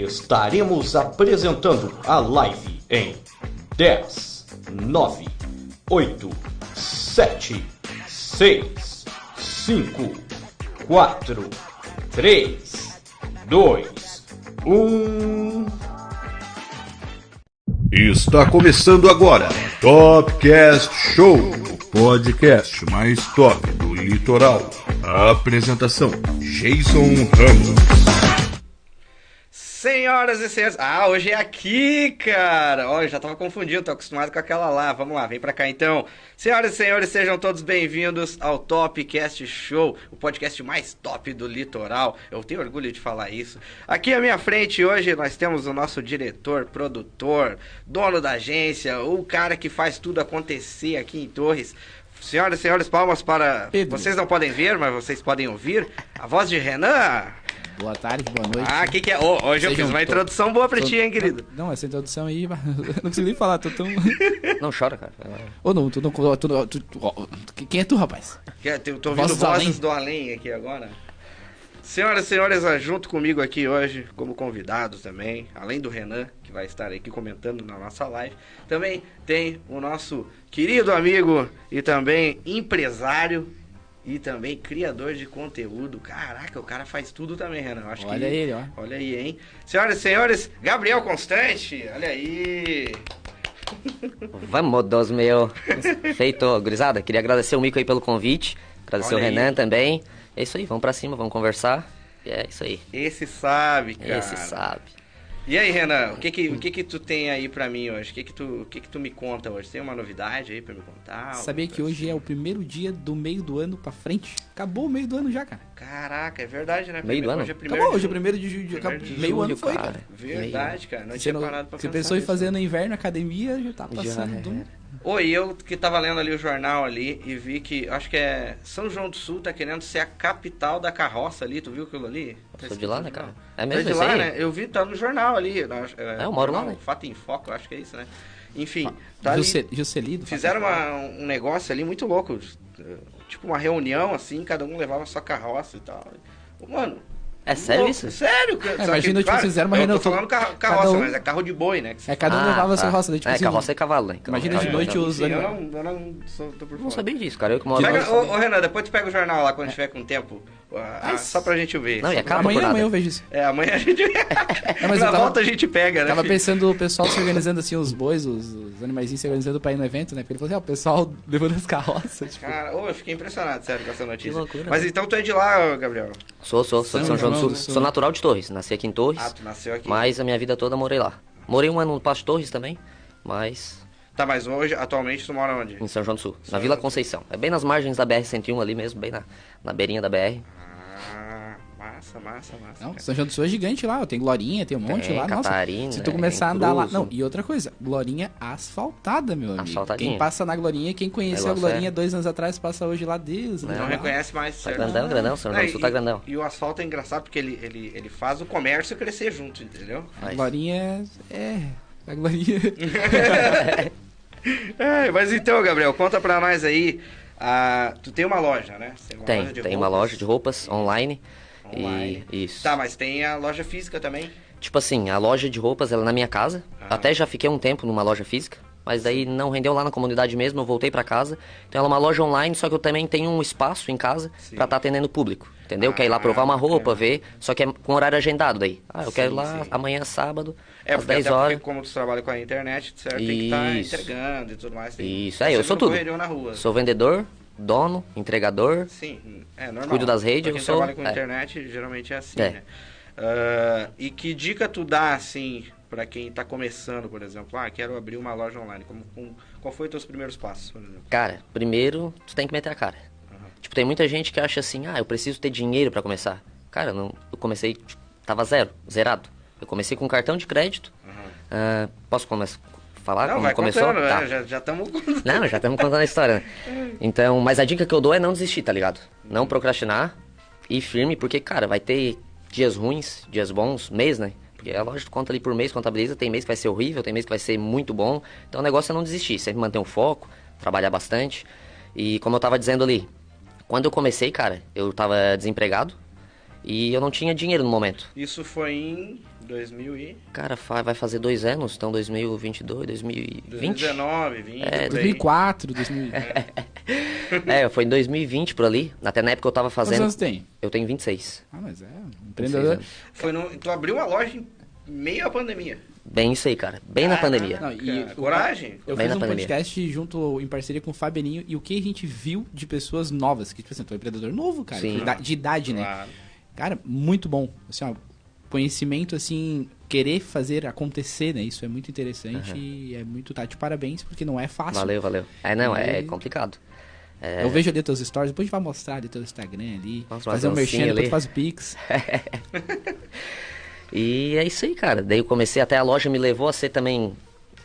estaremos apresentando a live em 10, 9, 8, 7, 6, 5, 4, 3, 2, 1. Está começando agora Topcast Show, o podcast mais top do litoral. A apresentação: Jason Ramos. Senhoras e senhores, ah, hoje é aqui, cara. Eu já tava confundido, tô acostumado com aquela lá. Vamos lá, vem pra cá então. Senhoras e senhores, sejam todos bem-vindos ao Topcast Show, o podcast mais top do litoral. Eu tenho orgulho de falar isso. Aqui à minha frente hoje nós temos o nosso diretor, produtor, dono da agência, o cara que faz tudo acontecer aqui em Torres. Senhoras e senhores, palmas para. Pedro. Vocês não podem ver, mas vocês podem ouvir. A voz de Renan. Boa tarde, boa noite. Ah, o que, que é? Ô, hoje eu fiz uma to- introdução boa pra Tô- ti, hein, querido? Não, essa introdução aí, eu não consigo nem falar, tô tão... Não chora, cara. Ô, não, tu não... Tu, tu, tu, quem é tu, rapaz? Que é, Eu tô ouvindo Vozes vozes, do do, além. além aqui agora. Senhoras e senhores, ah, junto comigo aqui hoje, como convidados também, além do Renan, que vai estar aqui comentando na nossa live, também tem o nosso querido amigo e também empresário e também criador de conteúdo. Caraca, o cara faz tudo também, Renan. Acho Olha que... ele, ó. Olha aí, hein? Senhoras e senhores, Gabriel Constante, olha aí. Vamos, Deus meu. Feito, gurizada. Queria agradecer o Mico aí pelo convite. Agradecer Olha o aí. Renan também. É isso aí, vamos pra cima, vamos conversar. E é isso aí. Esse sabe, cara. Esse sabe. E aí, Renan, o que que, o que que tu tem aí pra mim hoje? O que que tu, o que que tu me conta hoje? Tem uma novidade aí pra me contar? Sabia que hoje é o primeiro dia do meio do ano pra frente? Acabou o meio do ano já, cara. Caraca, é verdade, né? Meio do ano? Hoje é primeiro Acabou, de hoje é julho. primeiro de julho. Primeiro de Meio julho, ano foi, cara. cara. Verdade, cara. Não Você, tinha não, parado pra você pensar pensou em fazer né? no inverno academia, já tá Já passando. era. do- Oi, eu que tava lendo ali o jornal ali e vi que, acho que é São João do Sul tá querendo ser a capital da carroça ali, tu viu aquilo ali? Tá Sou de lá, né, cara? É É mesmo de esse lá, aí? né? Eu vi, tá no jornal ali. na- É, eu moro lá, né? Fato em Foco, eu acho que é isso, né? Enfim, tá ali, Juscelino. Fizeram uma- um negócio ali muito louco. Tipo uma reunião, assim, cada um levava sua carroça e tal. Mano. É sério isso? Sério, cara. Só imagina, que, tipo, fizeram uma eu reunião, tô falando carroça, um- mas é carro de boi, né? É, cada um Ah, levava sua tá. roça. Daí, tipo é, assim, carroça é cavalo, né? Imagina Carroça de é noite os eu animais. não, eu não sou, tô por Não fora. sabia disso, cara. Eu que moro ô, ô, Renan, depois tu pega o jornal lá quando tiver com tempo. Ah, Ai, só pra gente ver. Não, e é caro Amanhã, amanhã eu vejo isso. É, amanhã a gente. mas Na tava- volta a gente pega, né? Tava filho? pensando o pessoal se organizando assim, os bois, os, os animaizinhos se organizando pra ir no evento, né? Porque ele falou assim, ah, o pessoal levando as carroças, tipo... Cara, ô, eu fiquei impressionado, sério, com essa notícia. loucura, Mas né? então tu é de lá, Gabriel? Sou, sou, sou de São João do Sul. Sou natural de Torres. Nasci aqui em Torres. Ah, tu nasceu aqui. Mas a minha vida toda morei lá. Morei um ano no Passo Torres também, mas Tá, mas hoje, atualmente, tu mora onde? em São João do Sul, São na Vila Conceição. É bem nas margens da BR-101 ali mesmo, bem na, na beirinha da BR. Massa, massa, massa. Não, cara. São João do Sul é gigante lá, tem Glorinha, tem um monte Tem, lá, nossa. Catarina, Se tu é, começar a tem andar lá... Cruz, Não, né? e outra coisa, Glorinha asfaltada, meu amigo. Asfaltadinha. Quem passa na Glorinha, quem conheceu a Negócio Glorinha é- dois anos atrás, passa hoje lá, Deus. Não né? reconhece mais, Tá grandão, grandão, São João Não, do Sul tá grandão. E o asfalto é engraçado porque ele, ele, ele faz o comércio crescer junto, entendeu? A Glorinha é... é... A Glorinha... É, mas então, Gabriel, conta pra nós aí. ah, tu tem uma loja, né? Tem, loja de tem uma loja de roupas online. Online. E isso. Tá, mas tem a loja física também. Tipo assim, a loja de roupas ela é na minha casa. Ah. Até já fiquei um tempo numa loja física, mas daí não rendeu lá na comunidade mesmo, eu voltei pra casa. Então ela é uma loja online, só que eu também tenho um espaço em casa pra estar atendendo o público. Entendeu? Ah, Quer ir lá provar uma roupa, bacana. ver, só que é com horário agendado daí. Ah, eu Sim, quero ir lá sim. amanhã sábado, É, às porque 10 até horas. porque como tu trabalha com a internet, certo? Tem que estar Isso. entregando e tudo mais. Isso, tá é, eu sou tudo. correrio na rua. Sou vendedor, dono, entregador. Sim, é normal. Cuido das redes, eu sou- trabalha com é. internet, geralmente é assim, É. né? Ah, e que dica tu dá, assim, pra quem tá começando, por exemplo? Ah, quero abrir uma loja online. Como, com- qual foi os teus primeiros passos, por exemplo? Cara, primeiro tu tem que meter a cara. Tipo, tem muita gente que acha assim, ah, eu preciso ter dinheiro pra começar. Cara, não, eu comecei, tipo, tava zero, zerado. Eu comecei com cartão de crédito. Ah, posso começar falar Não, como começou? contando, Tá. né? Já- Já estamos... Não, já estamos contando a história, né? Então, mas a dica que eu dou é não desistir, tá ligado? Não procrastinar, ir firme, porque, cara, vai ter dias ruins, dias bons, mês, né? Porque a loja conta ali por mês, contabiliza, tem mês que vai ser horrível, tem mês que vai ser muito bom. Então o negócio é não desistir, sempre manter um foco, trabalhar bastante. E como eu tava dizendo ali, quando eu comecei, cara, eu tava desempregado. E eu não tinha dinheiro no momento. Isso foi em 2000 e... Cara, vai fazer dois anos, então 2022, 2020. 2019, 20, É, por aí. 2004, 2000. É, foi em 2020 por ali. Até na época eu tava Quantos fazendo. anos tem? Eu tenho 26. Ah, mas é. 26 Empreendedor. Foi no... Tu abriu uma loja em meio à pandemia. Bem isso aí, cara. Bem na pandemia. Não, e coragem. Eu Bem fiz na um pandemia. podcast junto em parceria com o Fabianinho e o que a gente viu de pessoas novas, que tipo assim, tu é um empreendedor novo, cara, Sim. de ida- de idade, né? Claro. Cara, muito bom. Assim, ó, conhecimento, assim, querer fazer acontecer, né? Isso é muito interessante e é muito, tá de parabéns, porque não é fácil. Valeu, valeu. É, não, é E- complicado. É, Eu vejo ali teus stories, depois a gente vai mostrar ali teu Instagram ali, Vamos fazer um fazer um merchan, depois faz o Pix. E é isso aí, cara. Daí eu comecei, até a loja me levou a ser também.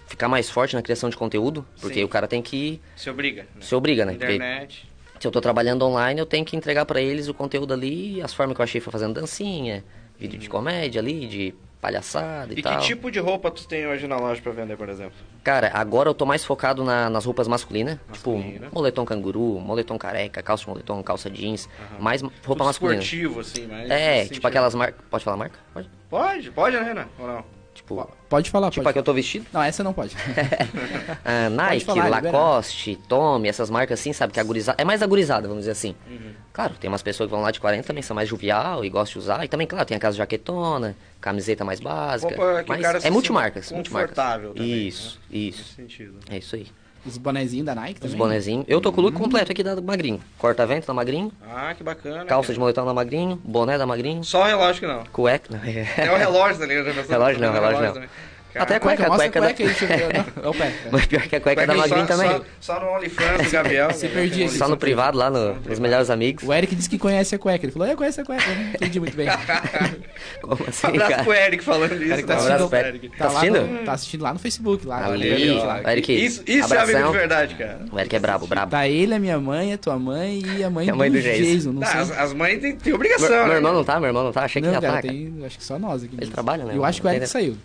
Ficar mais forte na criação de conteúdo, porque Sim. o cara tem que. Se obriga. Né? Se obriga, né? Porque Internet. se eu tô trabalhando online, eu tenho que entregar pra eles o conteúdo ali, as formas que eu achei foi fazendo dancinha, vídeo de comédia ali, de palhaçada e, E que tal. tipo de roupa tu tem hoje na loja pra vender, por exemplo? Cara, agora eu tô mais focado na- nas roupas masculinas. Masculina. Tipo, moletom canguru, moletom careca, calça de moletom, calça jeans. Mais roupa Tudo masculina. esportivo, assim, mas... É, tipo sentido. aquelas marcas. Pode falar marca? Pode. Pode, pode, né, Renan? Ou não? Tipo, Pode falar, tipo a pode. que eu tô vestido. Não, essa não pode. Ah, Nike, falar, liberado. Lacoste, Tommy, essas marcas assim, sabe? Que a gurizada, é mais agorizada, vamos dizer assim. Uhum. Claro, tem umas pessoas que vão lá de 40 também, são mais jovial e gostam de usar. E também, claro, tem aquelas jaquetona, camiseta mais básica. Roupa que o mas é multimarcas, multimarcas. confortável também, Isso, Nesse isso. sentido. É isso aí. Os bonezinhos da Nike Os também. bonezinhos. Eu tô com o look completo aqui da Magrinho. Corta-vento da Magrinho, Ah, que bacana. calça cara. de moletom da Magrinho, boné da Magrinho, Só o relógio que não. cueca. Não, É o relógio, tá ligado? Relógio não, Também relógio não. também. Até a Cueca, cueca, mostra a cueca da- cueca aí, deixa eu ver. Não, é o pé. Mas pior que a cueca da Só- Magrinho também. Só, só no OnlyFans do Gabriel. Se né? perdi aqui. Só no privado, lá no- nos melhores amigos. O Eric disse que conhece a cueca. Ele falou, eu conheço a cueca. Eu não entendi muito bem. Como assim, Um abraço cara? pro Eric falando isso. Eric tá Um assistindo- abraço pro Eric. Eric. Tá lá assistindo? no- tá assistindo lá no Facebook. Lá, Ali, Ali, ó. lá. Eric, Isso, isso é amigo de verdade, cara. O Eric é brabo, brabo. Tá ele, a minha mãe, a tua mãe e a mãe, a mãe do, do Jason. Não Tá, as, mães têm, obrigação, meu né? irmão não tá? Meu irmão não tá? Achei que ia cara, cara. tem, acho que só nós aqui. mesmo. trabalha, né? Eu acho que o Eric saiu.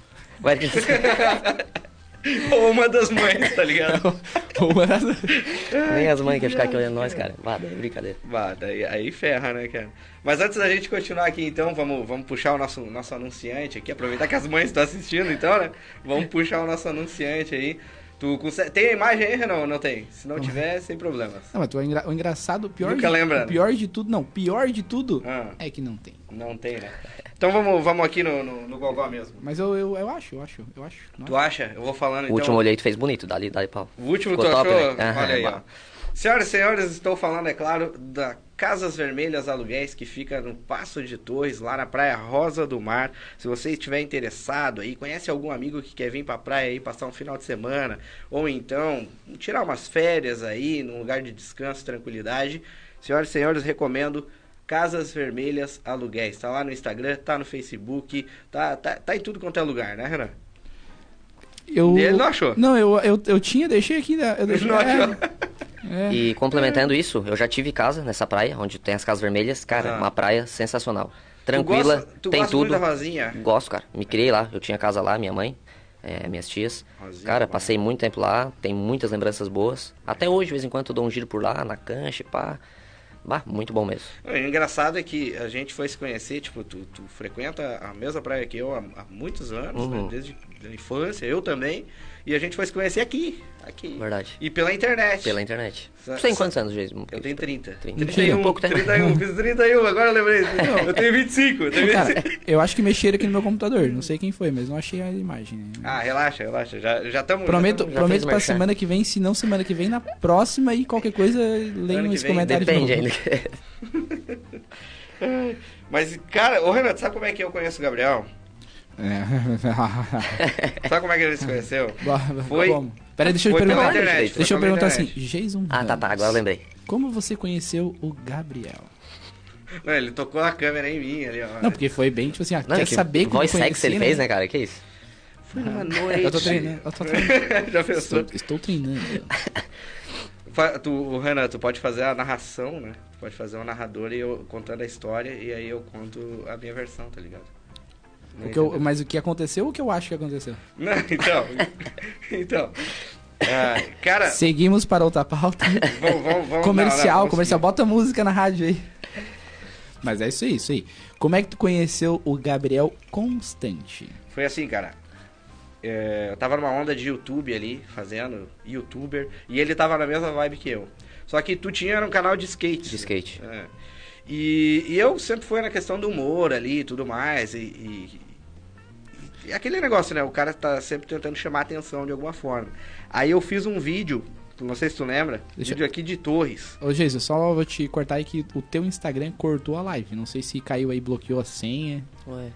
Ou uma das mães, tá ligado? Uma das- Nem as mães querem ficar aqui olhando nós, cara. Vá, daí é brincadeira. Bah, daí, aí ferra, né, cara? Mas antes da gente continuar aqui, então, vamos, vamos puxar o nosso, nosso anunciante aqui. Aproveitar que as mães estão assistindo, então, né? Vamos puxar o nosso anunciante aí. Tu consegue... Tem a imagem aí, Renan? ou Não tem? Se não tiver, sem problemas. Não, mas tu é engra- o engraçado, o pior, Nunca de, lembra, né? o pior de tudo, não, pior de tudo Ah. é que não tem. Não tem, né? Então vamos, vamos aqui no, no, no Gogó mesmo. Mas eu, eu, eu acho, eu acho, eu acho. Não Tu acha? Eu vou falando O então. último olhei tu fez bonito, dali, dali pau. O último Ficou tu top, achou? né? Aham, Olha aí, ó. bah. Senhoras e senhores, estou falando, é claro, da Casas Vermelhas Aluguéis, que fica no Passo de Torres, lá na Praia Rosa do Mar. Se você estiver interessado aí, conhece algum amigo que quer vir pra praia aí, passar um final de semana, ou então tirar umas férias aí, num lugar de descanso, tranquilidade. Senhoras e senhores, recomendo Casas Vermelhas Aluguéis. Tá lá no Instagram, tá no Facebook, tá, tá, tá em tudo quanto é lugar, né, Renan? Eu, Ele não achou? Não, eu, eu, eu tinha, deixei aqui. né, Eu deixei, Não é, achou? é. E complementando isso, eu já tive casa nessa praia, onde tem as casas vermelhas. Cara, Ah. uma praia sensacional. Tu Tranquila, gosta- tu tem gosta tudo. muito da Rosinha? Gosto, cara. Me criei lá. Eu tinha casa lá, minha mãe, é, minhas tias. Rosinha, cara, passei muito tempo lá. Tem muitas lembranças boas. Até hoje, de vez em quando, eu dou um giro por lá, na cancha, pá. Bah, muito bom mesmo. O engraçado é que a gente foi se conhecer, tipo, tu, tu frequenta a mesma praia que eu há, há muitos anos, Uhum. né? desde a infância, eu também, e a gente foi se conhecer aqui, aqui. Verdade. E pela internet. Pela internet. Tu tem quantos anos, Jason? Eu tenho 30. 30. 31, Pouco tempo. 31, fiz 31, agora eu lembrei. eu tenho 25, eu tenho 25. Cara, eu acho que mexeram aqui no meu computador. Não sei quem foi, mas não achei a imagem. né? Ah, relaxa, relaxa, já já estamos... prometo já prometo fez pra merchan. semana que vem, se não semana que vem, na próxima e qualquer coisa, leiam Ano que esse vem, comentário Depende de novo. ainda. Mas, cara, ô Renato, sabe como é que eu conheço o Gabriel? É. Sabe como é que ele se conheceu? Foi. Foi- Peraí, deixa eu perguntar. internet, deixa eu perguntar assim. Jason. ah, tá, tá. Agora eu lembrei. Como você conheceu o Gabriel? Não, ele tocou a câmera em mim ali, ó. Não, porque foi bem, tipo assim, ah, Não, quer que saber como voz conheci, sexy ele fez, né, cara? Que isso? Foi numa noite. Eu tô treinando, eu tô treinando. Já pensou? Estou, estou treinando. Tu, o Renan, tu pode fazer a narração, né? Tu pode fazer um narrador e eu contando a história e aí eu conto a minha versão, tá ligado? O que eu- mas o que aconteceu ou o que eu acho que aconteceu? Não, então. então. ah, cara, Seguimos para outra pauta. vamos, vamos, vamos comercial, não, não, vamos comercial. seguir. Bota música na rádio aí. Mas é isso aí, isso aí. Como é que tu conheceu o Gabriel Constante? Foi assim, cara. É, eu tava numa onda de YouTube ali, fazendo youtuber, e ele tava na mesma vibe que eu. Só que tu tinha um canal de skate. De skate. É. E, e eu sempre fui na questão do humor ali e tudo mais. E, e- e aquele negócio, né? O cara tá sempre tentando chamar a atenção de alguma forma. Aí eu fiz um vídeo, não sei se tu lembra, Deixa- vídeo aqui de Torres. Ô, Jesus, só vou te cortar aí que o teu Instagram cortou a live. Não sei se caiu aí, bloqueou a senha. Ué.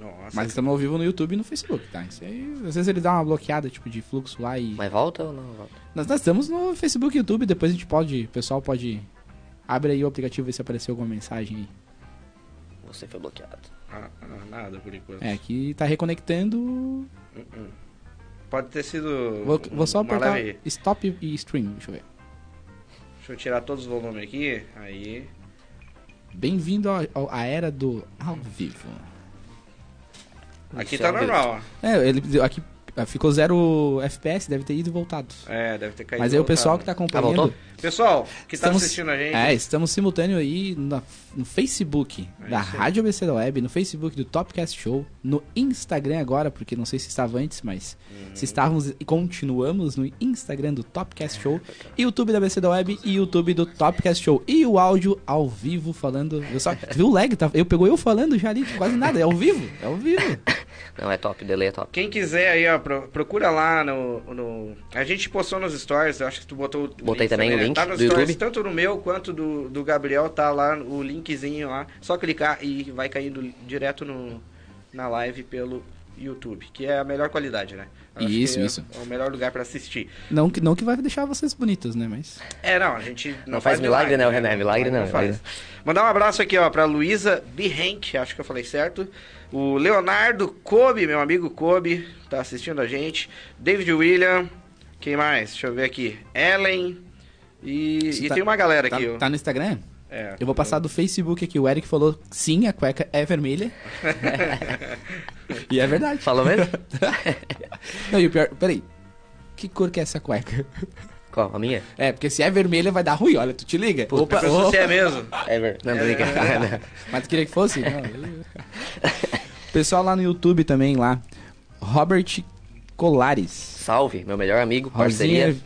Nossa. Mas estamos ao vivo no YouTube e no Facebook, tá? Isso aí, às vezes ele dá uma bloqueada, tipo, de fluxo lá e... Mas volta ou não volta? Nós, nós estamos no Facebook e YouTube, depois a gente pode... O pessoal pode... Abre aí o aplicativo e ver se apareceu alguma mensagem aí. Você foi bloqueado. Ah, ah, nada por enquanto. É, aqui tá reconectando... Uh-uh. Pode ter sido. Vou, vou só apertar leve- Stop e Stream, deixa eu ver. Deixa eu tirar todos os volumes aqui. Aí. Bem-vindo à era do ao vivo. Aqui Isso tá é normal, ó. É, ele aqui ah, ficou zero FPS, deve ter ido e voltado. É, deve ter caído. Mas aí o pessoal que tá acompanhando... voltou? Pessoal, que tá Estamos- assistindo a gente. É, estamos simultâneo aí na- no Facebook É da. Rádio ABC da Web, no Facebook do Topcast Show, no Instagram agora, porque não sei se estava antes, mas Uhum. se estávamos e continuamos no Instagram do Topcast Show, YouTube da ABC da Web e YouTube do Topcast Show. E o áudio ao vivo falando. Eu só, tu viu o lag? Tá, eu pegou eu falando já ali, quase nada. É ao vivo, é ao vivo. Não, é top, o delay é top. Quem quiser aí, ó, pro- procura lá no, no- A gente postou nos stories, eu acho que tu botou o Botei também o né? Link Tá nos do stories, YouTube. tanto no meu quanto do, do Gabriel, tá lá o linkzinho lá. Só clicar e vai caindo direto no, na live pelo YouTube, que é a melhor qualidade, né? Eu Isso, que é isso. o melhor lugar pra assistir. Não que, não que vai deixar vocês bonitas, né? Mas. É, não, a gente não, Não faz milagre, né, o René? Milagre não, faz. milagre Mandar um abraço aqui, ó, pra Luísa Bihenk, acho que eu falei certo. O Leonardo Kobe, meu amigo Kobe, tá assistindo a gente. David William, quem mais? Deixa eu ver aqui. Ellen. E, e tá- tem uma galera Tá, aqui, ó. tá no Instagram? É. Eu vou passar do Facebook aqui. O Eric falou sim, a cueca é vermelha. e é verdade. Falou mesmo? Não, e o pior, peraí. Que cor que é essa cueca? Qual? A minha? É, porque se é vermelha vai dar ruim, olha, tu te liga. Opa, Pensa se opa. é mesmo. Não, tô brincando. Mas tu queria que fosse? Pessoal lá no YouTube também, lá. Robert Colares. Salve, meu melhor amigo, Rosinha, parceria.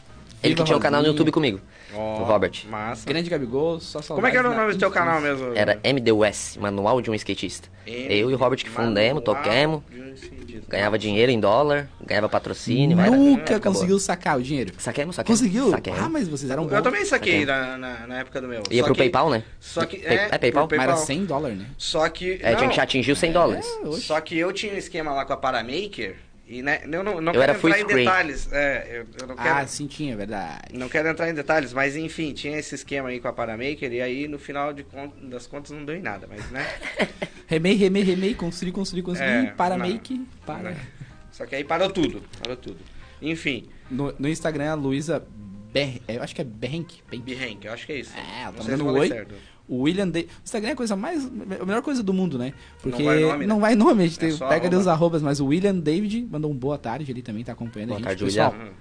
Ele que tinha um canal no. YouTube comigo. Ó, O Robert. Massa. Grande Gabigol, só Como é que era o nome do teu canal mesmo? Era MDUS, Manual de um Skatista. Eu e o Robert que fundemos, toquemos, ganhava dinheiro em dólar, ganhava patrocínio. Nunca acabou. conseguiu sacar o dinheiro. Saquemos, saquemos. Conseguiu? Saquemos. Ah, mas vocês eram bons. Eu também saquei na, na, na época do meu. Ia Só pro que- PayPal, né? Só que. Pay- É, é PayPal? Mas era 100 dólares, né? Só que. É, não, tinha que atingir os 100 dólares. oxe. Só que eu tinha um esquema lá com a Paramaker e né, eu não, não Eu era quero entrar em screen. detalhes. É, eu, eu não quero. Ah, sim, tinha, verdade. Não quero entrar em detalhes, mas enfim, tinha esse esquema aí com a Paramaker e aí no final de con- das contas não deu em nada, mas né? Remei, remei, remei, construí, construí, construí, É, para não. make, para. Só que aí parou tudo, parou tudo. Enfim, No, no Instagram, a Luísa Ber... eu acho que é Berrenk. Behrenk, eu acho que é isso. É, ela tá mandando oi. certo. O William Day. O Instagram é a coisa mais. A melhor coisa do mundo, né? Porque vai nome, né? não vai nome, a gente É tem- pega arroba. os arrobas, mas o William David mandou um boa tarde, ele também tá acompanhando Boa a gente. tarde, Pessoal, William. Uhum.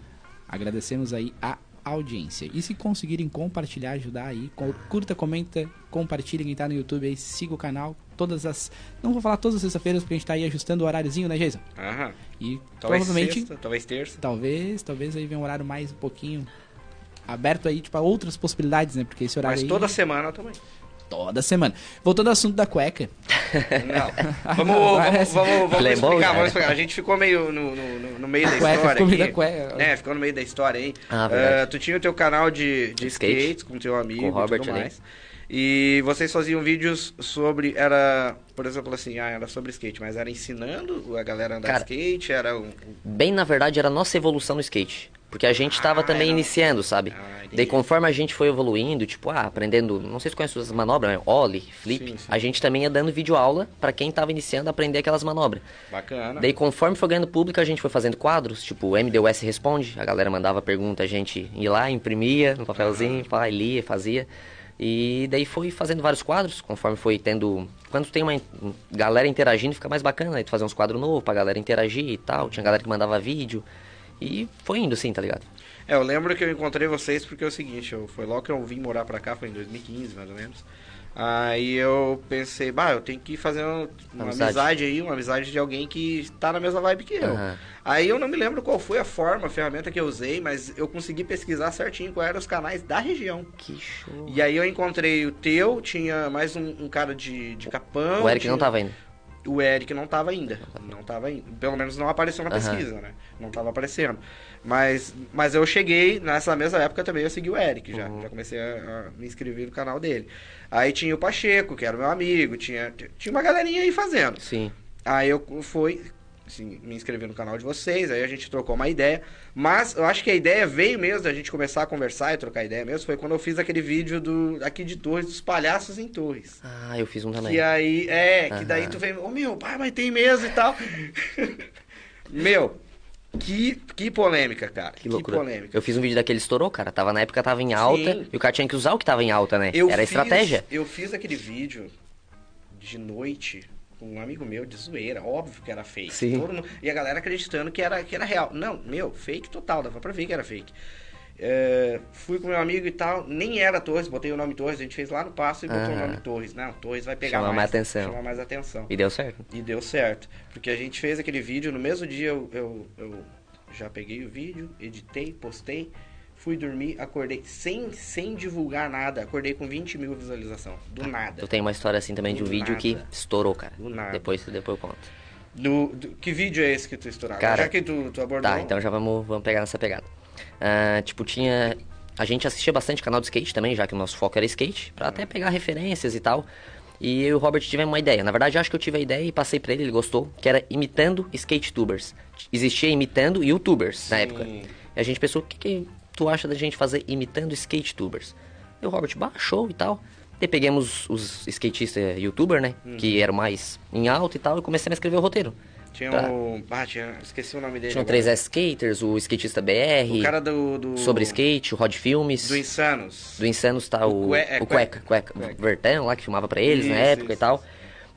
agradecemos aí a audiência. E se conseguirem compartilhar, ajudar aí, curta, comenta, compartilha quem tá no YouTube aí, siga o canal. Todas as. Não vou falar todas as sextas-feiras, porque a gente tá aí ajustando o horáriozinho, né, Jason? Aham. E Talvez provavelmente. sexta, talvez terça. Talvez, talvez aí venha um horário mais um pouquinho aberto aí, tipo, a outras possibilidades, né? Porque esse horário Mas aí, toda semana também. Toda semana. Voltando ao assunto da cueca. Não. Vamos, vamos, vamos, vamos Playboy, explicar, cara. vamos explicar. A gente ficou meio no, no, no- meio da cueca, história ficou meio da cueca. Né, ficou no meio da história aí. Ah, verdade. Ah, tu tinha o teu canal de, de Skate. skate com teu amigo Com o Robert e tudo ali. mais. E vocês faziam vídeos sobre, era, por exemplo, assim, ah, era sobre skate, mas era ensinando a galera a andar Cara, skate, era um... Bem, na verdade, era a nossa evolução no skate. Porque a gente tava Ah, também era- iniciando, sabe? Ah. Daí conforme a gente foi evoluindo, tipo, ah, aprendendo, não sei se conhece as manobras, né? Ollie, flip, Sim, sim. a gente também ia dando vídeo aula pra quem tava iniciando a aprender aquelas manobras. Bacana. Daí conforme foi ganhando público, a gente foi fazendo quadros, tipo, o MDUS responde, a galera mandava pergunta, a gente ia lá, imprimia no papelzinho, pá, e lia, fazia. E daí foi fazendo vários quadros, conforme foi tendo. Quando tem uma galera interagindo, fica mais bacana, aí tu fazer uns quadros novos pra galera interagir e tal. Tinha galera que mandava vídeo. E foi indo assim, tá ligado? É, eu lembro que eu encontrei vocês porque é o seguinte, eu, foi logo que eu vim morar pra cá, foi em 2015, mais ou menos. Aí eu pensei, bah, eu tenho que fazer uma, uma Amizade. amizade. aí, uma amizade de alguém que tá na mesma vibe que eu. Aham. Aí eu não me lembro qual foi a forma, a ferramenta que eu usei, mas eu consegui pesquisar certinho quais eram os canais da região. Que show. E aí eu encontrei o teu, tinha mais um, um cara de, de Capão. O Eric tinha- não tava indo. o Eric não tava ainda. Não tava ainda. Pelo menos não apareceu na Aham. pesquisa, né? Não tava aparecendo. Mas, mas eu cheguei, nessa mesma época também eu segui o Eric já. Uhum. Já comecei a, a me inscrever no canal dele. Aí tinha o Pacheco, que era meu amigo, tinha, tinha uma galerinha aí fazendo. Sim. Aí eu fui, assim, me inscrevi no canal de vocês, aí a gente trocou uma ideia. Mas eu acho que a ideia veio mesmo da gente começar a conversar e trocar ideia mesmo. Foi quando eu fiz aquele vídeo do, aqui de Torres, dos palhaços em Torres. Ah, eu fiz um também. Que aí, é, que daí tu vem, ô meu, pai, mas tem mesmo e tal. meu, que, que polêmica, cara. Que loucura. polêmica. Eu fiz um vídeo daquele estourou, cara. Tava na época tava em alta Sim. e o cara tinha que usar o que tava em alta, né? Eu Era a fiz- estratégia. Eu fiz aquele vídeo de noite com um amigo meu de zoeira, óbvio que era fake. Sim. Mundo- e a galera acreditando que era, que era real. Não, meu, fake total, dava pra ver que era fake. É, fui com meu amigo e tal, nem era Torres, botei o nome Torres, a gente fez lá no passo e botou o Aham. nome Torres. Não, Torres vai pegar Chama mais, mais atenção. Chama mais atenção. E deu certo. E deu certo. Porque a gente fez aquele vídeo, no mesmo dia eu, eu, eu já peguei o vídeo, editei, postei, fui dormir, acordei sem, sem divulgar nada, acordei com 20 mil visualização. Do nada. Eu tenho uma história assim também de um Do vídeo que nada. estourou, cara. Do nada. Depois, depois eu conto. Do, do- que vídeo é esse que tu estourava? Cara, Já que tu, tu abordou. Tá, então já vamos, vamos pegar nessa pegada. Ah, tipo, tinha. A gente assistia bastante canal de skate também, já que o nosso foco era skate, pra até pegar referências e tal. E eu e o Robert tivemos uma ideia. Na verdade, acho que eu tive a ideia e passei pra ele, ele gostou, que era imitando skate tubers. Existia imitando youtubers na Sim. época. E a gente pensou, o que, que tu acha da gente fazer imitando skate tubers? E o Robert baixou e tal. Daí pegamos os skatistas youtuber, né? Uhum. Que eram mais em alta e tal, e comecei a escrever o roteiro. Tinha Tá. o. Ah, tinha. Esqueci o nome dele. Tinha o agora. 3S Skaters, o Skatista BR. O cara do. do Sobre skate, o Rod Filmes. Do Insanos. Do Insanos tá O o, Cue- é, o Cueca, Cueca, Cueca. Vertão lá que filmava pra eles na Isso, época isso, e tal.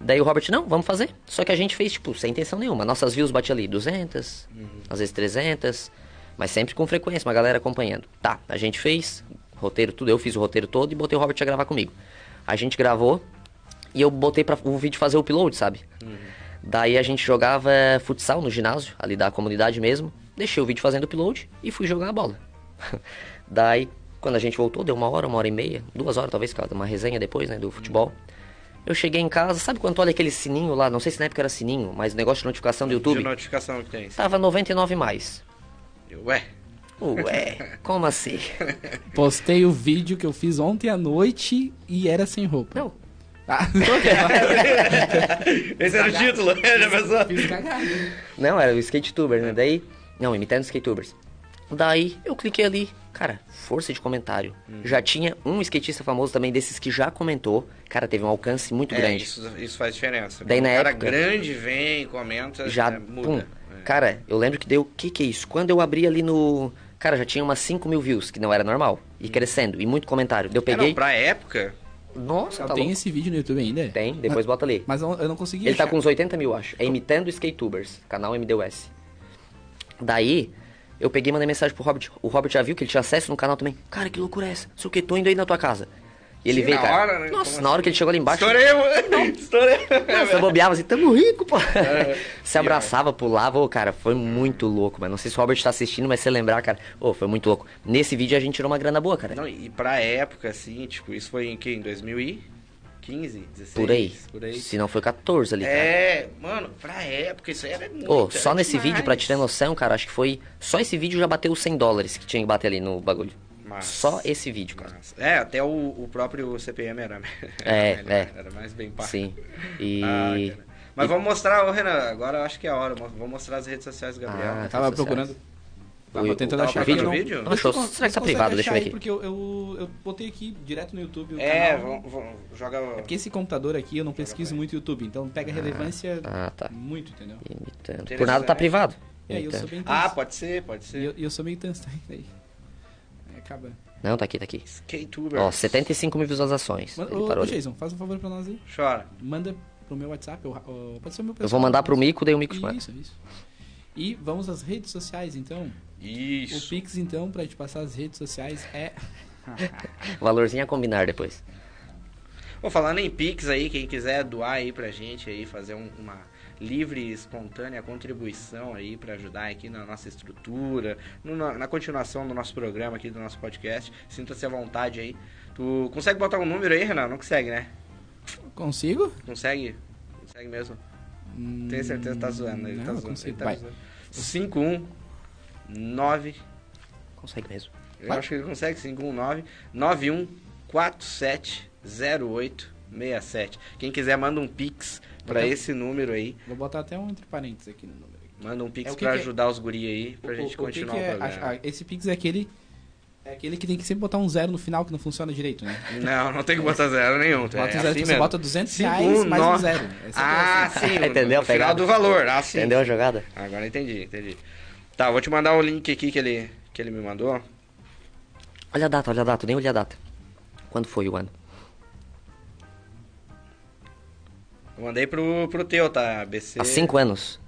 Daí o Robert, não, vamos fazer. Só que a gente fez, tipo, sem intenção nenhuma. Nossas views batiam ali 200, Uhum. às vezes 300, mas sempre com frequência, uma galera acompanhando. Tá, a gente fez, roteiro tudo, eu fiz o roteiro todo e botei o Robert a gravar comigo. A gente gravou e eu botei para o vídeo fazer o upload, sabe? Daí a gente jogava futsal no ginásio, ali da comunidade mesmo. Deixei o vídeo fazendo upload e fui jogar a bola. Daí, quando a gente voltou, deu uma hora, uma hora e meia, duas horas talvez, cara, uma resenha depois, né, do futebol. Eu cheguei em casa, sabe quando olha aquele sininho lá? Não sei se na época era sininho, mas negócio de notificação do De YouTube. notificação que tem. Tava 99 mais. Ué. Ué, como assim? Postei o vídeo que eu fiz ontem à noite e era sem roupa. Não, Ah, Esse era o título, já pensou? fiz cagada. Não, era o skateuber, né? Daí. Não, imitando skatubers. Daí eu cliquei ali, cara, força de comentário. Já tinha um skatista famoso também desses que já comentou. Cara, teve um alcance muito É, grande. isso, isso faz diferença. Daí Quando na o cara época- grande vem, comenta, já é, muda. pum. É. Cara, eu lembro que deu. Que que é isso? Quando eu abri ali no. Cara, já tinha umas 5 mil views, que não era normal. E crescendo, e muito comentário. Eu É, peguei. não, pra época, Nossa, tá Tem louco. esse vídeo no YouTube ainda? Tem, depois bota ali. Mas eu não consegui Ele tá achar. com uns 80 mil, acho. É imitando skatubers, canal MDUS. Daí, eu peguei e mandei mensagem pro Robert. O Robert já viu que ele tinha acesso no canal também. Cara, que loucura é essa? Sei o que, tô indo aí na tua casa. E ele Sim, veio, na cara. hora, né? Nossa, Como na hora que ele chegou ali embaixo. estourei, mano. Estourei. Nossa, eu bobeava assim, tamo rico, pô. É. Se abraçava, pulava, ô, cara, foi muito louco, mas não sei se o Robert tá assistindo, mas se lembrar, cara, ô, foi muito louco. Nesse vídeo a gente tirou uma grana boa, cara. Não, e pra época, assim, tipo, isso foi em que? Em 2015, 16? por aí. Por aí. Se não foi 14 ali, cara. É, mano, pra época isso aí era muito. Ô, só nesse demais. vídeo, pra ter noção, cara, acho que foi. Só esse vídeo já bateu os 100 dólares que tinha que bater ali no bagulho. Mas- Só esse vídeo, cara. Mas- É, até o, o próprio CPM era, É, era, é. era mais bem pago. Sim. E. Ah, cara. Mas vamos mostrar, ô Renan, agora eu acho que é a hora. Vamos mostrar as redes sociais do Gabriel. Ah, Eu tava procurando. Tava O- tentando achar vídeo? Não, Não, achou- você será que tá privado? Deixa eu ver aqui. Porque eu, eu, eu botei aqui direto no YouTube o é, canal. vamos, vamos, joga. É porque esse computador aqui eu não pesquiso muito YouTube, então pega relevância Ah, tá. muito, entendeu? Imitando. Por nada tá privado. E aí eu sou bem tenso. Ah, pode ser, pode E ser. eu, e eu sou meio tenso. Aí acaba. Não, tá aqui, tá aqui. K-Tuber. Ó, 75 mil visualizações. Manda, Ele ô, parou ali. Jason, faz um favor pra nós aí. Chora. Manda pro meu WhatsApp, ou, ou- pode ser o meu Eu vou mandar pro Mico, daí o Mico. Isso, isso. E vamos às redes sociais, então. O Isso. Pix, então, pra te passar as redes sociais é. Valorzinho a combinar depois. Bom, falando em Pix aí, quem quiser doar aí pra gente aí, fazer um- uma livre e espontânea contribuição aí pra ajudar aqui na nossa estrutura, no- na, na continuação do nosso programa aqui, do nosso podcast, sinta-se à vontade aí. Tu consegue botar um número aí, Renan? Não consegue, né? Consigo? Consegue? Consegue mesmo? Tenho certeza que tá zoando. Ele Hum, Não, tá eu zoando. consigo. Ele tá Vai. zoando. 51 9 Consegue mesmo. Eu Vai. acho que ele consegue, 519 91470867. Quem quiser, manda um pix pra Ok. esse número aí. Vou botar até um entre parênteses aqui no número. Manda um pix É, o que pra que é? ajudar os guri aí, pra gente o, continuar o, o, que que é? programa. A- a- esse Pix é aquele. É aquele que tem que sempre botar um zero no final que não funciona direito, né? Não, não tem que botar zero nenhum. Bota é um zero, assim tipo, você bota 200 Cinco, reais um, mais um nove. zero. É Ah, assim. sim. Entendeu No final do valor. Ah, sim. Entendeu a jogada? Agora entendi, entendi. Tá, vou te mandar o link aqui que ele, que ele me mandou. Olha a data, olha a data, nem olhei a data. Quando foi o ano? Mandei pro, pro teu, tá? BC. Há 5 anos.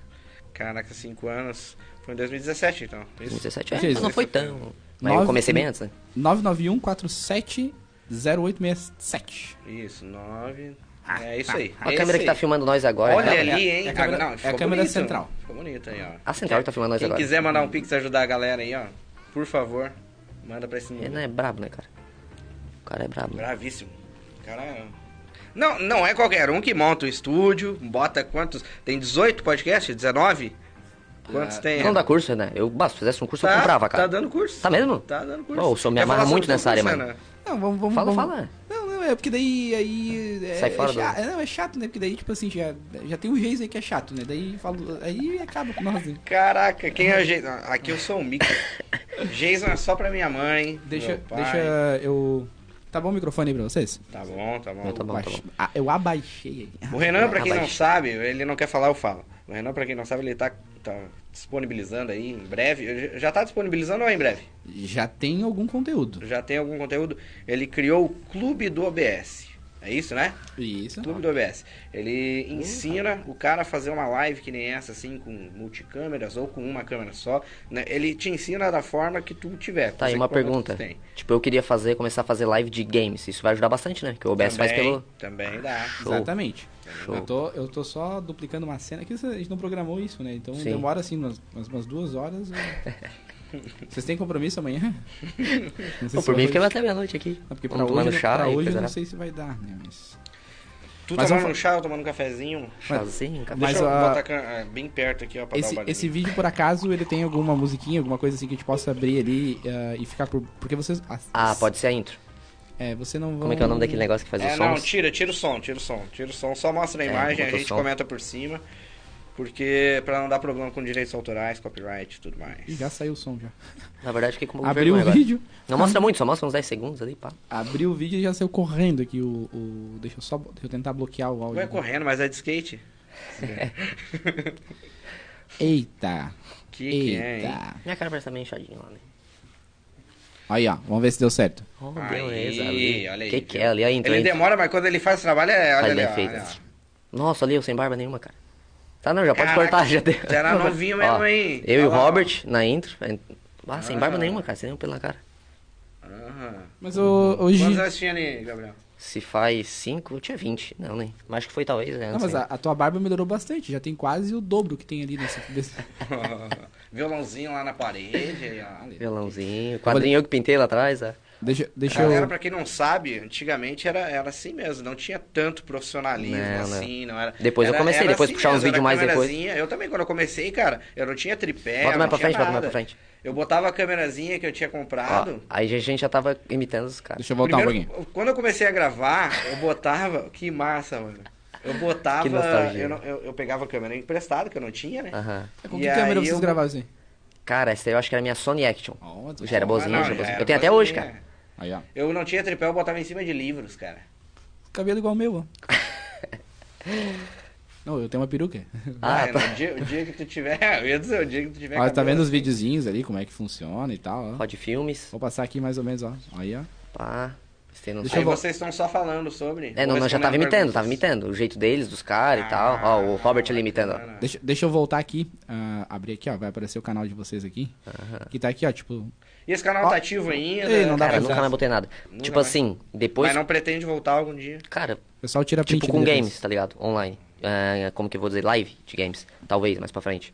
Caraca, 5 anos. Foi em 2017, então. Isso. 2017. É, Jesus. não foi tão. Mas Nove- eu comecei bem antes, né? 991 47 0867. Isso, 9. É isso aí. A é câmera que tá filmando nós agora. Olha né? ali, hein? é a câmera- Ah, não, é a câmera bonito. central. Ficou bonito aí, ó. A central que tá filmando nós Quem agora. quiser mandar um pix ajudar a galera aí, ó, por favor, manda pra esse Ele número. não é brabo, né, cara? O cara é brabo. Bravíssimo. Cara, é- não, não é qualquer um que monta o estúdio, bota quantos? Tem 18 podcasts? 19? Quantos tem? Não dá curso, né? Eu, se fizesse um curso, tá, eu comprava, cara. Tá dando curso. Tá mesmo? Tá dando curso. Ô, o senhor me amarra muito o nessa área, curso, mano. Ana? Não, vamos, vamos. Fala, vamos- fala. Não, não, é porque daí. aí é, Sai fora é do- chato, é, não, é chato, né? Porque daí, tipo assim, já, já tem um Geis aí que é chato, né? Daí falo, aí acaba com nós, né? Caraca, quem é o Jason? Aqui eu sou o Mickey. Jason é só pra minha mãe. Deixa, deixa eu. Tá bom o microfone aí pra vocês? Tá bom, tá bom. Não, tá bom, tá bom. Ah, eu abaixei aí. O Renan, pra quem não sabe, ele não quer falar, eu falo. O Renan, pra quem não sabe, ele tá, tá disponibilizando aí em breve. Já tá disponibilizando ou é em breve? Já tem algum conteúdo. Já tem algum conteúdo. Ele criou o Clube do OBS. É isso, né? Isso. Clube do OBS. Ele ensina o cara a fazer uma live que nem essa, assim, com multicâmeras ou com uma câmera só. né? Ele te ensina da forma que tu tiver. Tá, e uma pergunta. Tipo, eu queria fazer, começar a fazer live de games. Isso vai ajudar bastante, né? Que o OBS faz Também- pelo. Também dá. Show. Exatamente. Show. Eu tô, eu tô só duplicando uma cena que a gente não programou isso, né? Então Sim. demora assim umas, umas, umas duas horas. eu- Vocês têm compromisso amanhã? Não sei Pô, se por mim hoje- fica até meia-noite aqui. Não, porque pra Vamos hoje, tomando chá pra hoje eu não sei se vai dar, né? Mas, Tu Mas tomando vamos um chá, eu tomando um cafezinho. Chazinho, cara. Mas, Deixa eu ah, botar a ah, bem perto aqui, ó, pra dar esse, o barulhinho. esse vídeo, por acaso, ele tem alguma musiquinha, alguma coisa assim que a gente possa abrir ali ah, e ficar por. Porque vocês. as- Ah, pode ser a intro. É, você não Como é que é o nome daquele negócio que faz É, os não, sons? tira, tira o som, tira o som, tira o som, só mostra a É, imagem, a bota o gente som. comenta por cima, porque pra não dar problema com direitos autorais, copyright e tudo mais. Ih, já saiu o som já. Na verdade, fiquei com um Abriu o agora. vídeo. Não mostra muito, só mostra uns 10 segundos ali, pá. Abriu o vídeo e já saiu correndo aqui o. o- deixa eu só. Deixa eu tentar bloquear o áudio. Vai correndo, mas é de skate? Eita. Que que é, hein? Eita. Minha cara parece estar meio inchadinha lá, né? Aí, ó. Vamos ver se deu certo. Oh, Aí, beleza, ali. olha aí. Que que é ali? A intro, Ele a intro. demora, mas quando ele faz o trabalho, é, olha Faz ali, bem ó, feito. olha. Nossa, ali eu sem barba nenhuma, cara. Tá, não, já pode Caraca, cortar, já deu. já era novinho mesmo, Ó, hein? Eu e o ó. Robert na intro. Ah, sem barba Ah. nenhuma, cara, sem nenhum pelo na cara. Aham. Mas o, hoje. Quantos anos tinha ali, Gabriel? Se faz 5, eu tinha 20. Não, nem. Mas acho que foi talvez, né? Não, mas a, a tua barba melhorou bastante. Já tem quase o dobro que tem ali nesse. desse- Violãozinho lá na parede, aí. Violãozinho. Quadrinho eu que pintei lá atrás, ó. Deixa, deixa Galera, eu. pra quem não sabe, antigamente era, era assim mesmo, não tinha tanto profissionalismo Não, não. assim, não era. Depois eu era- comecei, era depois assim puxar uns vídeos mais depois. câmerazinha. Eu também, quando eu comecei, cara, eu não tinha tripé, Bota mais pra frente, bota mais nada. pra frente. Eu botava a câmerazinha que eu tinha Ó, comprado. aí a gente já tava imitando os caras. Deixa eu voltar um Primeiro, pouquinho. quando eu comecei a gravar, eu botava. Que massa, mano. Eu botava. Eu, não- eu, eu pegava a câmera emprestada, que eu não tinha, né? Aham. Com E que câmera aí vocês eu- gravavam assim? Cara, essa aí eu acho que era a minha Sony Action. Ó, Já era boazinha, Ah, não, já era já boazinha. era Eu tenho até hoje, cara. Aí, ó. Eu não tinha tripé, eu botava em cima de livros, cara. Cabelo igual o meu, ó. Não, eu tenho uma peruca. Ah, Ah, tá. no dia, o dia que tu tiver. Eu ia dizer, o dia que tu tiver. Ó, tá cabelo vendo os videozinhos ali, como é que funciona e tal, ó. Rod Filmes. Vou passar aqui mais ou menos, ó. Aí, ó. Pá. Você noção. Deixa Aí eu vocês estão só falando sobre. É, não, Vou não, já tava imitando, perguntas. tava imitando. O jeito deles, dos caras e tal. Ó, o Robert ali imitando, ó. Deixa, deixa eu voltar aqui, ah, abrir aqui, ó, vai aparecer o canal de vocês aqui. Que tá aqui, ó, tipo, E esse canal Ó. tá ativo ainda? Ei, não dá Cara, pra nunca mais botei nada. Nunca tipo mais. assim, depois. Mas não pretende voltar algum dia. Cara, o pessoal tira print tipo com games, tá ligado? Online. É, como que eu vou dizer? Live de games. Talvez, mais pra frente.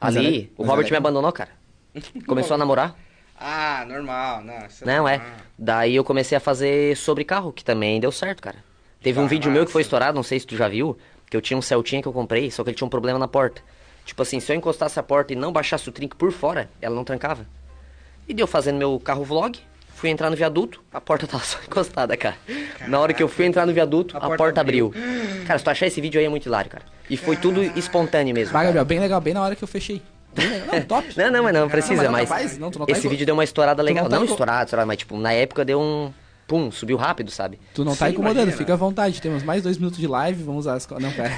Mas Ali, ela- o mas Robert ela- me abandonou, cara. Começou a namorar. Ah, normal. Não, isso Não, é. Daí eu comecei a fazer sobre carro, que também deu certo, cara. Teve um Ah, vídeo meu que foi estourado, não sei se tu já viu, que eu tinha um Celtinha que eu comprei, só que ele tinha um problema na porta. Tipo assim, se eu encostasse a porta e não baixasse o trinco por fora, ela não trancava. E deu fazendo meu carro vlog, fui entrar no viaduto, a porta tava só encostada, cara. Na hora que eu fui entrar no viaduto, A a, porta porta, abriu. abriu. Cara, se tu achar esse vídeo aí é muito hilário, cara. E foi tudo espontâneo mesmo. Vai. Gabriel, bem legal, bem na hora que eu fechei. Não, top. Não, não, mas não Não, precisa, mas não mas. não, tu não tá esse em- vídeo deu uma estourada tu legal. não tá estourada, estourada, mas tipo, na época deu um. Pum, subiu rápido, sabe? Tu não tá Sim, incomodando, imagina. fica à vontade. Temos mais dois minutos de live, vamos usar as... Não, pera.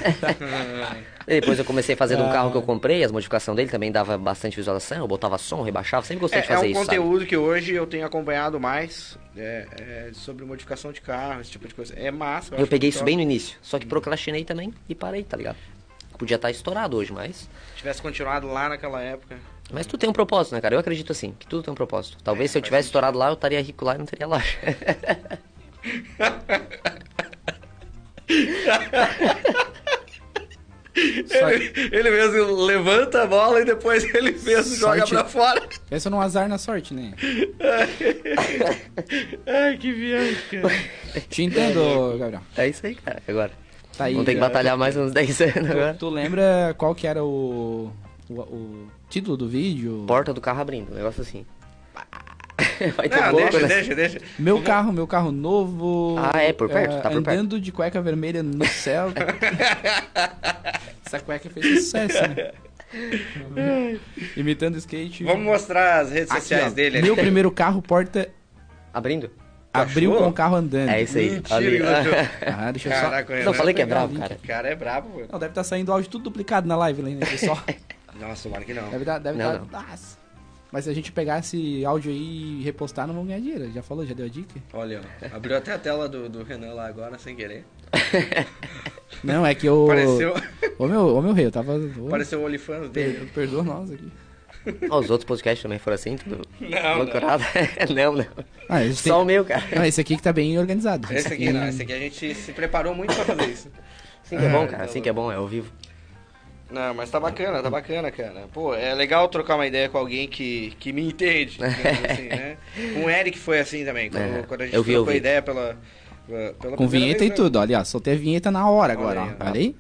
E depois eu comecei a fazer de um Ah. carro que eu comprei, as modificações dele também dava bastante visualização, eu botava som, rebaixava, sempre gostei de É, é fazer um isso, sabe? conteúdo que hoje eu tenho acompanhado mais é, é, sobre modificação de carro, esse tipo de coisa. É massa. Eu acho peguei isso bem no início, só que procrastinei também e parei, tá ligado? Podia estar estourado hoje, mas. Se tivesse continuado lá naquela época. Mas tudo tem um propósito, né, cara? Eu acredito assim, que tudo tem um propósito. Talvez É, se eu tivesse estourado lá, eu estaria rico lá e não teria loja. Ele, ele mesmo levanta a bola e depois ele mesmo joga Sorte- pra fora. Pensa num azar na sorte, né? Ai, que viagem, cara. Te entendo, Gabriel. é isso aí, cara, agora. Tá aí. Vamos ter que já- batalhar mais uns 10 anos agora. Tu, tu lembra qual que era o, o, o título do vídeo? Porta do carro abrindo, um negócio assim. Vai ter Não, pouco, deixa, né? deixa, deixa. Meu carro, meu carro novo. Ah, é, por perto, tá por perto. Andando de cueca vermelha no céu. Essa cueca fez sucesso, né? Imitando skate. Vamos mostrar as redes Aqui, sociais ó, dele. Meu primeiro carro, porta Abrindo? Abriu achou? com o carro andando. É isso aí. Mentira Ali. Ah, deixa eu só. Caraca, Não, falei que é bravo, cara. O cara é brabo, pô. Não, deve estar saindo áudio tudo duplicado na live, né, pessoal? Nossa, tomara que não. Deve dar, deve Não, dar. não. Nossa. Mas se a gente pegar esse áudio aí e repostar, não vamos ganhar dinheiro. Já falou, já deu a dica? Olha, ó, abriu até a tela do, do Renan lá agora, sem querer. Não, é que eu. Pareceu, Ô meu, ô meu rei, eu tava. Pareceu o OnlyFans dele. per- Perdoa nós aqui. Ó, os outros podcasts também foram assim, tudo Não, loucurado. não, não. Ah, esse, Só o tem... meu, cara. não, esse aqui que tá bem organizado. Esse aqui não, esse aqui a gente se preparou muito pra fazer isso. Assim que é bom, Ah, cara. Assim que é bom, é ao vivo. Não, mas tá bacana, tá bacana, cara. Pô, é legal trocar uma ideia com alguém que, que me entende, assim, né? Com o Eric foi assim também, quando, É, quando a gente eu vi, eu trocou vi. ideia pela, pela Com vinheta vez, e tudo, olha, ó, soltei a vinheta na hora agora, Olha aí, ó. ó. Olha aí.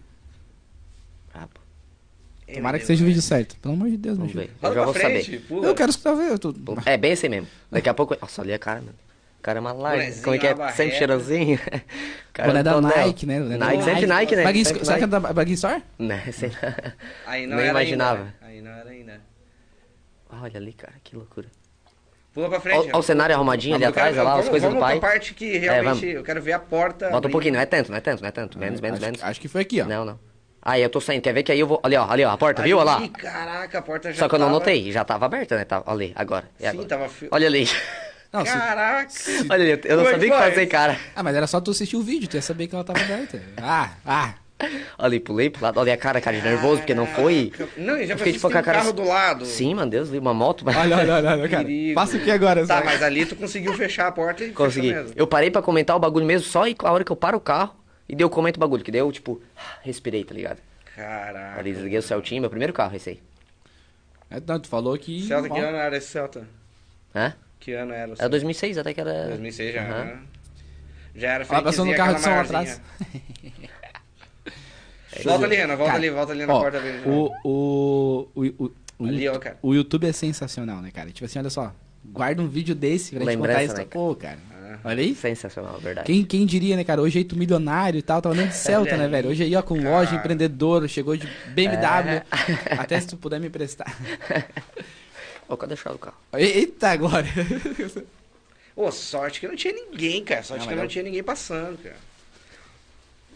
Né? Tomara que seja o vídeo certo. Pelo amor de Deus, meu vamos filho. ver. Eu já vou frente, saber. Eu quero escutar ver. Eu tô... É bem assim mesmo. Daqui a pouco. Nossa, ali a cara, mano. O cara é uma live. Como é que é? Sempre cheirosinho. Cara, Boné da. Nike, né? Boné Nike, sempre Nike, né? Bagui, Sempre será que é da Bagui Store? Né, sei lá. Aí não Nem era imaginava. ainda. Aí não era ainda. Olha ali, cara, que loucura. Pula pra frente. Olha o cenário arrumadinho ali atrás, olha lá, vamos, as coisas do pai. pra parte que realmente vamos. eu quero ver a porta. Bota um pouquinho, não é tanto, não é tanto, não é tanto. Menos, menos, acho, menos. acho que foi aqui, ó. Não, não. Aí eu tô saindo, quer ver que aí eu vou. Ali, ó, ali, ó, a porta, viu? Olha lá. Ih, caraca, a porta já Só que eu não tava- notei, já tava aberta, né? Tava, olha ali, agora. Sim, agora? tava... fi- Olha ali. Não, se- Caraca. Olha ali, eu não Como sabia o que que faz? fazer, cara. Ah, mas era só tu assistir o vídeo, tu ia saber que ela tava aberta. Ah, ah. Olha ali, pulei pro lado, olha a cara, cara, de nervoso, porque não foi. Não, e já Eu fiquei, tipo, com a um cara- carro do lado. Sim, mano, Deus, vi uma moto, mas. Olha, olha, olha, olha, cara. Perigo. Passa aqui agora, Tá, só. mas ali tu conseguiu fechar a porta e Consegui. Eu parei pra comentar o bagulho mesmo, só e a hora que eu paro o carro e deu comento o bagulho, que deu, tipo, respirei, tá ligado? Caraca. Ali desliguei o Celtinho, meu primeiro carro, esse aí. É, não, tu falou que... Celta, que ano era esse Celta? Hã? Que ano era o Era Celta? 2006, até que era. 2006 já, Aham. né? Já era Ó, passou no carro de som atrás. Volta ali, Ana, volta Cara, ali, volta ali na ó, porta dele. o, o, o, o, o, Ali, ó, YouTube- cara. o YouTube é sensacional, né, cara? Tipo assim, olha só. Guarda um vídeo desse pra gente Lembrança, contar isso. né, Pô, cara. Olha aí. Sensacional, verdade. Quem, quem diria, né, cara? Hoje aí tu milionário e tal, tava andando de Celta, né, velho? Hoje aí, ó, com cara. loja, empreendedor, chegou de BMW. É. Até se tu puder me emprestar. Ô, cadê a chave do carro? Eita, Glória. Ô, sorte que não tinha ninguém, cara. Sorte Não, que mas não eu- tinha ninguém passando, cara.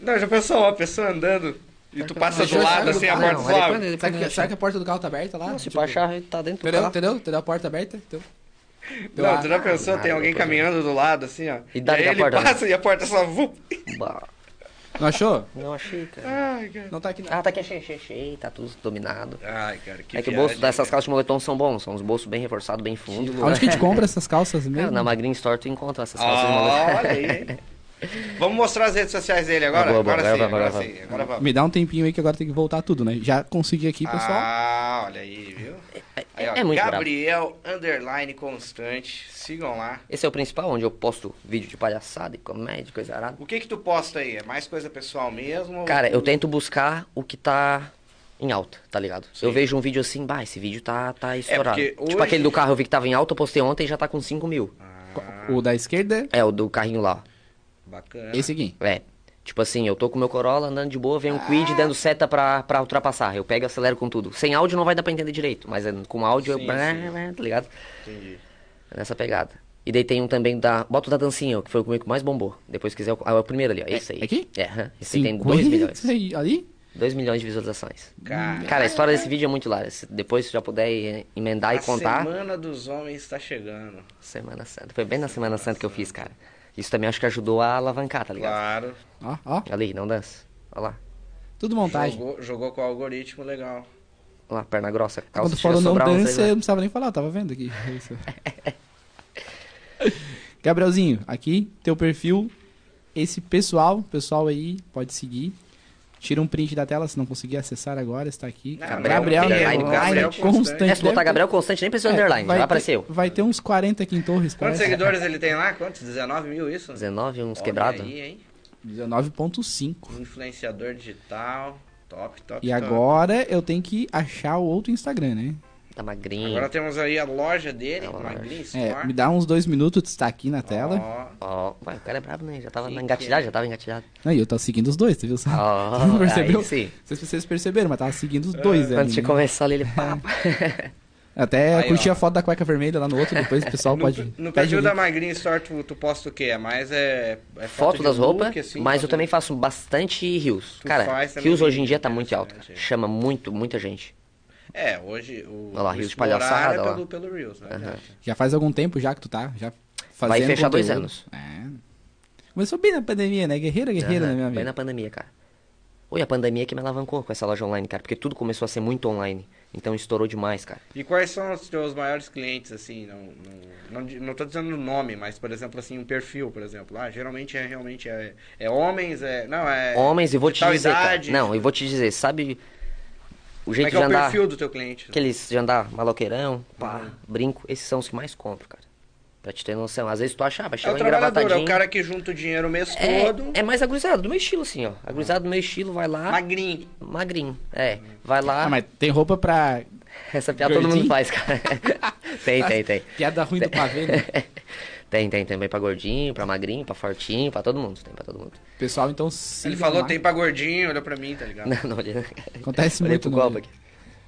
Não, já pensou, ó, a pessoa andando e tu passa do lado assim, a porta suave. mas depois- Será que, a porta do carro tá aberta lá? Não, se Tipo, pra achar, ele tá dentro do Entendeu? carro. Entendeu? Entendeu a porta aberta? Então, Não, tu já pensou, tem alguém caminhando do lado, assim, ó. E dá aí a ele porta, né? passa e a porta só... Bah, Não achou? Não achei, cara. Ai, cara. Não tá aqui não. Ah, tá aqui, achei, achei, achei. Tá tudo dominado. Ai, cara, que é que o bolso dessas cara. calças de moletom são bons. São os bolsos bem reforçados, bem fundos. Onde que a gente compra essas calças Cara, mesmo? na Magrin Store tu encontra essas calças de Ah, moletom. olha aí. Vamos mostrar as redes sociais dele agora? Ah, boa, boa, agora, sim, agora sim, agora vamos. Me dá um tempinho aí que agora tem que voltar tudo, né? Já consegui aqui, pessoal. Ah, olha aí, viu? Aí, ó, é muito. Gabriel Underline Constante. Sigam lá. Esse é o principal, onde eu posto vídeo de palhaçada e comédia, coisa arada. O que que tu posta aí? É mais coisa pessoal mesmo? ou Cara, tu- eu tento buscar o que tá em alta, tá ligado? Sim. Eu vejo um vídeo assim, bah, esse vídeo tá, tá estourado. porque Tipo hoje- aquele do carro eu vi que tava em alta, eu postei ontem e já tá com 5 mil. O da esquerda, É, o do carrinho lá. Bacana. esse aqui. É. Tipo assim, eu tô com o meu Corolla andando de boa, vem um Ah. Quid dando seta pra, pra ultrapassar. Eu pego e acelero com tudo. Sem áudio não vai dar pra entender direito, mas é, com áudio Sim, eu. sim. Tá ligado? Entendi. É Nessa pegada. E daí tem um também da. Bota o da dancinha, que foi o que mais bombou. Depois se quiser. Ah, é o primeiro ali, ó. Esse aí. aqui? É, esse aí tem 2 50 milhões. aí, ali? 2 milhões de visualizações. Cara, Cara, a história desse vídeo é muito hilária. Se Depois se já puder eh, emendar a e contar. Semana dos Homens tá chegando. Semana Santa. Foi bem na Semana Santa que eu fiz, cara. Isso também acho que ajudou a alavancar, tá ligado? Claro. Ó, ó. Ali, não dança. Olha lá. Tudo montagem. Jogou, jogou com o algoritmo legal. Olha lá, perna grossa. Calça Quando falou não dança, eu não precisava nem falar, eu tava vendo aqui. Isso. Gabrielzinho, aqui, teu perfil. Esse pessoal, pessoal aí, pode seguir. Tira um print da tela se não conseguir acessar agora, está aqui. Não, Gabriel, Gabriel Underline Gabriel Constante. Constante. É, se botar Gabriel Constante, nem precisa de É, underline, já vai ter- aparecer eu. Vai ter uns 40 aqui em Torres. Quantos parece. seguidores ele tem lá? Quantos? 19 mil isso? 19, uns Olha quebrados. Aí, hein? 19.5. Influenciador digital. Top, top, E top. agora eu tenho que achar o outro Instagram, né? Tá magrinho. Agora temos aí a loja dele, A loja. Magrin É, Store. me dá uns dois minutos, está aqui na tela. Ó, Ó, vai, o cara é brabo, né? Já tava engatilhado, que é? já tava engatilhado. Aí eu tô seguindo os dois, tu viu? só? Ó, Não percebeu? aí sim. Não sei se vocês perceberam, mas tava seguindo os dois Quando ali, você né? começou ali, ele pá. Até Aí, curti ó. a foto da cueca vermelha lá no outro, depois o pessoal no, pode. no perfil da link. Magrin Store, tu, tu posta o quê? É mais é, é Foto de das roupas, assim, mas eu foto também de- faço bastante rios. Cara, rios hoje em dia tá muito alto, cara. Chama muito, muita gente. É, hoje o, Olha lá, o rios de palhaçada, é pelo, pelo Reels, né? Aham. Já faz algum tempo já que tu tá já fazendo Vai fechar dois conteúdo. anos. É. Começou bem na pandemia, né? Guerreira, guerreira, Aham, né, meu Bem amigo? na pandemia, cara. Oi, a pandemia que me alavancou com essa loja online, cara. Porque tudo começou a ser muito online. Então estourou demais, cara. E quais são os teus maiores clientes, assim? Não, não, não, não tô dizendo o nome, mas, por exemplo, assim, um perfil, por exemplo. Ah, geralmente é realmente é, é homens, é. Não, é. Homens, e vou te dizer, idade. cara. Não, eu vou te dizer, sabe o Como jeito é que é de o andar, perfil do teu cliente? aqueles de andar maloqueirão, pá, Uhum. brinco, esses são os que mais compro, cara. Pra te ter noção. Às vezes tu acha, vai É chegar o um é engravatadinho. o cara que junta o dinheiro o mês É, todo. é mais agurizado, do meu estilo, assim, ó. Agurizado do meu estilo, vai lá, Magrinho. magrinho. É, vai lá. Ah, mas tem roupa pra. Essa piada todo Gordinho? mundo faz, cara. tem, tem, tem. Piada ruim do pavê, né? Tem, tem também pra gordinho, pra magrinho, pra fortinho, pra todo mundo. Tem pra todo mundo. Pessoal, então sigam Ele falou, lá. tem pra gordinho, olha pra mim, tá ligado? Não, não, olhei. Acontece olhei muito pro copo aqui.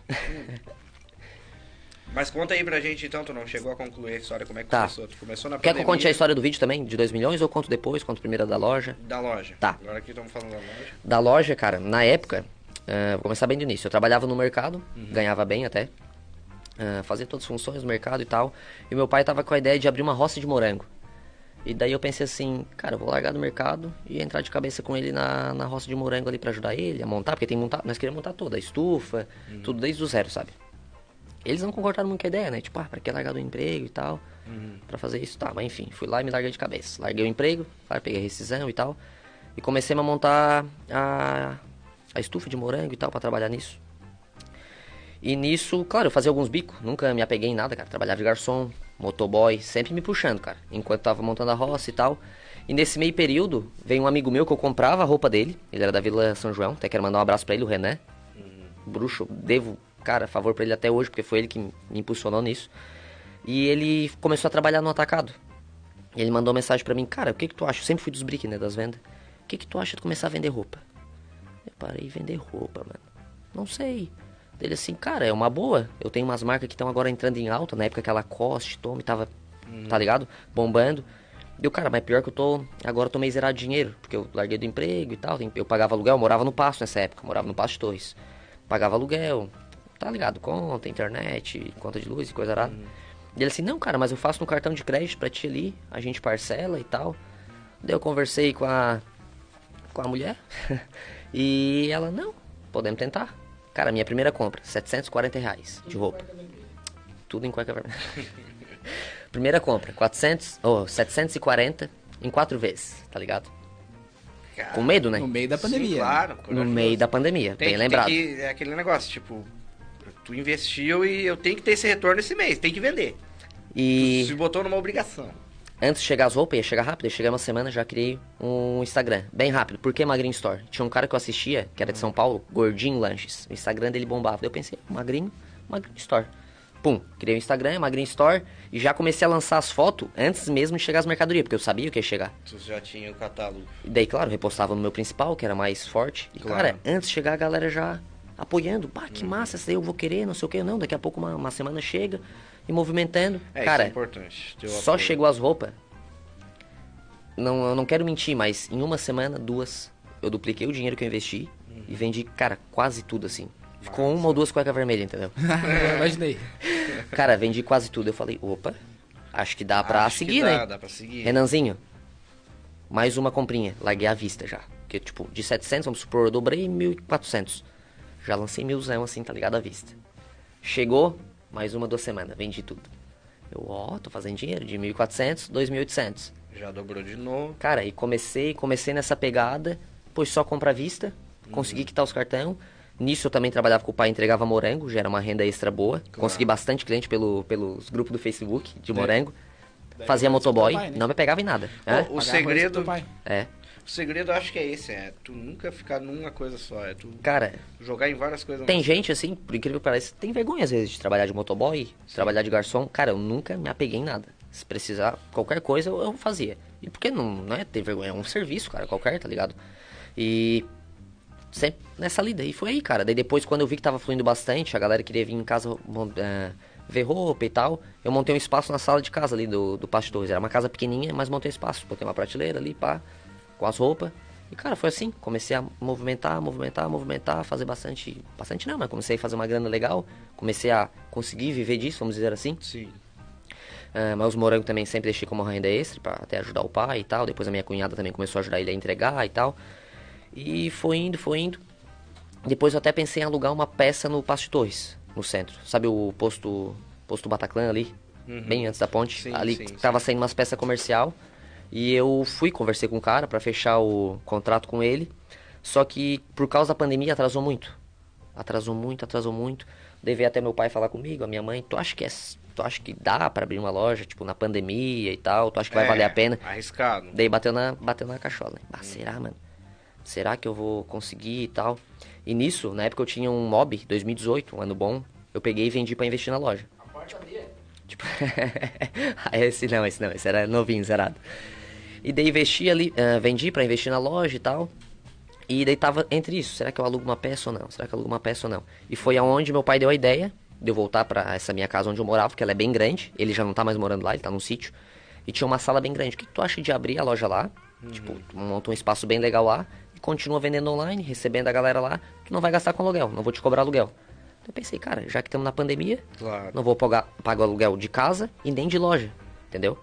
Mas conta aí pra gente então, tu não chegou a concluir a história, como é que Tá. começou? Tu começou na Quer que eu conte a história do vídeo também, de 2 milhões, ou conto depois, conto primeiro da loja? da loja. Tá. Agora aqui estamos falando da loja. Da loja, cara, na época, ah, vou começar bem do início. Eu trabalhava no mercado, ganhava bem até, ah, fazia todas as funções do mercado e tal. E meu pai tava com a ideia de abrir uma roça de morango. E daí eu pensei assim, cara, eu vou largar do mercado e entrar de cabeça com ele na, na roça de morango ali pra ajudar ele a montar, porque tem montar, nós queríamos montar toda, a estufa, tudo desde o zero, sabe? Eles não concordaram muito com a ideia, né? Tipo, ah, pra que largar do emprego e tal, pra fazer isso, tá. Mas enfim, fui lá e me larguei de cabeça. Larguei o emprego, claro, peguei a rescisão e tal, e comecei a montar a, a estufa de morango e tal, pra trabalhar nisso. E nisso, claro, eu fazia alguns bicos, nunca me apeguei em nada, cara. Trabalhava de garçom, motoboy, sempre me puxando, cara. Enquanto tava montando a roça e tal. E nesse meio período, veio um amigo meu que eu comprava a roupa dele. Ele era da Vila São João, até quero mandar um abraço pra ele, o René. Bruxo, devo, cara, favor pra ele até hoje, porque foi ele que me impulsionou nisso. E ele começou a trabalhar no atacado. E ele mandou mensagem pra mim, cara, o que que tu acha? Eu sempre fui dos brick, né, das vendas. O que que tu acha de começar a vender roupa? Eu parei de vender roupa, mano. Não sei. Dele assim, cara, é uma boa. Eu tenho umas marcas que estão agora entrando em alta. Na época que ela Coste, Tome, tava, tá ligado? Bombando. Deu, cara, mas pior que eu tô. Agora eu tô meio zerado de dinheiro. Porque eu larguei do emprego e tal. Eu pagava aluguel, eu morava no Pasto nessa época. Morava no Pasto de Torres. Pagava aluguel, tá ligado? Conta, internet, conta de luz e coisa arada. E ele assim, não, cara, mas eu faço no cartão de crédito pra ti ali, a gente parcela e tal. Daí eu conversei com a, com a mulher e ela, não, podemos tentar. Cara, minha primeira compra, 740 reais de roupa. Tudo em cueca vermelha. primeira compra, 400, ou 740 em quatro vezes, tá ligado? Cara, Com medo, né? No meio da sim, pandemia. claro. No meio da pandemia, Tem, bem tem lembrado. que- é aquele negócio, tipo, tu investiu e eu tenho que ter esse retorno esse mês, tem que vender. E Se botou numa obrigação. Antes de chegar as roupas, ia chegar rápido, ia chegar uma semana, já criei um Instagram, bem rápido. Por que Magrinho Store? Tinha um cara que eu assistia, que era de São Paulo, Gordinho Lanches. O Instagram dele bombava. Daí eu pensei, Magrinho, Magrinho Store. Pum, criei o Instagram, Magrinho Store, e já comecei a lançar as fotos antes mesmo de chegar as mercadorias, porque eu sabia o que ia chegar. Tu já tinha o catálogo. E daí, claro, repostava no meu principal, que era mais forte. E, Claro. cara, antes de chegar a galera já apoiando. Pá, que massa, essa daí eu vou querer, não sei o que. Não, daqui a pouco uma, uma semana chega e movimentando. É, cara, isso é importante. só apoio. chegou as roupas. Não, eu não quero mentir, mas em uma semana, duas, eu dupliquei o dinheiro que eu investi Uhum. e vendi, cara, quase tudo assim. Ficou uma ou duas cuecas vermelhas, entendeu? Imaginei. cara, vendi quase tudo. Eu falei, opa, acho que dá pra Acho que seguir, dá, né? Dá pra seguir. Renanzinho, mais uma comprinha. Larguei à vista já. Porque, tipo, de 700, vamos supor, eu dobrei 1.400. Já lancei milzão assim, tá ligado? À vista. Chegou, mais uma, duas semanas. Vendi tudo. Eu, ó, tô fazendo dinheiro. De 1.400, 2.800. Já dobrou de novo. Cara, e comecei, comecei nessa pegada. Pois só compra à vista. Consegui quitar os cartão. Nisso eu também trabalhava com o pai, entregava morango. Já era uma renda extra boa. Consegui bastante cliente pelo, pelos grupos do Facebook de morango. Fazia Daí motoboy. teu pai, né? Não me pegava em nada. O Pagar arroz segredo. É. O segredo eu acho que é esse, é tu nunca ficar numa coisa só, é tu Cara, jogar em várias coisas. Tem gente, assim, por incrível que pareça, tem vergonha às vezes de trabalhar de motoboy, trabalhar de garçom. Cara, eu nunca me apeguei em nada. Se precisar, qualquer coisa eu, eu fazia. E porque não, não é ter vergonha, é um serviço, cara, qualquer, tá ligado? E sempre nessa lida. E foi aí, cara. Daí depois, quando eu vi que tava fluindo bastante, a galera queria vir em casa eh, ver roupa e tal, eu montei um espaço na sala de casa ali do, do Pátio Torres. Era uma casa pequenininha, mas montei um espaço. Botei uma prateleira ali, pá, com as roupas. E, cara, foi assim. Comecei a movimentar, movimentar, movimentar, fazer bastante... Bastante não, mas comecei a fazer uma grana legal. Comecei a conseguir viver disso, vamos dizer assim. Sim. Ah, mas os morangos também sempre deixei como renda extra pra até ajudar o pai e tal. Depois a minha cunhada também começou a ajudar ele a entregar e tal. E foi indo, foi indo. Depois eu até pensei em alugar uma peça no Passo de Torres, no centro. Sabe o posto posto Bataclan ali? Bem antes da ponte. Sim, ali sim, tava saindo umas peças comercial. E eu fui, conversei com o cara pra fechar o contrato com ele. Só que por causa da pandemia atrasou muito. Atrasou muito, atrasou muito. Devia até meu pai falar comigo, a minha mãe, tu acha que é, tu acha que dá pra abrir uma loja, tipo, na pandemia e tal? Tu acha que vai É, valer a pena? Arriscado. Daí bateu na, bateu na cachola. Ah, será, mano? Será que eu vou conseguir e tal? E nisso, na época eu tinha um mob, 2018, um ano bom. Eu peguei e vendi pra investir na loja. Tipo, Ah, esse não, esse não, esse era novinho, zerado. E daí investi ali, ah, vendi pra investir na loja e tal. E daí tava entre isso, será que eu alugo uma peça ou não? Será que eu alugo uma peça ou não? E foi aonde meu pai deu a ideia de eu voltar pra essa minha casa onde eu morava, porque ela é bem grande. Ele já não tá mais morando lá, ele tá num sítio. E tinha uma sala bem grande. O que, que tu acha de abrir a loja lá? Tipo, tu monta um espaço bem legal lá e continua vendendo online, recebendo a galera lá, que não vai gastar com aluguel, não vou te cobrar aluguel. Então eu pensei, cara, já que estamos na pandemia, Claro. não vou pagar, pagar o aluguel de casa e nem de loja, entendeu?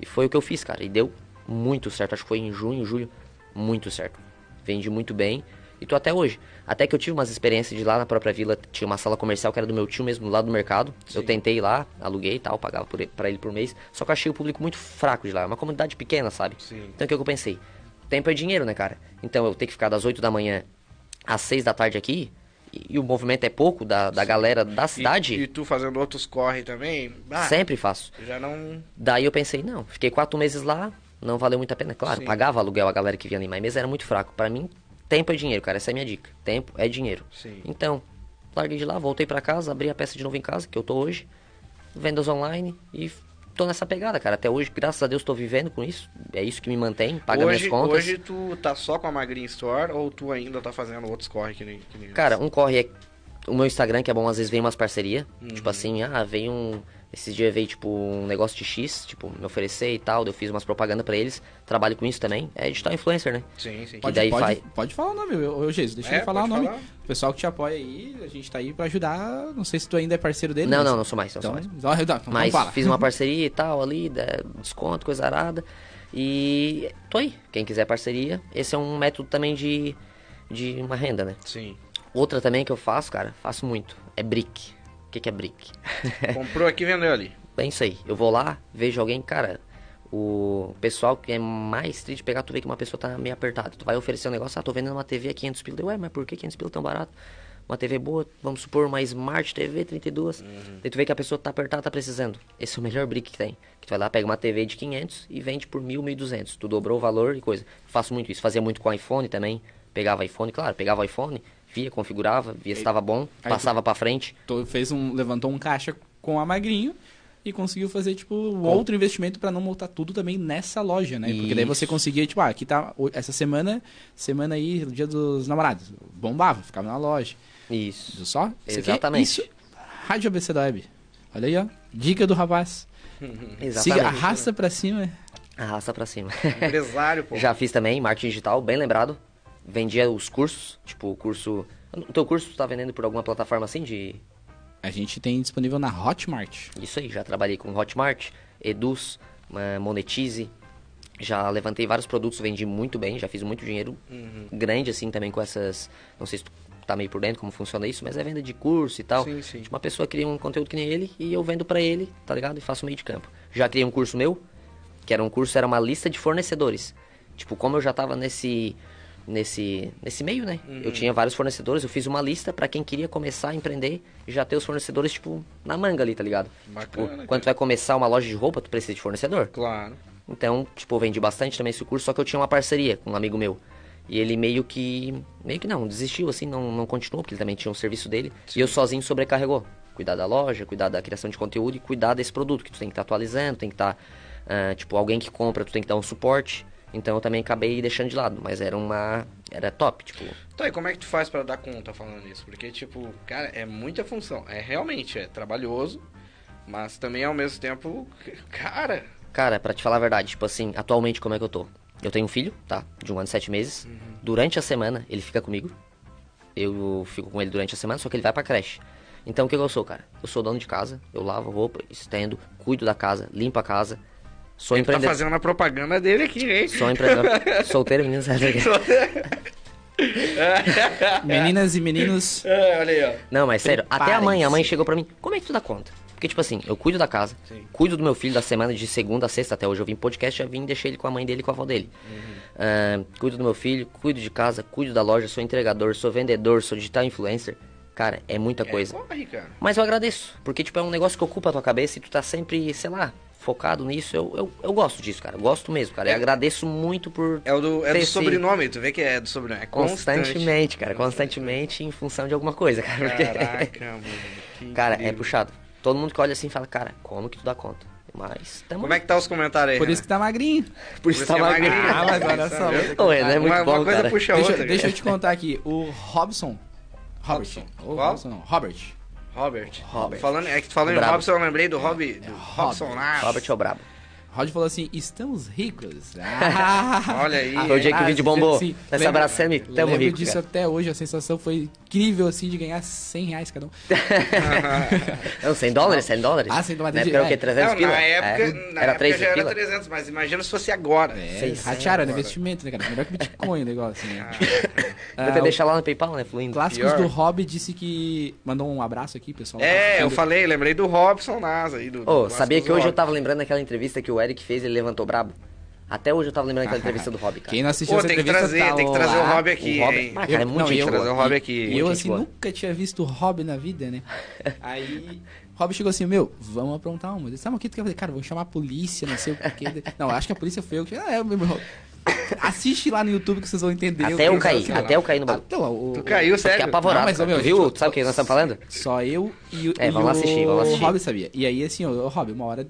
E foi o que eu fiz, cara, e deu muito certo. Acho que foi em junho, julho, muito certo. Vendi muito bem e tô até hoje. Até que eu tive umas experiências de lá na própria vila, tinha uma sala comercial que era do meu tio mesmo, do lado do mercado. Eu tentei ir lá, aluguei e tal, pagava por ele, pra ele por mês. Só que eu achei o público muito fraco de lá, é uma comunidade pequena, sabe? Sim. Então o que eu pensei? Tempo é dinheiro, né, cara? Então eu tenho que ficar das 8 da manhã às 6 da tarde aqui, e, e o movimento é pouco da, da galera da cidade. E, e tu fazendo outros corre também? Ah, Sempre faço. Já não. Daí eu pensei, não, fiquei quatro meses lá, não valeu muito a pena. Claro, Sim. pagava aluguel a galera que vinha ali, mas era muito fraco. Pra mim, tempo é dinheiro, cara. Essa é a minha dica. Tempo é dinheiro. Sim. Então, larguei de lá, voltei pra casa, abri a peça de novo em casa, que eu tô hoje, vendas online e tô nessa pegada, cara. Até hoje, graças a Deus, tô vivendo com isso. É isso que me mantém, paga hoje, minhas contas. hoje tu tá só com a Magrinha Store ou tu ainda tá fazendo outros corre que nem. Que nem Cara, um corre é o meu Instagram, que é bom, às vezes vem umas parcerias. Uhum. Tipo assim, ah, vem um. Esses dias veio, tipo, um negócio de X, tipo, me oferecer e tal, eu fiz umas propagandas pra eles. Trabalho com isso também. É digital influencer, né? Sim, sim. E Pode, daí pode, faz- pode falar o nome, ô ô, Jesus, deixa É, ele falar o nome. falar. O pessoal que te apoia aí, a gente tá aí pra ajudar. Não sei se tu ainda é parceiro dele. Não, mas- não, não sou mais, não Então, sou mais. então, então, então Mas fala. fiz uma parceria e tal ali, desconto, coisa arada. E tô aí. Quem quiser parceria, esse é um método também de, de uma renda, né? Sim. Outra também que eu faço, cara, faço muito, é brick. Que, que é brick? Comprou aqui e vendeu ali. É isso aí. Eu vou lá, vejo alguém, cara. O pessoal que é mais triste de pegar, tu vê que uma pessoa tá meio apertada. Tu vai oferecer um negócio, ah, tô vendendo uma TV a 500 pila. Ué, mas por que 500 pila tão barato? Uma TV boa, vamos supor, uma Smart TV 32. Daí tu vê que a pessoa tá apertada, tá precisando. Esse é o melhor brick que tem. Que tu vai lá, pega uma TV de 500 e vende por 1.000, 1.200. Tu dobrou o valor e coisa. Faço muito isso. Fazia muito com iPhone também. Pegava iPhone, claro, pegava iPhone, via, configurava, via se estava bom, aí passava pra frente. Tu fez um, levantou um caixa com a Magrinho e conseguiu fazer, tipo, outro investimento pra não montar tudo também nessa loja, né? Porque daí você Isso. conseguia, tipo, ah, aqui tá, essa semana, semana aí, dia dos namorados, bombava, ficava na loja. Isso. Viu só? Isso aqui- Exatamente. isso, Rádio ABC da Web. Olha aí, ó. Dica do rapaz. Exatamente. Siga, arrasta pra cima. Arrasta pra cima. Empresário, pô. Já fiz também, marketing digital, bem lembrado. Vendia os cursos, tipo, o curso... O teu curso tu tá vendendo por alguma plataforma assim de... A gente tem disponível na Hotmart. Isso aí, já trabalhei com Hotmart, Eduz, Monetize. Já levantei vários produtos, vendi muito bem, já fiz muito dinheiro grande assim também com essas... Não sei se tu tá meio por dentro como funciona isso, mas é venda de curso e tal. Sim, sim. Tipo, uma pessoa cria um conteúdo que nem ele e eu vendo pra ele, tá ligado? E faço meio de campo. Já criei um curso meu, que era um curso, era uma lista de fornecedores. Tipo, como eu já tava nesse nesse nesse meio, né? Uhum. Eu tinha vários fornecedores, eu fiz uma lista pra quem queria começar a empreender e já ter os fornecedores tipo na manga ali, tá ligado? Bacana, tipo, quando tu vai começar uma loja de roupa, tu precisa de fornecedor. Claro. Então, tipo, eu vendi bastante também esse curso, só que eu tinha uma parceria com um amigo meu. E ele meio que. meio que não, desistiu, assim, não, não continuou, porque ele também tinha um serviço dele. E eu sozinho sobrecarregou. Cuidar da loja, cuidar da criação de conteúdo e cuidar desse produto, que tu tem que estar atualizando, tem que estar. ah, tipo, alguém que compra, tu tem que dar um suporte. Então eu também acabei deixando de lado, mas era uma. Era top, tipo. Então, e como é que tu faz pra dar conta falando isso? Porque, tipo, cara, é muita função. É realmente, é trabalhoso, mas também ao mesmo tempo, cara, Cara, pra te falar a verdade, tipo assim, atualmente como é que eu tô? Eu tenho um filho, tá? De um ano e sete meses. Durante a semana, ele fica comigo. Eu fico com ele durante a semana, só que ele vai pra creche. Então o que, que eu sou, cara? Eu sou dono de casa, eu lavo roupa, estendo, cuido da casa, limpo a casa. Sou ele tá empreendedor. fazendo a propaganda dele aqui, hein? Sou empreendedor. Solteiro, menino, sabe? Meninas e meninos, É, olha aí, ó. Não, mas sério, até a mãe, a mãe chegou pra mim, como é que tu dá conta? Porque, tipo assim, eu cuido da casa, Sim. cuido do meu filho da semana de segunda a sexta, até hoje eu vim podcast, já vim e deixei ele com a mãe dele e com a avó dele. Ah, cuido do meu filho, cuido de casa, cuido da loja, sou entregador, sou vendedor, sou digital influencer. Cara, é muita coisa. É, corre, cara. Mas eu agradeço, porque, tipo, é um negócio que ocupa a tua cabeça e tu tá sempre, sei lá, focado nisso. Eu, eu, eu gosto disso, cara, gosto mesmo, cara. E É. agradeço muito por... É, o do, é ter do esse- sobrenome, tu vê que é do sobrenome. É constante. Constantemente, cara, constantemente em função de alguma coisa, cara. porque- Caraca, mano. Cara, é incrível. puxado. Todo mundo que olha assim fala, cara, como que tu dá conta? Mas tamo... Como é que tá os comentários aí? por isso que tá magrinho. Por isso tá que é magrinho. magrinho. Ah, mas olha só. Ô, é muito uma, bom, uma coisa cara. puxa a Deixa, outra. deixa eu te contar aqui, o Robson. Robert. Robson. Robson não, Robert. Robert. Robert. Falando, é que falando em. Robson, eu lembrei do Rob, do Robson Nash. Robert é o brabo. Rod falou assim: estamos ricos. Ah, Olha aí. Foi o dia que o vídeo bombou. sim. Nós Lembra- abraçamos e tamo Lembro rico, disso cara. até hoje, a sensação foi incrível assim de ganhar 100 reais cada um. Não, 100 dólares, 100 dólares. Ah, 100 dólares Na de- época era o quê? é. 300 Não, pila? na época, É. na Era época 3 já era pila? 300, mas imagina se fosse agora. É, ratearam, era agora. investimento, né, cara? Melhor que Bitcoin o negócio, né? Deve ter Ah, deixado lá no PayPal, né? Fluindo. Clássicos Pior. do Hobby disse que. Mandou um abraço aqui, pessoal. É, eu falei, lembrei do Robson Nasa aí. Do, sabia que hoje eu tava lembrando daquela entrevista que o Eric fez, ele levantou brabo? Até hoje eu tava lembrando daquela entrevista do Hobby, cara. Quem não assistiu Pô, essa tem que entrevista trazer, tá tem que trazer o lá. Rob aqui, O Rob- hein? Ah, cara, é muito não, eu. Trazer o Rob aqui. E eu, assim, boa. nunca tinha visto o Rob na vida, né? Aí, o Rob chegou assim, meu, vamos aprontar uma. Eu ah, mas o que tu quer fazer? Cara, vou chamar a polícia, não sei o quê. Não, acho que a polícia foi eu que... Ah, é, meu... Assiste lá no YouTube que vocês vão entender. Até eu que caí, até lá. eu caí no bagulho. Até lá, o- Tu caiu, Fiquei sério? apavorado. Não, mas, ô, meu, cara. Viu? tipo, Tu sabe o que nós estamos falando? Só eu e, o- É, e vamos o, assistir, vamos assistir. Rob sabia. E aí, assim, ô, Rob, uma hora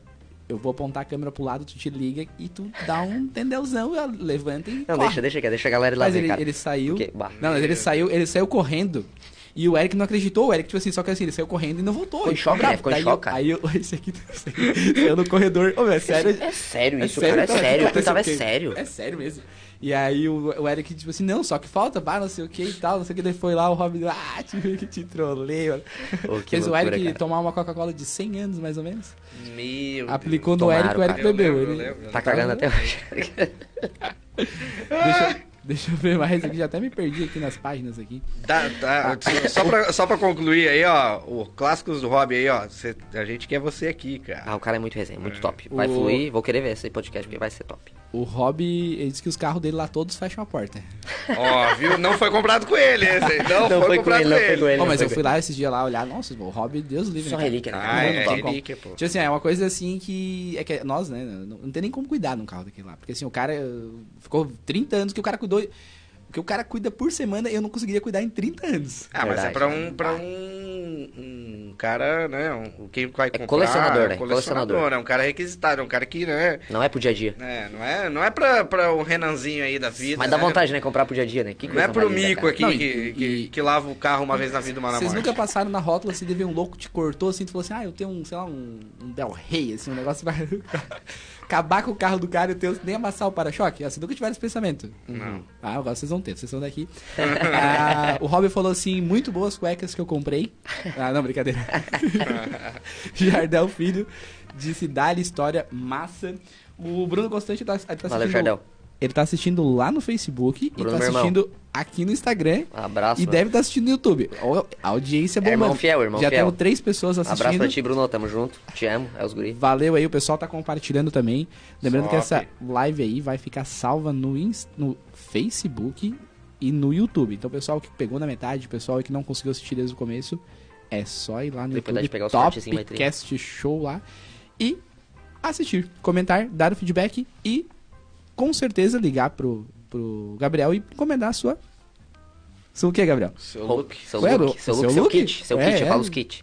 eu vou apontar a câmera pro lado, tu te liga e tu dá um tendeuzão, levanta e Não, corre. deixa, deixa, deixa a galera ir lá Mas ver, ele, cara. ele saiu. Bah. Não, mas ele saiu, ele saiu correndo. E o Eric não acreditou, o Eric, tipo assim, só que assim, ele saiu correndo e não voltou. Ficou em choque, né? Ficou em choque. Aí eu, esse aqui, aqui saiu no corredor. Ô, meu, é sério. É sério É isso, cara, é sério. Eu pensava, é quê? sério. É sério mesmo. E aí o, o Eric, tipo assim, não, só que falta, pá, não sei o que e tal, não sei o que. Daí foi lá, o Robin, ah, tive que te trolei, mano. Ô, que Fez o loucura, Eric cara. tomar uma Coca-Cola de 100 anos, mais ou menos. Meu Aplicou no Tomaram, Eric, o Eric cara. Eu bebeu. lembro, eu ele... lembro, Tá cagando até hoje. Deixa, deixa eu ver mais aqui, já até me perdi aqui nas páginas aqui. Tá, tá. Só, pra, só pra concluir aí, ó, o Clássicos do Hobby aí, ó. cê- a gente quer você aqui, cara. Ah, o cara é muito resenha, muito top. Vai O- fluir, vou querer ver esse podcast porque vai ser top. O Rob, ele disse que os carros dele lá todos fecham a porta. Ó, viu? Não foi comprado com ele esse aí. Não, Não foi, foi com comprado ele, não foi com ele. Ó, mas foi eu fui lá esses dias lá olhar, nossa, o Rob, Deus livre. Só né, relíquia, né? Ah, é top. relíquia, pô. Tipo assim, é uma coisa assim que. É que nós, né? Não, não tem nem como cuidar num carro daquele lá. Porque assim, o cara. eh, Ficou 30 anos que o cara cuidou. O que o cara cuida por semana, eu não conseguiria cuidar em 30 anos. Ah, mas é Verdade. pra um, pra um, um cara, né? Um, quem vai comprar. colecionador, é um né? Colecionador, Colecionador. né? Um cara requisitado, um cara que, né? Não é pro dia a dia. É, não é, não é pra, pra o Renanzinho aí da vida. Mas dá né? vontade, né? Comprar pro dia a dia, né? Que Não é pro linda, mico cara. aqui Não, que, e- que, e- que lava o carro uma vez na vida, uma na Vocês morte. nunca passaram na rótula assim, de ver um louco te cortou assim, tu falou assim, ah, eu tenho um, sei lá, um, um Del Rey, assim, um negócio acabar com o carro do cara e o teu nem amassar o para-choque. Assim, nunca tiveram esse pensamento. Não. Ah, agora vocês vão ter, vocês são daqui. Ah, o Robin falou assim, muito boas cuecas que eu comprei. Ah, não, brincadeira. Jardel Filho disse, dá-lhe história massa. O Bruno Constante tá, ele tá Valeu, assistindo... Jardel. Ele tá assistindo lá no Facebook Bruno, e tá meu irmão. Aqui no Instagram. Abraço. E mano. deve estar assistindo no YouTube. A audiência É irmão bombando. fiel, irmão Já fiel. temos três pessoas assistindo. Abraço pra ti, Bruno. Tamo junto. Te amo. É os guri. Valeu aí, o pessoal tá compartilhando também. Lembrando que Top. essa live aí vai ficar salva no, no Facebook e no YouTube. Então, o pessoal que pegou na metade, o pessoal que não conseguiu assistir desde o começo, é só ir lá no Depois YouTube, pegar os vai ter. Topcast Show lá e assistir, comentar, dar o feedback e com certeza ligar pro, pro Gabriel e encomendar a sua. Seu o que, Gabriel? Seu look. Seu Qual look, seu seu look, seu look? kit. Seu É, kit, eu é. falo os kit.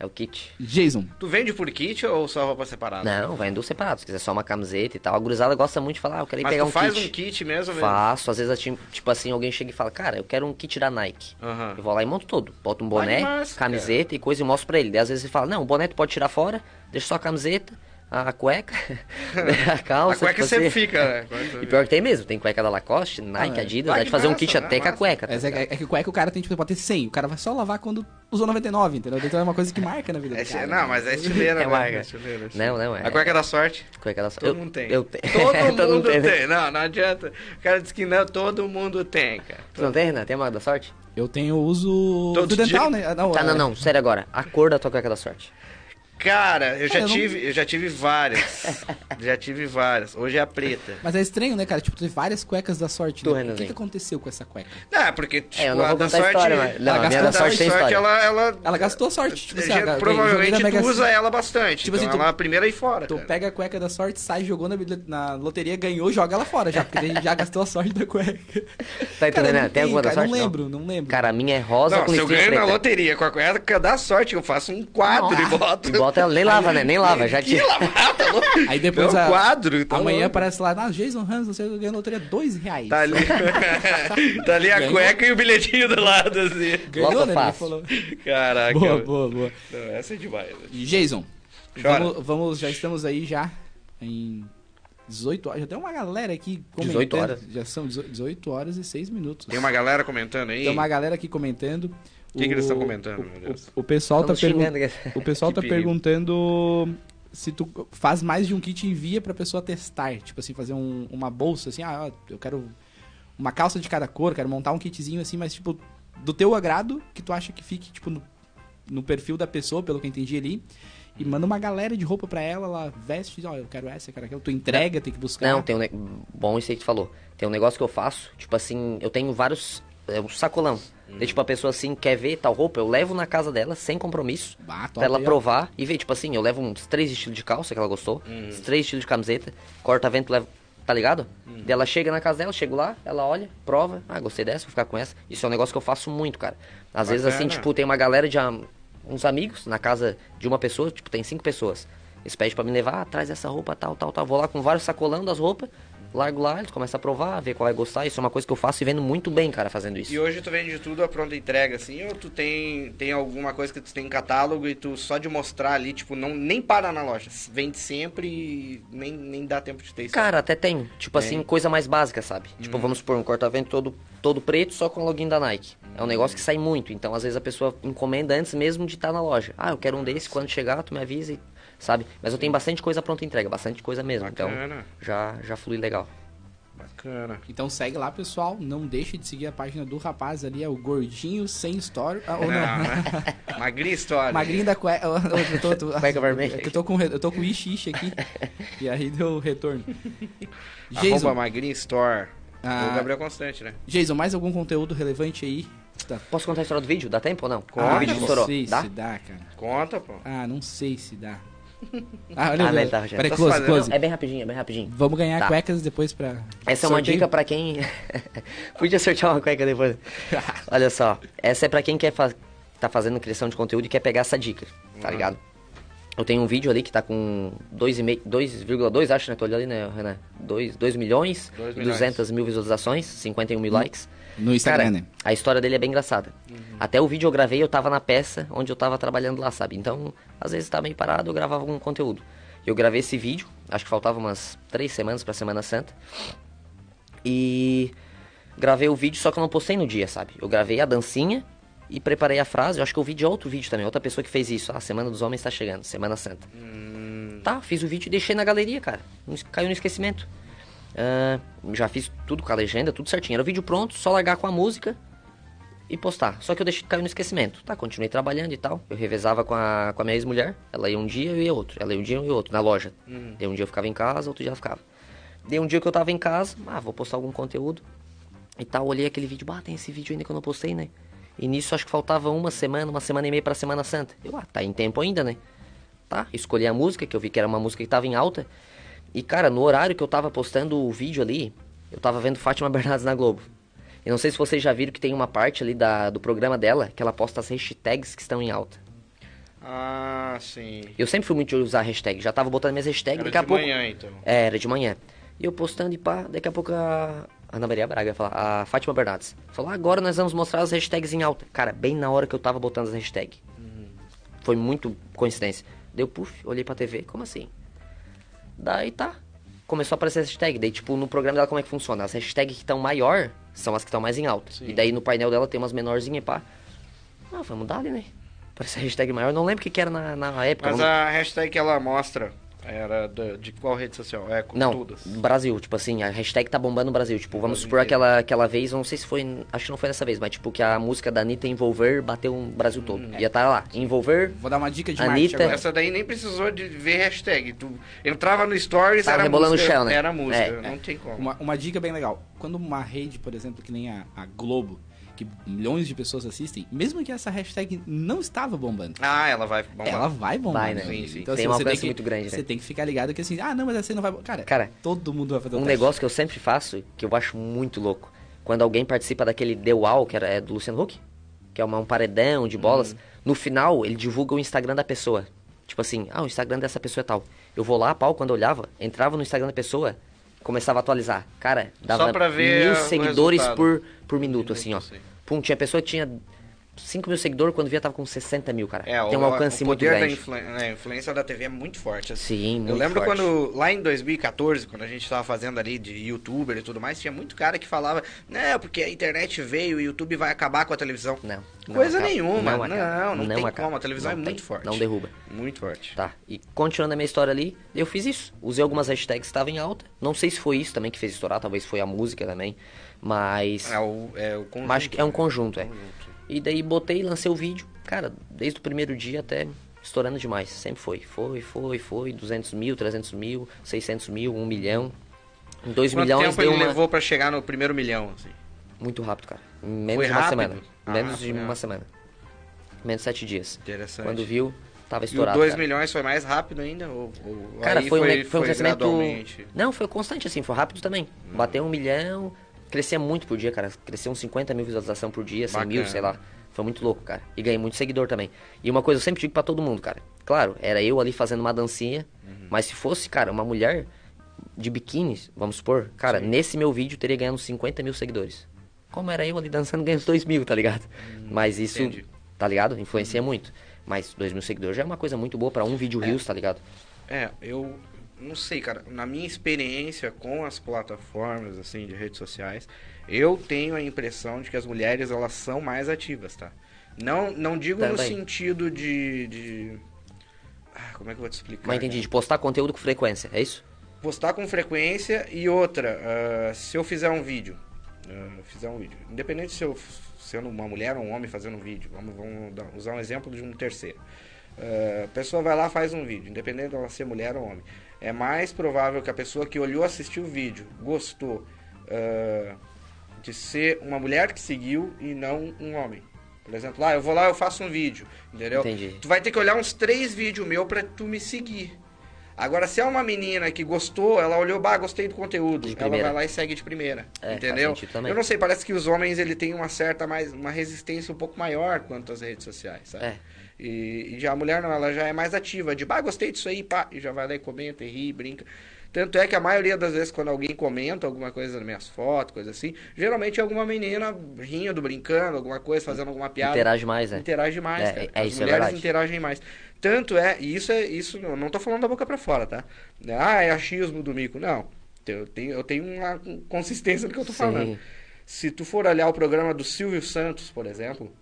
É o kit. Jason. Tu vende por kit ou só roupa separada? Não, vai em separado. Se quiser só uma camiseta e tal. A gurizada gosta muito de falar, ah, eu quero ir Mas pegar tu um faz kit. um kit mesmo, velho? Faço, às vezes, tipo assim, alguém chega e fala, cara, eu quero um kit da Nike. Aham. Eu vou lá e monto todo. Boto um boné, massa, camiseta e coisa e mostro pra ele. Daí às vezes ele fala, não, o boné tu pode tirar fora, deixa só a camiseta, a cueca, a calça. A cueca tipo sempre assim. fica, né? E pior que tem mesmo, tem cueca da Lacoste, Nike, Ah, é. Adidas, dá que de fazer um massa, kit né? até com a cueca. tá Mas é, é que o cueca o cara tem, tipo, pode ter 100. O cara vai só lavar quando usou 99, entendeu? Então é uma coisa que marca na vida É do cara. Não, mas é estileira, É né? marca. É estileira, é estileira. Não, não, é. A cueca da sorte. Cueca da Todo eu, mundo tem. Eu tenho. Todo mundo tem. né? Não, não adianta. O cara disse que não, todo mundo tem, cara. Tu não tem, Renan? Tem a marca da sorte? Eu tenho uso Todo fio dental, dia? né? Ah, Não, Tá, é- não, não, sério agora. A cor da tua cueca da sorte. Cara, eu já eu não- tive, eu já tive várias. já tive várias. Hoje é a preta. Mas é estranho, né, cara? Tipo, tem várias cuecas da sorte. Né? O que, que aconteceu com essa cueca? Não, porque tipo, É, eu não a vou da a sorte, história, mas- não, a minha a da da sorte sorte, tem ela, ela, Ela gastou sorte, tipo assim, já- ah, provavelmente tu Mega usa ela bastante. Tipo então assim, tu- ela é a primeira aí fora. Tu cara. pega a cueca da sorte, sai, jogou na, na loteria, ganhou, joga ela fora já, porque já gastou a sorte da cueca. Tá entendendo? não né? Tem alguma da cara, sorte? Não lembro, não, lembro. Cara, a minha é rosa Não, com se eu ganho na loteria com a cueca da sorte, eu faço um quadro e boto. Ela, nem lava, né? Nem lava, já tira. lavada, tá louco? Aí depois É a- quadro. tá Amanhã louco. aparece lá, ah, Jason Hans, você ganhou na loteria dois reais. Tá ali, tá ali a Ganhou. cueca e o bilhetinho do lado, assim. Ganhou, né? Fácil. falou. Caraca. Boa, boa, boa. Não, essa é demais. Jason, Chora. vamos, vamos, já estamos aí já em 18 horas. Já tem uma galera aqui comentando. 18 horas. Já são 18 horas e 6 minutos. Tem uma galera comentando aí. Tem uma galera aqui comentando. O que que eles estão comentando, o, meu Deus? O, o pessoal tá Estamos xingando. perguntando. O pessoal tá perigo. perguntando se tu faz mais de um kit e envia pra pessoa testar. Tipo assim, fazer um- uma bolsa, assim, ah, eu quero uma calça de cada cor, quero montar um kitzinho assim, mas tipo, do teu agrado, que tu acha que fique, tipo, no, no perfil da pessoa, pelo que eu entendi ali. E manda uma galera de roupa pra ela, ela veste, ó, eu quero essa, eu quero aquela. Tu entrega, tem que buscar. Não, tem um. ne- Bom, isso aí que tu falou. Tem um negócio que eu faço, tipo assim, eu tenho vários. É um sacolão. Daí, tipo, a pessoa assim quer ver tal roupa, eu levo na casa dela, sem compromisso. Ah, top Pra ela provar e ver, tipo assim, eu levo uns três estilos de calça que ela gostou, uns três estilos de camiseta, corta-vento, leva. Tá ligado? Daí ela chega na casa dela, eu chego lá, ela olha, prova, ah, gostei dessa, vou ficar com essa. Isso é um negócio que eu faço muito, cara. Às vezes, assim, Bacana. tipo, tem uma galera de am- uns amigos na casa de uma pessoa, tipo, tem cinco pessoas. Eles pedem pra me levar, ah, traz essa roupa, tal, tal, tal. Vou lá com vários sacolão das roupas, largo lá, eles começam a provar, ver qual vai gostar. Isso é uma coisa que eu faço e vendo muito bem, cara, fazendo isso. E hoje tu vende tudo a pronta entrega, assim, ou tu tem, tem alguma coisa que tu tem em catálogo e tu só de mostrar ali, tipo, não, nem para na loja. Vende sempre e nem, nem dá tempo de ter isso. Cara, até tem. Tipo Tem? assim, coisa mais básica, sabe? Tipo, vamos supor, um corta-vento todo, todo preto só com o login da Nike. É um negócio que sai muito. Então, às vezes, a pessoa encomenda antes mesmo de estar na loja. Ah, eu quero um desse, quando chegar, tu me avisa e... Sabe? Mas eu tenho bastante coisa pronta entrega, bastante coisa mesmo. Bacana. Então, já, já flui legal. Bacana. Então segue lá, pessoal. Não deixe de seguir a página do rapaz ali, é o Gordinho Sem Story. Ah, ou não. Não, Magrinha história. Magrinho da cueca. Eu tô, tô, Cueca vermelha. é que Eu tô com, eu tô com ishi ishi aqui. e aí deu retorno. Arroba Jason, Magrinha Store. Ah. O Gabriel Constante, né? Jason, mais algum conteúdo relevante aí? Tá. Posso contar a história do vídeo? Dá tempo ou não? Conta, o vídeo pô. não estourou. sei Dá? se dá, cara. Conta, pô. Ah, não sei se dá. Ah, olha, Ah, olha. né, tá. Peraí, Tá close, fazendo- close. É bem rapidinho, é bem rapidinho. Vamos ganhar Tá. cuecas depois pra. Essa é uma dica pra quem. Podia sortear uma cueca depois. Olha só, essa é pra quem quer fa... tá fazendo criação de conteúdo e quer pegar essa dica, tá ligado? Eu tenho um vídeo ali que tá com 2,5 2,2, acho, né? Tô olhando ali, né, Renan? 2, 2 milhões, Dois milhões. 200 mil visualizações, 51 mil likes. No Instagram, Cara, né? a história dele é bem engraçada. Até o vídeo eu gravei, eu tava na peça onde eu tava trabalhando lá, sabe? Então, às vezes tá meio parado, eu gravava algum conteúdo. Eu gravei esse vídeo, acho que faltava umas três semanas pra Semana Santa. E gravei o vídeo, só que eu não postei no dia, sabe? Eu gravei a dancinha e preparei a frase. Eu acho que eu vi de outro vídeo também, outra pessoa que fez isso. Ah, Semana dos Homens tá chegando, Semana Santa. Tá, fiz o vídeo e deixei na galeria, cara. Caiu no esquecimento. Ah, já fiz tudo com a legenda, tudo certinho. Era o vídeo pronto, só largar com a música e postar. Só que eu deixei cair no esquecimento. Tá, continuei trabalhando e tal. Eu revezava com a, com a minha ex-mulher. Ela ia um dia, eu ia outro. Ela ia um dia, eu ia outro, na loja. Daí um dia eu ficava em casa, outro dia ela ficava. Daí um dia que eu tava em casa, ah, vou postar algum conteúdo. E tal, olhei aquele vídeo, ah, tem esse vídeo ainda que eu não postei, né? E nisso acho que faltava uma semana, uma semana e meia pra Semana Santa. Eu, ah, tá em tempo ainda, né? Tá, escolhi a música, que eu vi que era uma música que tava em alta. E cara, no horário que eu tava postando o vídeo ali, eu tava vendo Fátima Bernardes na Globo. E não sei se vocês já viram que tem uma parte ali da, do programa dela que ela posta as hashtags que estão em alta. Ah, sim. Eu sempre fui muito de usar hashtag, já tava botando minhas hashtags, Era daqui a de pouco. manhã, então. É, era de manhã. E eu postando e pá, daqui a pouco a Ana Maria Braga falar, a Fátima Bernardes. Falou, agora nós vamos mostrar as hashtags em alta. Cara, bem na hora que eu tava botando as hashtags. Foi muito coincidência. Deu puff, olhei pra TV, como assim? Daí tá. Começou a aparecer as hashtags. Daí, tipo, no programa dela como é que funciona? As hashtags que estão maior são as que estão mais em alta. Sim. E daí no painel dela tem umas menorzinhas e pá. Ah, vamos dar ali, né? Parece a hashtag maior. Não lembro o que, que era na, na época. Mas a hashtag que ela mostra era da- de qual rede social? É, com Não, todas. Brasil, tipo assim, a hashtag tá bombando no Brasil. Tipo, vamos Brasil supor aquela, aquela vez, não sei se foi, acho que não foi dessa vez, mas tipo que a música da Anitta Envolver bateu o Brasil todo. Ia estar lá, Envolver, Vou dar uma dica de Anitta-. Essa daí nem precisou de ver hashtag. Tu entrava no Stories, Tava era rebolando música, o chão, né? Era música, É. não tem como. Uma, uma dica bem legal. Quando uma rede, por exemplo, que nem a, a Globo, que milhões de pessoas assistem, mesmo que essa hashtag não estava bombando, Ah, ela vai bombar. ela vai bombar. Vai, né? Sim, sim. Então, Tem assim, um você alcance que, muito grande, né? Você tem que ficar ligado que assim, ah, não, mas assim não vai. Cara, Cara, todo mundo vai fazer um teste. negócio que eu sempre faço, que eu acho muito louco. Quando alguém participa daquele The Wall, que era, é do Luciano Huck, que é uma- um paredão de bolas, no final ele divulga o Instagram da pessoa. Tipo assim, ah, o Instagram dessa pessoa é tal. Eu vou lá, pau, quando eu olhava, entrava no Instagram da pessoa, começava a atualizar. Cara, dava pra ver mil seguidores por, por minuto, assim, ó. sim. Pum, tinha pessoa que tinha 5 mil seguidores, quando via tava com 60 mil, cara. É, Tem um o, alcance o muito da grande. influ- a influência da TV é muito forte. assim. Sim, Eu muito lembro forte. quando, lá em 2014, quando a gente tava fazendo ali de youtuber e tudo mais, tinha muito cara que falava, não, porque a internet veio e o YouTube vai acabar com a televisão. Não. não Coisa acaba. nenhuma, não, acaba. não, tem acaba. como, a televisão Não é tem. muito forte. Não derruba. Muito forte. Tá, e continuando a minha história ali, eu fiz isso. Usei algumas hashtags que estavam em alta. Não sei se foi isso também que fez estourar, talvez foi a música também. Mas. É o, é o conjunto. mas acho que é um né? conjunto, é. E daí botei, lancei o vídeo. Cara, desde o primeiro dia até estourando demais. Sempre foi. Foi, foi, foi. 200 mil, 300 mil, 600 mil, 1 milhão. Em 2 Quanto milhões tempo deu ele uma... levou pra chegar no primeiro milhão, assim? Muito rápido, cara. Menos Foi de uma rápido? semana. Ah, menos de foi uma rápido. semana. Menos de 7 dias. Interessante. Quando viu, tava E estourado. 2 cara. milhões foi mais rápido ainda? Ou, ou Cara, aí foi, um, ne- foi um crescimento. gradualmente? Não, foi constante assim, foi rápido também. Hum. Bateu um milhão, crescia muito por dia, cara. Cresceu uns 50 mil visualização por dia, 100 mil, Bacana. sei lá. Foi muito louco, cara. E ganhei muito seguidor também. E uma coisa eu sempre digo pra todo mundo, cara. Claro, era eu ali fazendo uma dancinha, Uhum. mas se fosse, cara, uma mulher, de biquíni, vamos supor, cara, nesse meu vídeo teria ganhado uns 50 mil seguidores. Como era eu ali dançando, ganhei uns 2 mil, tá ligado? Mas isso, entendi. tá ligado? Influencia muito. Mas 2 mil seguidores já é uma coisa muito boa pra um vídeo Reels, tá ligado? É, eu não sei, cara. Na minha experiência com as plataformas, assim, de redes sociais, eu tenho a impressão de que as mulheres, elas são mais ativas, tá? Não, não digo no Também. sentido de... de... Ah, como é que eu vou te explicar? Mas entendi, de postar conteúdo com frequência, é isso? Postar com frequência e outra, ah, se eu fizer um vídeo, ah, fizer um vídeo, independente se eu sendo uma mulher ou um homem fazendo um vídeo, vamos, vamos dar- usar um exemplo de um terceiro. Ah, a pessoa vai lá faz um vídeo, independente dela ser mulher ou homem. É mais provável que a pessoa que olhou, assistiu o vídeo, gostou ah, de ser uma mulher que seguiu e não um homem. Por exemplo, lá eu vou lá eu faço um vídeo, entendeu? Entendi. Tu vai ter que olhar uns três vídeos meu pra tu me seguir. Agora, se é uma menina que gostou, ela olhou, bah, gostei do conteúdo, ela vai lá e segue de primeira, É, entendeu? Eu não sei, parece que os homens ele têm uma certa mais uma resistência um pouco maior quanto às redes sociais, sabe? É. E, e já a mulher não, ela já é mais ativa, de, bah, gostei disso aí, pá, e já vai lá e comenta, e ri, brinca. Tanto é que a maioria das vezes quando alguém comenta alguma coisa nas minhas fotos, coisa assim, geralmente é alguma menina rindo, brincando, alguma coisa, fazendo alguma piada. Interage mais, né? Interage mais, É, cara. é, As é mulheres verdade. interagem mais. Tanto é, e isso é isso, eu não tô falando da boca pra fora, tá? Ah, é achismo do mico. Não. Eu tenho, eu tenho uma consistência no que eu tô Sim. falando. Se tu for olhar o programa do Silvio Santos, por exemplo,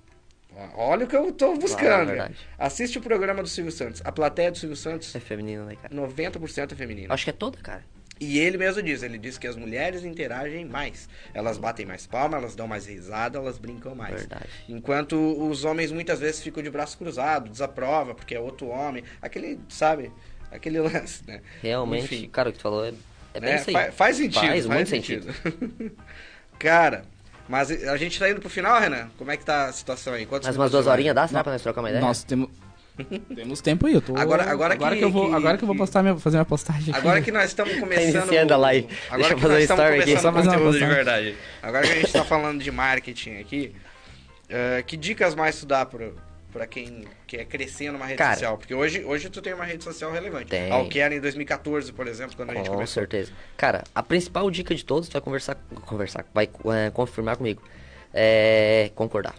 olha o que eu tô buscando. é cara. verdade. Assiste o programa do Silvio Santos. A plateia do Silvio Santos, É feminino, né, cara? 90% é feminina. Acho que é toda, cara. E ele mesmo diz, ele diz que as mulheres interagem mais. Elas batem mais palma, elas dão mais risada, elas brincam mais. Verdade. Enquanto os homens muitas vezes ficam de braço cruzado, desaprova, porque é outro homem. Aquele, sabe? Aquele lance, né? Realmente, Enfim, cara, o que tu falou é, é bem né? isso aí. Fa- faz sentido. Faz, muito sentido. Cara, mas a gente tá indo pro final, Renan? Como é que tá a situação aí? Quantos Mais umas duas horinhas dá, será Não. pra nós trocar uma ideia? Nós temos. Temos tempo aí, eu tô. Agora- agora agora que- que, eu vou, que- agora que eu vou postar minha, fazer minha postagem aqui. Agora que nós estamos começando. Tá iniciando a live. Agora Deixa eu que fazer nós estamos story aqui. começando Só conteúdo de postagem. verdade. Agora que a gente está falando de marketing aqui, eh, que dicas mais tu dá pro, pra quem quer crescer numa rede Cara. social? Porque hoje, hoje tu tem uma rede social relevante. Tem. Ao que era em 2014, por exemplo, quando a gente Com começou. certeza. Cara, a principal dica de todos, tu vai conversar, conversar, vai é, confirmar comigo. É concordar.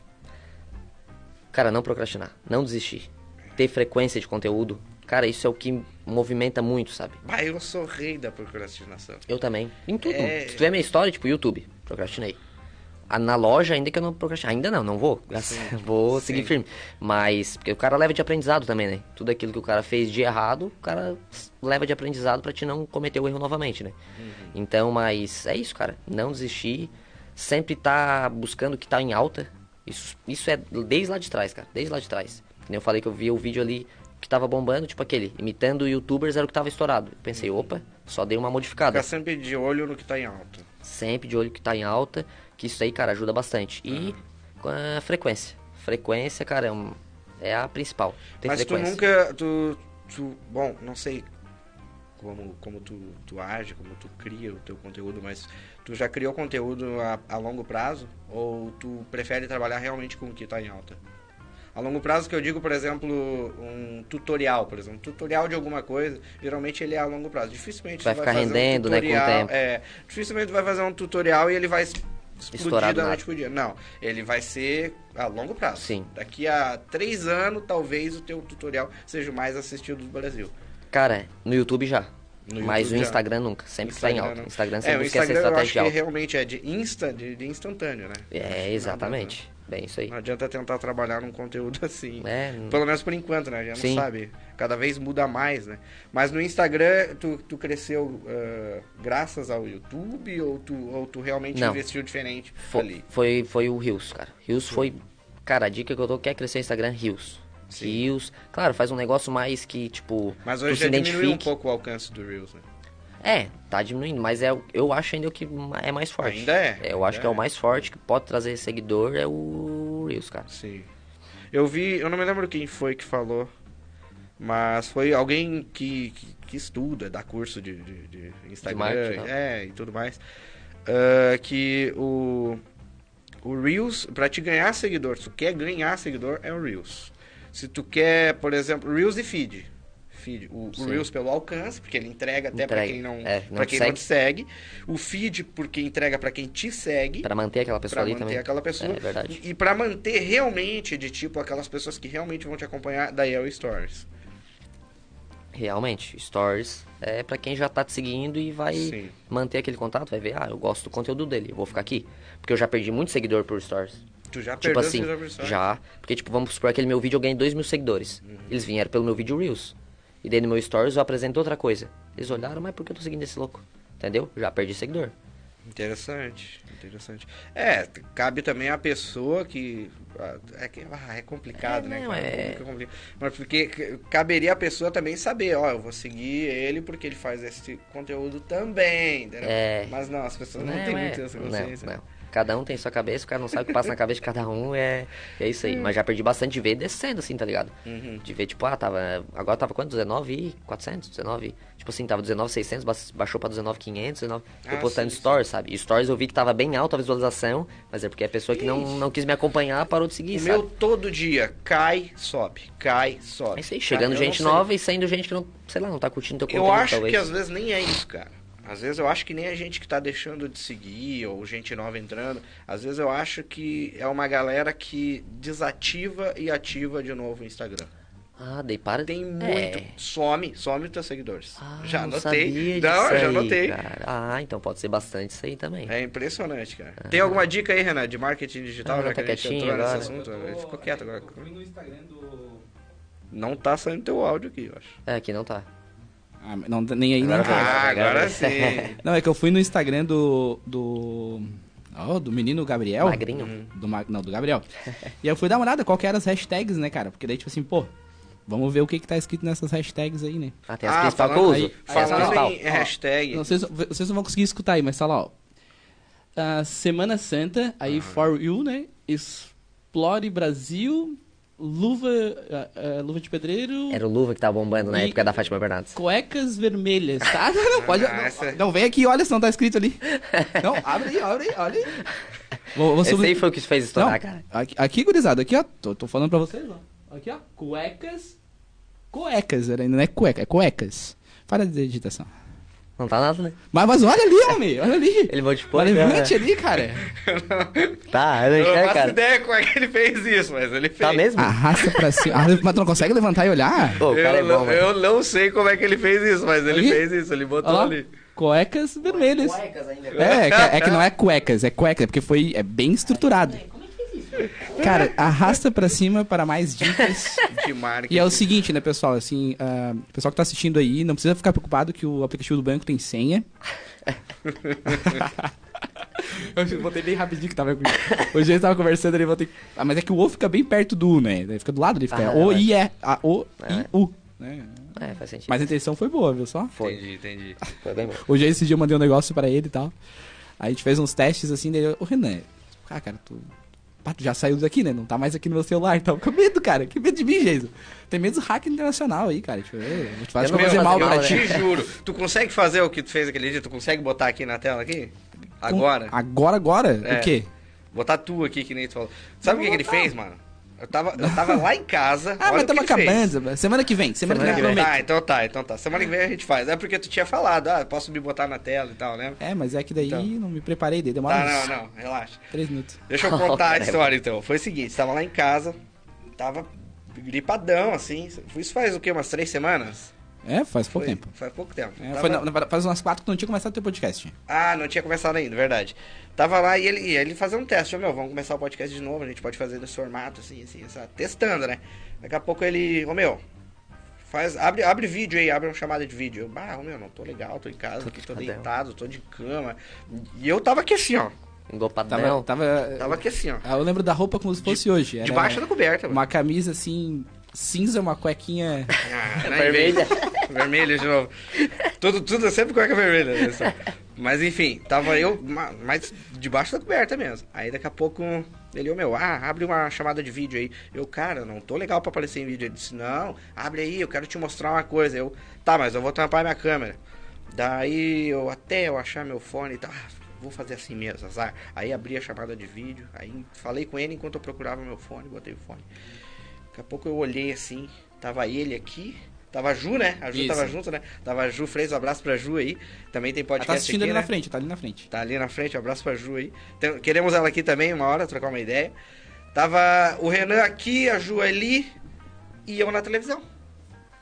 Cara, não procrastinar, não desistir. Ter frequência de conteúdo. Cara, isso é o que movimenta muito, sabe? Bah, eu sou rei da procrastinação. Eu também. Em tudo. É. Se tu ver minha história, tipo, YouTube, procrastinei. Na loja, ainda que eu não procrastinei. Ainda não, não vou. graças- Vou Sim. seguir firme. Mas, porque o cara leva de aprendizado também, né? Tudo aquilo que o cara fez de errado, o cara leva de aprendizado pra te não cometer o erro novamente, né? Então, mas é isso, cara. Não desistir. Sempre tá buscando o que tá em alta. Isso, isso é desde lá de trás, cara. Desde lá de trás. Eu falei que eu vi o vídeo ali que tava bombando, tipo aquele, imitando youtubers era o que tava estourado. Eu pensei, opa, só dei uma modificada Ficar sempre de olho no que tá em alta. sempre de olho que tá em alta, que isso aí, cara, ajuda bastante. E com a frequência. Frequência, cara, é, um- é a principal. Ter Mas tu frequência. nunca. Tu, tu, bom, não sei como, como tu, tu age, como tu cria o teu conteúdo, mas tu já criou conteúdo a, a longo prazo? Ou tu prefere trabalhar realmente com o que está em alta? A longo prazo que eu digo, por exemplo, um tutorial, por exemplo, um tutorial de alguma coisa, geralmente ele é a longo prazo. Dificilmente Vai tu ficar fazer rendendo, um né, com o tutorial, tempo. É, dificilmente tu vai fazer um tutorial e ele vai explodir Estourar do da noite pro dia. Não, ele vai ser a longo prazo. Sim. Daqui a três anos, talvez o teu tutorial seja o mais assistido do Brasil. Cara, no YouTube já. No mas YouTube o já. Instagram nunca. Sempre que tá em alta. Instagram é, sempre o busca essa Instagram eu acho estratégia que realmente é de insta, de, de instantâneo, né? É, exatamente. Bem, isso aí. Não adianta tentar trabalhar num conteúdo assim. É, Pelo menos por enquanto, né? A gente Sim. não sabe. Cada vez muda mais, né? Mas no Instagram, tu, tu cresceu ah, graças ao YouTube ou tu, ou tu realmente Não. investiu diferente Foi, ali? foi, foi o Rios, cara. Rios foi. Cara, a dica que eu dou quer crescer o Instagram, Rios. Rios. Claro, faz um negócio mais que, tipo. Mas hoje já diminuiu um pouco o alcance do Reels, né? É, tá diminuindo, mas é, eu acho ainda o que é mais forte. Ainda é, eu ainda acho que é é. o mais forte, que pode trazer seguidor, é o Reels, cara. Sim. Eu vi, eu não me lembro quem foi que falou, mas foi alguém que, que, que estuda, dá curso de, de, de Instagram, marketing, né? é, e tudo mais, ah, que o, o Reels, pra te ganhar seguidor, se tu quer ganhar seguidor, é o Reels. Se tu quer, por exemplo, Reels e feed. Feed. O, o. Reels pelo alcance, porque ele entrega até pra Entrega. quem não, É, não quem não te segue. O feed porque entrega pra quem te segue. Pra manter aquela pessoa Pra ali manter também. aquela pessoa. É verdade. E, e pra manter realmente, de tipo, aquelas pessoas que realmente vão te acompanhar, daí é o Stories. Realmente, stories é pra quem já tá te seguindo e vai Sim. manter aquele contato, vai ver, ah, eu gosto do conteúdo dele, eu vou ficar aqui. Porque eu já perdi muito seguidor por stories. Tu já Tipo perdeu assim, seguidor por Stories? já. Porque, tipo, vamos supor aquele meu vídeo eu ganhei 2 mil seguidores. Uhum. Eles vieram pelo meu vídeo Reels. E daí no meu stories eu apresento outra coisa. Eles olharam, mas por que eu tô seguindo esse louco? Entendeu? Já perdi seguidor. Interessante, interessante. É, cabe também a pessoa que. É, que, ah, é complicado, É, né, não, é-. Mas porque caberia a pessoa também saber, ó, eu vou seguir ele porque ele faz esse conteúdo também. entendeu? É. Mas não, as pessoas não, têm é- muito essa consciência. Não, não. Cada um tem sua cabeça, o cara não sabe o que passa na cabeça de cada um, é, é isso aí. Mas já perdi bastante de ver descendo, assim, tá ligado? Uhum. De ver, tipo, ah, tava. Agora tava quanto? 19,400? 19. Tipo assim, tava 19,600, ba- baixou pra 19,500, 19. Eu Ah, postando sim, sim. stories, sabe? E stories eu vi que tava bem alta a visualização, mas é porque a pessoa que não, não quis me acompanhar parou de seguir, O sabe? meu todo dia cai, sobe, cai, sobe. É isso aí, Cara, chegando eu gente nova e saindo gente que não, sei lá, não tá curtindo teu Eu conteúdo, acho talvez. que às vezes nem é isso, cara. Às vezes eu acho que nem a gente que tá deixando de seguir, ou gente nova entrando. Às vezes eu acho que é uma galera que desativa e ativa de novo o Instagram. Ah, daí para Tem É. muito. Some, some os teus seguidores. Ah, já anotei. Não, já anotei. Ah, então pode ser bastante isso aí também. É impressionante, cara. Tem alguma dica aí, Renan, de marketing digital, Ah, já tá que a gente entrou nesse agora. assunto? Ele ficou quieto agora. Instagram do. Não tá saindo teu áudio aqui, eu acho. É, aqui não tá. Ah, não, nem aí, nem Agora vai. Ah, agora sim. Não, é que eu fui no Instagram do. do. ó, do menino Gabriel. Magrinho. Do Ma- Não, do Gabriel. e eu fui dar uma olhada qual que eram as hashtags, né, cara? Porque daí, tipo assim, pô, vamos ver o que que tá escrito nessas hashtags aí, né? Ah, tem as Ah, principais que eu falando uso. aí- Falando principal. em hashtag. Não, vocês, vocês não vão conseguir escutar aí, mas tá lá, ó. Ah, Semana Santa, aí For You, né? Explore Brasil, Luva, ah, ah, luva de pedreiro, Era o Luva que tava bombando na E- época da Fátima Bernardes. cuecas vermelhas, tá? Não, não, pode. Ah, não, essa- não, vem aqui, olha se não tá escrito ali. Não, abre aí, abre aí, olha aí. Vou, vou Esse subir- aí foi o que fez Não, estourar, cara. aqui, aqui, gurizada, aqui, ó. Tô, tô falando pra vocês, ó. Aqui, ó. Cuecas. Cuecas, era- não é cueca, é cuecas. Para de digitação. Não tá nada, né? Mas, mas olha ali, homem, olha ali. Ele modificou. Olha, né? levante ali, cara. Tá, eu não Eu não enxergo, faço cara. ideia como é que ele fez isso, mas ele fez. Tá mesmo? Arrasta pra cima. Ah, mas tu não consegue levantar e olhar? Ô, o cara é eu, bom, não, eu não sei como é que ele fez isso, mas ele Ali? fez isso, ele botou ali. Cuecas vermelhas. Cuecas ainda. É, é que, é que não é cuecas, é cueca, porque foi é bem estruturado. Cara, arrasta pra cima para mais dicas. De marketing. E é o seguinte, né, pessoal, assim, o pessoal que tá assistindo aí, não precisa ficar preocupado que o aplicativo do banco tem senha. Eu botei bem rapidinho que tava. Hoje ele tava conversando ali, botei. Ah, mas é que o O fica bem perto do U, né? Daí fica do lado ali, fica Ah, O, é. I, E. A, O, I, U. Né? É, faz sentido. Mas a intenção foi boa, viu só? Foi. Entendi, entendi. Foi bem bom. Hoje esse dia eu mandei um negócio pra ele e tal. Aí a gente fez uns testes assim, daí eu, ô Renan, ah, cara, tu. Pá, tu já saiu daqui, né? Não tá mais aqui no meu celular, então com medo, cara. Que medo de mim, Jason. Tem medo do hack internacional aí, cara. Tipo, eu vou te fazer Eu mal pra mal, ti. né? Te juro. Tu consegue fazer o que tu fez aquele dia? Tu consegue botar aqui na tela aqui? Agora? Agora, agora? É. O quê? Botar tu aqui, que nem tu falou. Sabe o que, que ele fez, mano? Eu tava, eu tava lá em casa. Ah, olha mas estamos fez. acabando. Semana que vem. Semana, Semana que vem. vem. Ah, então tá, então tá. Semana que vem a gente faz. É porque tu tinha falado, ah, posso me botar na tela e tal, né? É, mas é que daí Então. não me preparei, daí demora Tá, uns não, não, relaxa. três minutos. Deixa eu contar a história então. Foi o seguinte, tava lá em casa, tava gripadão, assim. Isso faz o quê? Umas três semanas? É, faz pouco Foi- tempo. Faz pouco tempo. É, Tava- foi, na- faz umas quatro que não tinha começado o teu podcast. Ah, não tinha começado ainda, verdade. Tava lá e ele, ele fazia um teste. Ô, meu, vamos começar o podcast de novo. A gente pode fazer nesse formato, assim, assim, assim, testando, né? Daqui a pouco ele, ô, meu, faz, abre, abre vídeo aí, abre uma chamada de vídeo. Eu, bah, ô, meu, não tô legal, tô em casa, aqui, tô deitado, tô de cama. E eu tava aqui assim, ó. Engopadão. Tava, tava, Tava aqui assim, ó. Ah, Eu lembro da roupa como se fosse hoje. Era Debaixo da coberta, mano. Uma camisa assim, cinza, uma cuequinha. Ah, não Vermelha. Vermelha de novo. Tudo, tudo é sempre cueca vermelha. Né? Mas enfim, tava eu ma- mais debaixo da coberta mesmo. Aí daqui a pouco ele, ô meu, ah, abre uma chamada de vídeo aí. Eu, cara, não tô legal pra aparecer em vídeo. Ele disse, não, abre aí, eu quero te mostrar uma coisa. Eu, tá, mas eu vou tampar minha câmera. Daí eu até eu achar meu fone e tal. Ah, vou fazer assim mesmo, azar. Aí abri a chamada de vídeo. Aí falei com ele enquanto eu procurava meu fone, botei o fone. Daqui a pouco eu olhei assim, tava ele aqui, Tava a Ju, né? A Ju Isso. tava junto, né? Tava a Ju Freitas, um abraço pra Ju aí. Também tem Ela podcast tá assistindo aqui, ali né? na frente, tá ali na frente. Tá ali na frente, um abraço pra Ju aí. Tem- queremos ela aqui também, uma hora, trocar uma ideia. Tava o Renan aqui, a Ju ali e eu na televisão.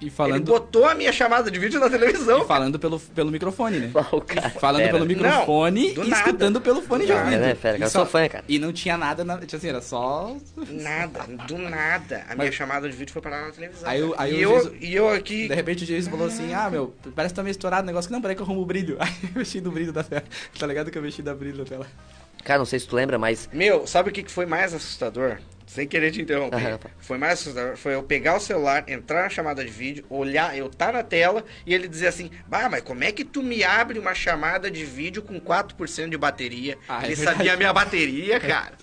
E Ele falando, botou a minha chamada de vídeo na televisão. e falando pelo, pelo microfone, né? O cara, Falando fera. pelo microfone Não, do e nada. escutando pelo fone de Do ouvido. né, fera? E Eu sou fã, cara. E não tinha nada, na, tipo assim, era só... Nada, do nada. A minha Mas- chamada de vídeo foi parar na televisão. Aí o- aí e, o eu, Jesus- e eu aqui. De repente o Jason falou assim, ah, meu, parece que tá meio estourado o negócio. que Não, peraí que eu arrumo o brilho. Aí eu mexi no brilho da tela. Tá ligado que eu mexi da brilho da tela. Cara, não sei se tu lembra, mas Meu, sabe o que que foi mais assustador? Sem querer te interromper. Tá. Foi mais assustador. Foi eu pegar o celular, entrar na chamada de vídeo, olhar, eu tá na tela e ele dizer assim: Bah, mas como é que tu me abre uma chamada de vídeo com 4% de bateria? Ah, é ele verdade. sabia a minha bateria, cara.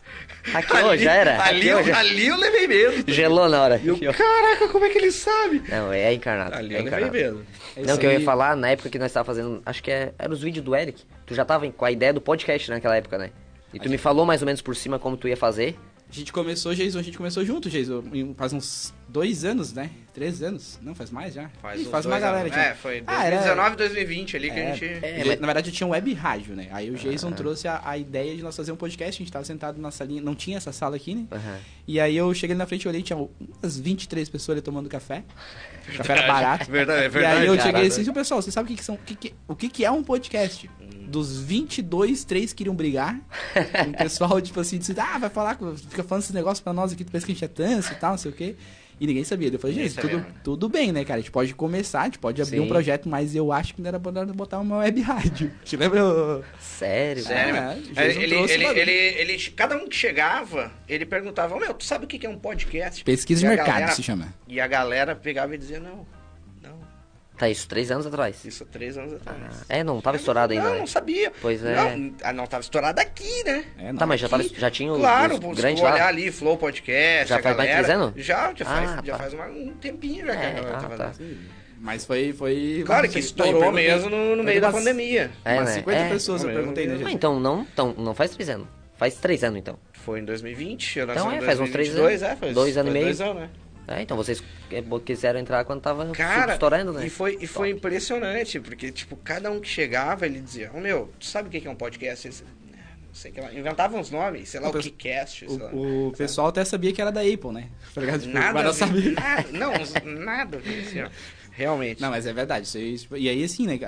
Hackeou, já era. Ali, eu, já. ali eu levei medo. gelou na hora. E eu, caraca, como é que ele sabe? Não, é encarnado. Ali é eu levei encarnado. medo. É Não, que eu ia aí. falar, na época que nós tava fazendo, acho que é, era os vídeos do Eric. Tu já tava com a ideia do podcast naquela época, né? E tu me falou mais ou menos por cima como tu ia fazer. A gente começou, Jason, a gente começou junto, Jason. Faz uns dois anos, né? Três anos. Não, faz mais já. Faz, Ih, faz uma galera. anos. É, foi Ah, era- 2019, 2020 ali que a É, gente. É, mas- Na verdade, eu tinha um web rádio, né? Aí o Jason trouxe a, a ideia de nós fazer um podcast. A gente tava sentado na salinha, não tinha essa sala aqui, né? Aham. E aí eu cheguei ali na frente e olhei, tinha umas 23 pessoas ali tomando café. O café era barato. Verdade, é E verdade. aí eu cara. cheguei assim, pessoal, vocês sabem o que, que são, o que, que- o que, que é um podcast? Dos 22, três queriam brigar. o pessoal, tipo assim, disse, ah, vai falar, fica falando esses negócios pra nós aqui, tu pensa que a gente é tanso e tal, não sei o quê. E ninguém sabia. Eu falei, gente, tudo, sabia. tudo bem, né, cara? A gente pode começar, a gente pode abrir Sim. um projeto, mas eu acho que não era bom botar uma web rádio. Te lembra? o- Sério? Sério, É, ele, ele, ele, ele, ele- cada um que chegava, ele perguntava, "Ô, meu, tu sabe o que é um podcast? Pesquisa de E a mercado galera- se chama. E a galera pegava e dizia, não, Tá, isso três anos atrás. isso há três anos atrás. É, não tava estourado ainda, Não, né? não sabia. Pois é. Não, ah, não tava estourado aqui, né? É, não. Tá, mas já, tava, já tinha os, Claro, os grandes tu olhar lá? ali, Flow Podcast, Já faz mais três anos? Já, já faz, Ah, já tá. faz uma- um tempinho já que É, a galera ah, tá tá. fazendo. Mas foi. foi Claro que estourou mesmo no, no meio da umas- pandemia. É, umas né? 50 É. pessoas eu perguntei, né, Ah, gente? então não, então não faz três anos. Faz três anos, então. Foi em 2020, eu nasci Então em é, faz uns três 2022, anos. É, faz, Dois anos e faz meio. Dois anos, né? É, então vocês é, quiseram entrar quando tava Cara, estourando, né? e foi, e foi impressionante, porque, tipo, cada um que chegava, ele dizia, ô meu, tu sabe o que é um podcast? Eles, "Né, não sei o que lá. Inventavam uns nomes, sei lá, O o pesso- que cast, sei lá. O, o pessoal até sabia que era da Apple, né? Tá? Tipo, Nada, mas não sabia. nada, não, nada, assim, realmente. Não, mas é verdade. Isso tipo, e aí, assim, né,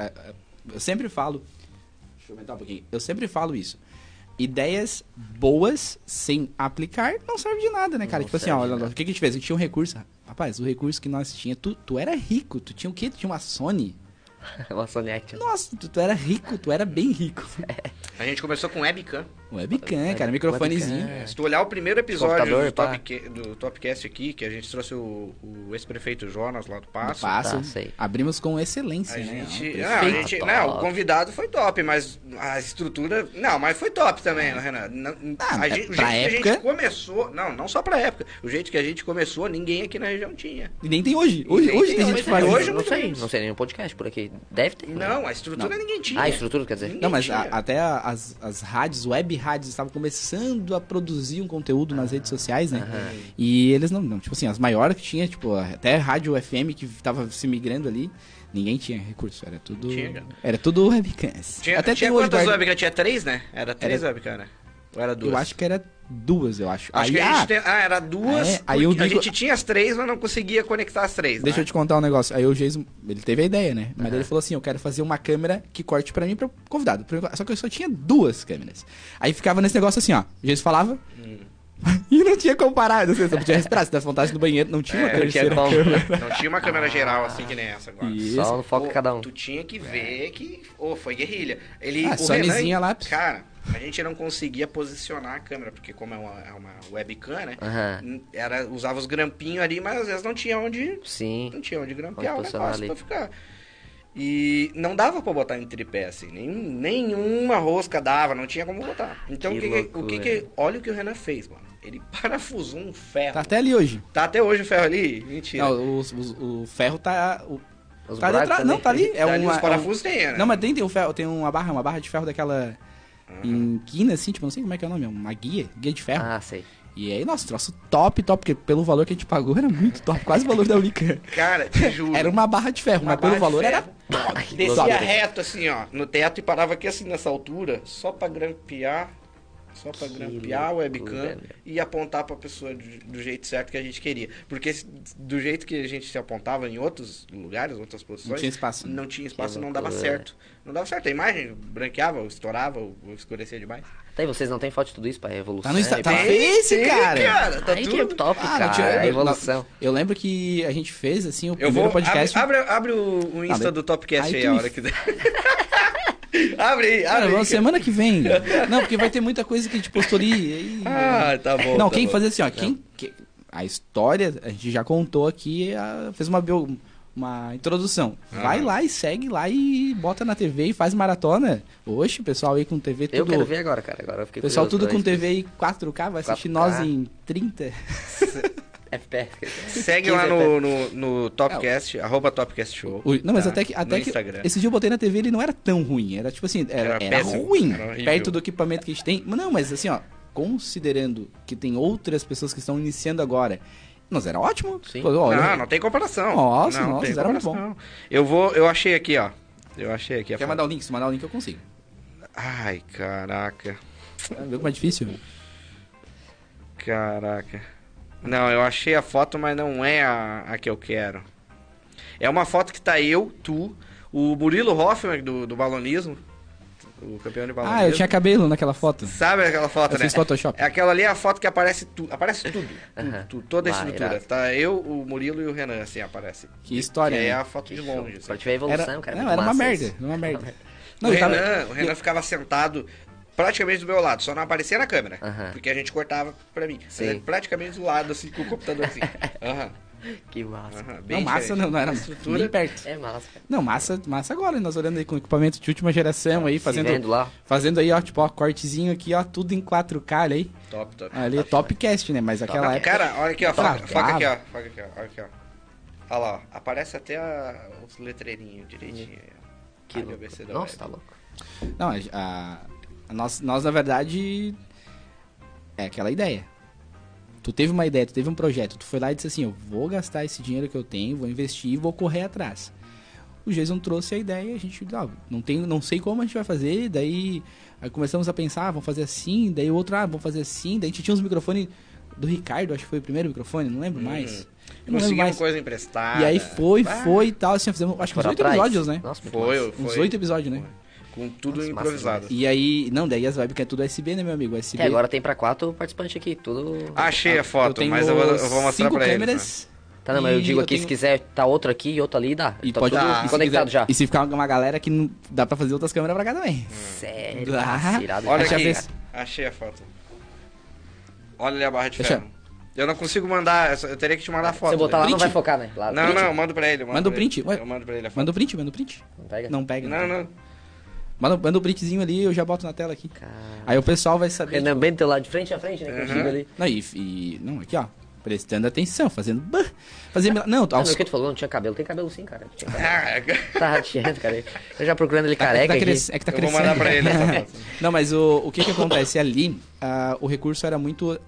eu sempre falo. Deixa eu aumentar um pouquinho. Eu sempre falo isso. Ideias boas sem aplicar não serve de nada, né, cara? Não tipo assim, ó, olha, o que, que a gente fez? A gente tinha um recurso. Rapaz, o recurso que nós tinha, tu, tu era rico. Tu tinha o quê? Tu tinha uma Sony? Action. Nossa, tu, tu era rico, tu era bem rico. A gente começou com webcam. Webcam, cara, microfonezinho. Webcam. Se tu olhar o primeiro episódio do, pá. top, do Topcast aqui, que a gente trouxe o, o ex-prefeito Jonas lá do Passo. Passo. Tá, sei. Abrimos com excelência, A né? gente, não, a gente- top. não, o convidado foi top, mas a estrutura. Não, mas foi top também, né, Renan. Não- Ah, a é, gente, o jeito que a época- gente começou. Não, não só pra época. O jeito que a gente começou, ninguém aqui na região tinha. E nem tem hoje. Hoje, hoje tem tem gente hoje, que faz né? Hoje não muito sei, não sei nenhum podcast por aqui. Deve ter. Não, a estrutura Não. ninguém tinha. Ah, a estrutura, quer dizer? Ninguém Não, mas a- até as, as rádios, web rádios, estavam começando a produzir um conteúdo nas redes sociais, né? E eles não, não, tipo assim, as maiores que tinha, tipo, até rádio FM que tava se migrando ali, ninguém tinha recurso, era tudo. Tinha. Era tudo webcams. Tinha, até tinha quantas guarda- webcam? Tinha três, né? Era três Era- webcam, né? Ou era duas? Eu acho que era duas, eu acho. Acho aí, que a ah, gente tem... Ah, era duas. É, aí eu porque a digo- gente tinha as três, mas não conseguia conectar as três. Deixa né? eu te contar um negócio. Aí o Jason, ele teve a ideia, né? Mas ele falou assim: eu quero fazer uma câmera que corte pra mim pro convidado. Só que eu só tinha duas câmeras. Aí ficava nesse negócio assim, ó. O Jason falava. e não tinha como parar. Não sei, só podia respirar. Se desse vontade no banheiro, não tinha uma É, não tinha câmera. Não tinha uma câmera geral assim que nem essa agora. Isso. Só no foco Pô, cada um. Tu tinha que ver que. Ô, foi guerrilha. Ele. Ah, o Sonyzinha lá. Cara, a gente não conseguia posicionar a câmera, porque como é uma, é uma webcam, né? Aham. Era, usava os grampinhos ali, mas às vezes não tinha onde. Sim. Não tinha onde grampear o Onde posicionar negócio ali. pra ficar. E não dava pra botar em tripé, assim. Nem, nenhuma rosca dava, não tinha como botar. Então Que o que, que- o que, que. Olha o que o Renan fez, mano. Ele parafusou um ferro. Tá Tá, até ali hoje. até hoje o ferro ali? Mentira. Não, o, o- o ferro tá. o- Os tá ali atrás. também. Não, tá ali. É Tá ali, uma, os parafusos tem, né? Não, mas tem, tem, um ferro, tem uma barra, uma barra de ferro daquela. Em quina, assim, tipo, não sei como é que é o nome, é uma guia, guia de ferro. Ah, sei. E aí, nossa, troço top, top, porque pelo valor que a gente pagou era muito top, quase o valor da Unicamp. Cara, te juro. Era uma barra de ferro, Uma mas pelo valor era ferro. top. Descia top. reto assim, ó, no teto e parava aqui assim nessa altura, só pra grampear, só pra grampear o webcam meu. e apontar pra pessoa do, do jeito certo que a gente queria. Porque se- do jeito que a gente se apontava em outros lugares, em outras posições, Não tinha espaço, né? Não tinha espaço, não dava certo. Não dava certo. A imagem branqueava, ou estourava, ou, escurecia demais. Tá aí, vocês não tem foto de tudo isso pra evolução? Tá no Insta- e tá no Face, Tem, cara. cara, tá Aí que tudo. é top, Ah, cara. tinha- a eu- evolução. Eu lembro que a gente fez, assim, o Eu primeiro vou. podcast. Abre, abre, abre o, o Insta daí- do Topcast aí a me- hora que der. abre aí, Cara, abre aí. vamos semana que vem. Não, porque vai ter muita coisa que a gente postou ali. e aí- Ah, tá bom. não, tá quem bom. fazer assim, ó, quem, que- a história, a gente já contou aqui, a- fez uma, bio- uma introdução. Vai Aham. lá e segue lá e bota na TV e faz maratona. Oxe, pessoal aí com TV Eu tudo. quero ver agora, cara. Agora eu fiquei Pessoal tudo pra com TV em 4K, vai assistir 4K. nós em 30. FPS. Segue 15 lá no, FPS. no, no Topcast, arroba Topcast Show. O- não, mas tá? até que, No até que Instagram. esse dia eu botei na TV ele não era tão ruim. Era tipo assim, era, Era era ruim. era perto do equipamento que a gente tem. Mas Não, mas assim, ó, considerando que tem outras pessoas que estão iniciando agora. Nós era ótimo. Sim. Pô, olha, não, não tem comparação. Nossa, não nossa, era muito comparação. Eu vou, eu achei aqui, ó. Eu achei aqui Quer foto. mandar o link? Se mandar o link eu consigo. Ai, caraca. Viu como é difícil? Caraca. Não, eu achei a foto, mas não é a, a que eu quero. É uma foto que tá eu, tu, o Murilo Hoffman do, do balonismo, o campeão de balonismo. Ah, eu tinha cabelo naquela foto. Sabe aquela foto, Eu né? fiz Photoshop. É aquela ali é a foto que aparece tudo. Aparece tudo. tudo, tudo, toda a Vai, estrutura. irado. Tá eu, o Murilo e o Renan, assim, aparece. Que história, E aí é né? a foto de longe. assim. Pra te ver a evolução, Era, cara. não, era uma merda. uma merda. o, Não, tava- Renan, o Renan ficava sentado praticamente do meu lado, só não aparecia na câmera. Porque a gente cortava pra mim. Sim. Praticamente do lado, assim, com o computador assim. Aham, Que massa. aham, Não, bem massa não, não era A estrutura. nem perto. É massa, cara. Não, massa, massa agora, nós olhando aí com equipamento de última geração aí, Se fazendo, vendo lá. fazendo aí, ó, tipo, ó, cortezinho aqui, ó, tudo em 4K ali. aí. Top, top. Ali, Topcast, né? Mas aquela Não, época... cara, olha aqui, ó. Foca, foca aqui, ó. Foca aqui, ó. Olha aqui, ó. Olha lá, ó. Aparece até a- os letreirinhos direitinho. aí, ó. Que louco. Nossa, tá louco. Não, a- a nós, nós, na verdade, é aquela ideia. Tu teve uma ideia, tu teve um projeto, tu foi lá e disse assim, eu vou gastar esse dinheiro que eu tenho, vou investir e vou correr atrás. O Jason trouxe a ideia, a gente, ah, não, tem, não sei como a gente vai fazer, daí aí começamos a pensar, ah, vamos fazer assim, daí o outro, ah, vamos fazer assim, daí a gente tinha uns microfones do Ricardo, acho que foi o primeiro microfone, não lembro mais. Eu não Conseguimos mais. coisa emprestada. E aí foi, Ah, foi e tal, assim, fizemos, acho que uns Foram oito episódios, né? Nossa, Foi, foi. Uns oito episódios, né? Com tudo Nossa, massa improvisado. E aí, não, daí as webcams é tudo USB, né, meu amigo? USB. É, agora tem pra quatro participantes aqui, tudo... Achei a eu foto, tenho mas eu vou, eu vou mostrar cinco pra eles. né? câmeras. Tá, não, mas eu digo aqui, tenho- se quiser tá outro aqui e outro ali, dá. E tá pode tudo dar. conectado quiser- já. E se ficar uma galera que não dá pra fazer outras câmeras pra cá também. Sério, massa, irado. Olha eu aqui, se- achei a foto. Olha ali a barra de ferro. Eu não consigo mandar, eu só- eu teria que te mandar a foto. Se eu botar lá, dele. não Print? vai focar, né? Lá, Não, print? não, eu mando pra ele. eu mando Manda o print, ué. Eu mando pra ele a foto. Manda o print, manda o print. Não pega? Não pega. Não, não. Manda, manda o printzinho ali, eu já boto na tela aqui. Cara... Aí o pessoal vai saber. Renan bem do teu lado, de frente a frente, né? Contigo ali. Não, e, e- Não, aqui, ó. Prestando atenção, fazendo. Fazendo. Não, aos, mas o que tu falou, não tinha cabelo. Tem cabelo sim, cara. Tinha cabelo. Ah, Tá rateando, cara. Eu já procurando ele é que careca tá, aqui. cres- é que tá Eu vou crescendo. mandar pra ele. Não, mas o, o que que acontece ali, ah, o recurso era muito...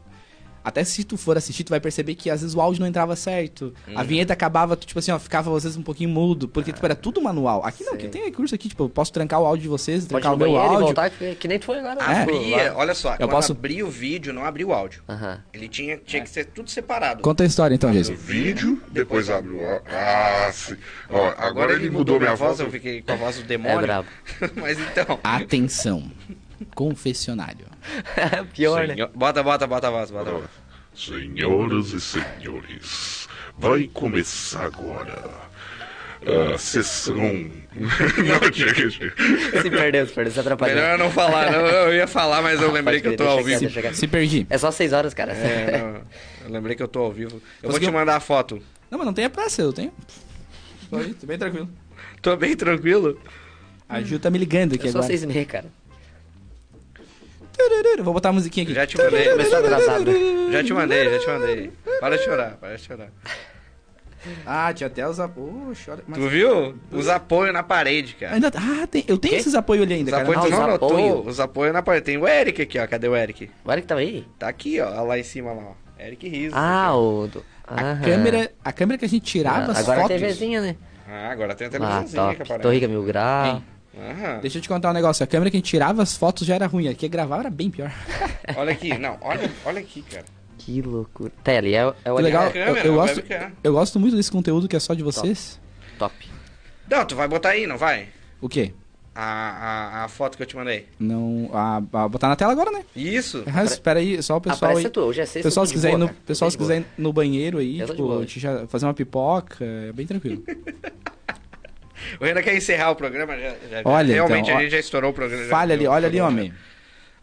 Até se tu for assistir, tu vai perceber que às vezes o áudio não entrava certo. Uhum. A vinheta acabava, tu, tipo assim, ó, ficava às vezes um pouquinho mudo, porque tipo, era tudo manual. Aqui não, Sei. aqui tem recurso aqui, tipo, eu posso trancar o áudio de vocês, Pode trancar o meu áudio. voltar, que, que nem tu foi agora. né? Tipo, abria, lá. olha só, quando posso- abria o vídeo, não abria o áudio. Ele tinha, tinha que ser tudo separado. Conta a história então, Jason. Vídeo, depois abre o. á- Ah, sim. Ó, agora ele mudou minha voz. eu fiquei com a voz do demônio. É brabo. Mas então. Atenção. Confessionário. Pior, né? Senhor- Bota, bota, bota a voz, bota a voz. Senhoras e senhores, vai começar agora a sessão. Não tinha que. Se perdeu, se perdeu, se atrapalhou. Melhor eu não falar, não, eu ia falar, mas eu lembrei que eu tô ao vivo. quieto. Se perdi. É só seis horas, cara. É, não, eu lembrei que eu tô ao vivo. Eu vou te mandar a foto. Não, mas não tenha pressa, eu tenho. Tô aí, tô bem tranquilo. Tô bem tranquilo. A Ju tá me ligando aqui É só agora. seis e meia, cara. Vou botar a musiquinha aqui. Já te mandei. Começou atrasado, né? Já te mandei, já te mandei. Para de chorar, para de chorar. Ah, tinha até os apoios. Mas... Tu viu? Os apoios na parede, cara. Ainda... Ah, tem... eu tenho Quê? esses apoios ali Os ainda, cara. apoios, Ah, tu não os notou? apoio. Os apoios na parede. Tem o Eric aqui, ó. Cadê o Eric? Agora que tava aí? Tá aqui, ó. Lá em cima, lá, ó. Eric Riso. Ah, o. Do... A Aham. câmera, a câmera que a gente tirava as Agora fotos. a TVzinha, né? Ah, agora tem a Ah, televisãozinha que aparece. Torriga Mil Grau. Hein? Aham. Deixa eu te contar um negócio. A câmera que a gente tirava as fotos já era ruim. Aqui gravar era bem pior. Olha aqui. Não, olha, olha aqui, cara. Que loucura. Tá, ali é, o- é o Que legal. Eu, câmera, eu a gosto, eu gosto muito desse conteúdo que é só de vocês. Top. Não, tu vai botar aí, não vai? O quê? A, a, a foto que eu te mandei. Não. A, a- botar na tela agora, né? Isso. Ah, espera aí, só o pessoal Aparece aí. tu, hoje é sexta. Pessoal, eu se quiser, ir boa, no, pessoal, se quiser ir no banheiro aí, Eu tipo, boa fazer uma pipoca, é bem tranquilo. O Renan quer encerrar o programa. Já, já- Olha, Realmente, então, ó, a gente já estourou o programa. Falha ali, olha ali, homem.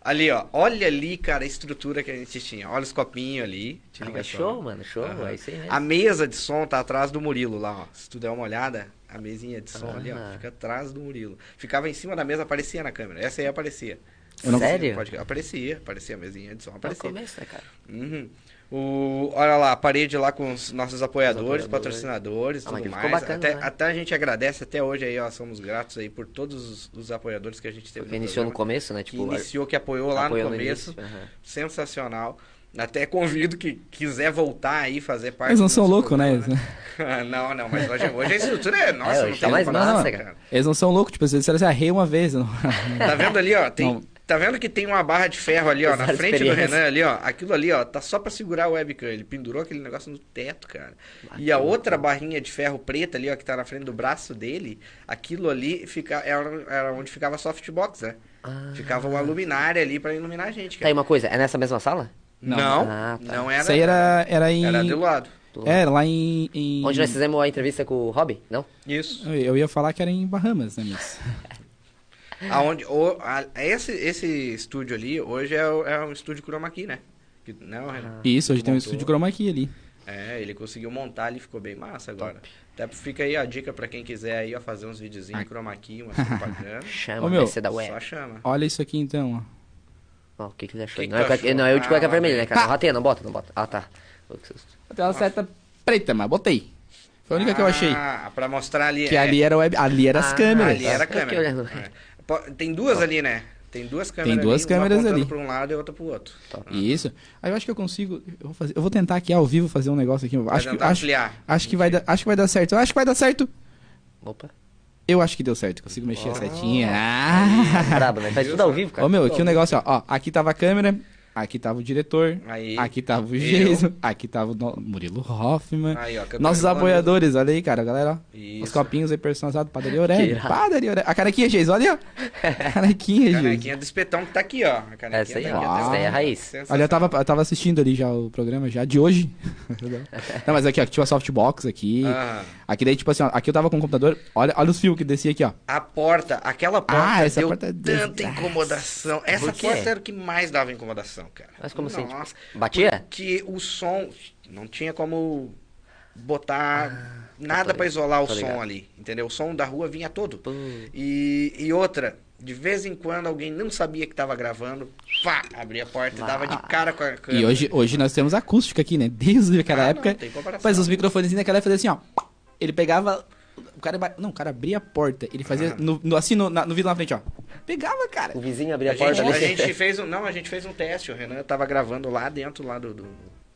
Ali, ó. Olha ali, cara, a estrutura que a gente tinha. Olha os copinhos ali. Te Ah, só. show, mano, show. Aham. É isso aí mesmo. A mesa de som tá atrás do Murilo lá, ó. Se tu der uma olhada, a mesinha de som ali, ó, Ah. fica atrás do Murilo. Ficava em cima da mesa, aparecia na câmera. Essa aí aparecia. Eu não- Sério? Pode- aparecia, aparecia a mesinha de som, No aparecia. começo, né, cara? Uhum. O, olha lá, a parede lá com os nossos apoiadores, apoiadores. patrocinadores, Ah, tudo que mais. bacana, até, né? até a gente agradece até hoje aí, ó, somos gratos aí por todos os, os apoiadores que a gente teve iniciou no programa, começo, né? que Tipo, iniciou, que apoiou lá apoiou no começo. início, aham. Sensacional. Até convido que quiser voltar aí fazer parte. Eles não são loucos, né? programa. não, não, mas hoje, hoje a estrutura é nossa, É, não tá mais massa, cara. Eles não são loucos, tipo, eles disseram assim, ah, rei uma vez. Não. Tá vendo ali, ó? Tem, Não. Tá vendo que tem uma barra de ferro ali, ó, na frente do. Renan ali, ó. Aquilo ali, ó, tá só pra segurar o webcam. Ele pendurou aquele negócio no teto, cara. E a outra barrinha de ferro preta ali, ó, que tá na frente do braço dele, aquilo ali fica, era, era onde ficava a softbox, né? Ah. Ficava uma luminária ali pra iluminar a gente, Tá aí cara. uma coisa, é nessa mesma sala? Não, Não. não, Ah, tá. era. Isso aí era, era em... Era do lado. É, lá em... em- Onde nós fizemos a entrevista com o Rob? Não? Isso. Eu- ia falar que era em Bahamas, né, mas... Aonde, o, a- esse, esse estúdio ali, hoje é, o- é um estúdio Chroma Key, né? Que, não, Renan? Isso, hoje tem um Montou. estúdio chroma key ali. É, ele conseguiu montar ali, ficou bem massa agora. Até fica aí a dica pra quem quiser aí, ó, fazer uns videozinhos em Chroma Key, umas propagandas. Chama, Ô, meu, PC da Só web. chama. Olha isso aqui, então, ó. Ó, o que, que ele achou? Que que não, é tu cueca- achou? não, é eu de cueca Ah, vermelha, né, cara? Não rateia, não bota, não bota. Ah, tá. Que. Tem uma seta preta, mas botei. Foi a única que eu achei. Ah, pra mostrar ali. Que é, ali era web, ali era as Ah, câmeras. Ali era a Eu fiquei câmera. É. Tem duas ali, né? Tem duas câmeras duas ali, câmeras ali. pra um lado e outra pro outro. Isso. Aí eu acho que eu consigo. Eu vou, fazer, eu vou tentar aqui ao vivo fazer um negócio aqui. Vai Acho que, acho, acho, que vai dar, acho que vai dar certo. Eu acho que vai dar certo. Opa. Eu acho que deu certo. Consigo mexer a setinha. Ah. Brabo, né? Faz tudo ao vivo, cara. Ô meu, aqui o ao negócio, ó, ó. Aqui tava a câmera. Aqui tava o diretor. Aí. Aqui tava o Eu. Geiso. Aqui tava o no- Murilo Hoffman. Aí, ó, Nossos do apoiadores, olha aí, cara, galera. ó. Isso. Os copinhos aí personalizados, padaria irado. Padaria Aurélio. A canequinha, Geiso, olha aí, ó. Canequinha, Geiso. Canequinha do espetão que tá aqui, ó. A canequinha Essa aí, tá ó. aqui, Essa aí é a raiz. Olha, eu tava, eu tava assistindo ali já o programa já de hoje. Não, mas aqui, ó, tinha uma softbox aqui. Ah. Aqui daí, tipo assim, ó, aqui eu tava com o computador. Olha, olha os fios que descia aqui, ó. A porta, aquela porta Ah, essa deu porta é tanta des- incomodação. Essa porta era o que mais dava incomodação, cara. Mas como assim, Nossa, tipo, batia? Porque o som não tinha como botar nada ligado, pra isolar o som ligado. ali, entendeu? O som da rua vinha todo. E, e outra, de vez em quando alguém não sabia que tava gravando, pá, abria a porta e dava de cara com a câmera. E hoje, hoje nós temos acústica aqui, né? Desde aquela Ah, não, época. tem comparação. Mas os microfones naquela época fazia assim, ó. Ele pegava. O cara. Não, o cara abria a porta. Ele fazia. No, no- assim, no, na- no vidro na frente, ó. Pegava, cara. O vizinho abria A a porta gente, a gente fez um, não, a gente fez um teste. O Renan tava gravando lá dentro lá do, do,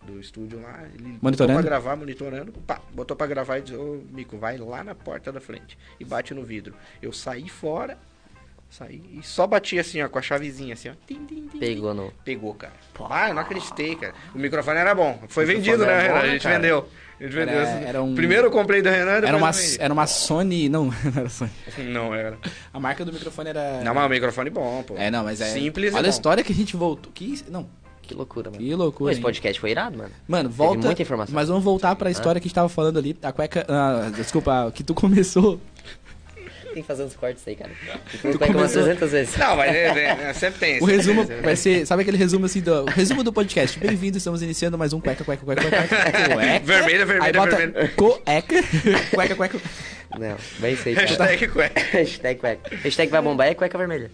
do estúdio lá. Ele Monitorando? botou pra gravar, monitorando. Pá, botou pra gravar e disse, ô Mico, vai lá na porta da frente e bate no vidro. Eu saí fora, saí e só bati assim, ó, com a chavezinha assim, ó. Tim, tim, tim, Pegou no... Pegou, cara. Ah, eu não acreditei, cara. O microfone era bom. Foi O vendido, microfone né, era bom, Renan? A gente cara? vendeu. A gente vendeu. Era- era um- Primeiro eu comprei do Renan, depois Era uma, era uma Sony. Não, não era Sony. Não era. A marca do microfone era. Não, mas o microfone bom, pô. É, não, mas é. Simples e Olha a bom. história que a gente voltou. Que, não, Que loucura, mano. que Pô, loucura. esse hein? podcast foi irado, mano. Mano, volta. muita informação. Mas vamos voltar pra história que a gente tava falando ali. A cueca. ah, desculpa, que tu começou. Tem que fazer uns cortes aí, cara. Tu Tu umas começou- 300 vezes. Não, mas é, é, é, sempre tem. O sempre resumo vai ser. Sabe aquele resumo assim do. O resumo do podcast. Bem-vindo, estamos iniciando mais um cueca, cueca, cueca, cueca. cueca. Vermelha, Aí vermelha, bota vermelha. cueca, cueca, cueca. Não, bem sei, cara. Hashtag cueca. Hashtag cueca. Hashtag vai bombar é cueca vermelha.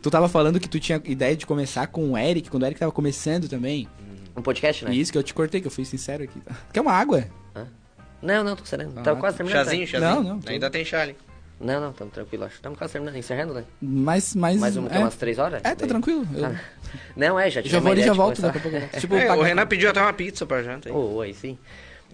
Tu tava falando que tu tinha ideia de começar com o Eric, quando o Eric tava começando também. Um podcast, né? Isso que eu te cortei, que eu fui sincero aqui. Quer uma água? Hã? Não, não, tô sereno. Ah, Tava quase terminando. Chazinho, né? chazinho. Não, não, Ainda tem chá ali. Não, não, tamo tranquilo, acho. Tamo quase terminando, encerrando, né? Mas, mas. Mais uma, é, umas três horas? É, tá Daí- tranquilo. Eu Ah, Não, é, já já vou ali e já volto daqui a pouco. Tipo, É, o Renan pediu até uma pizza pra janta. hein? Ô, aí sim.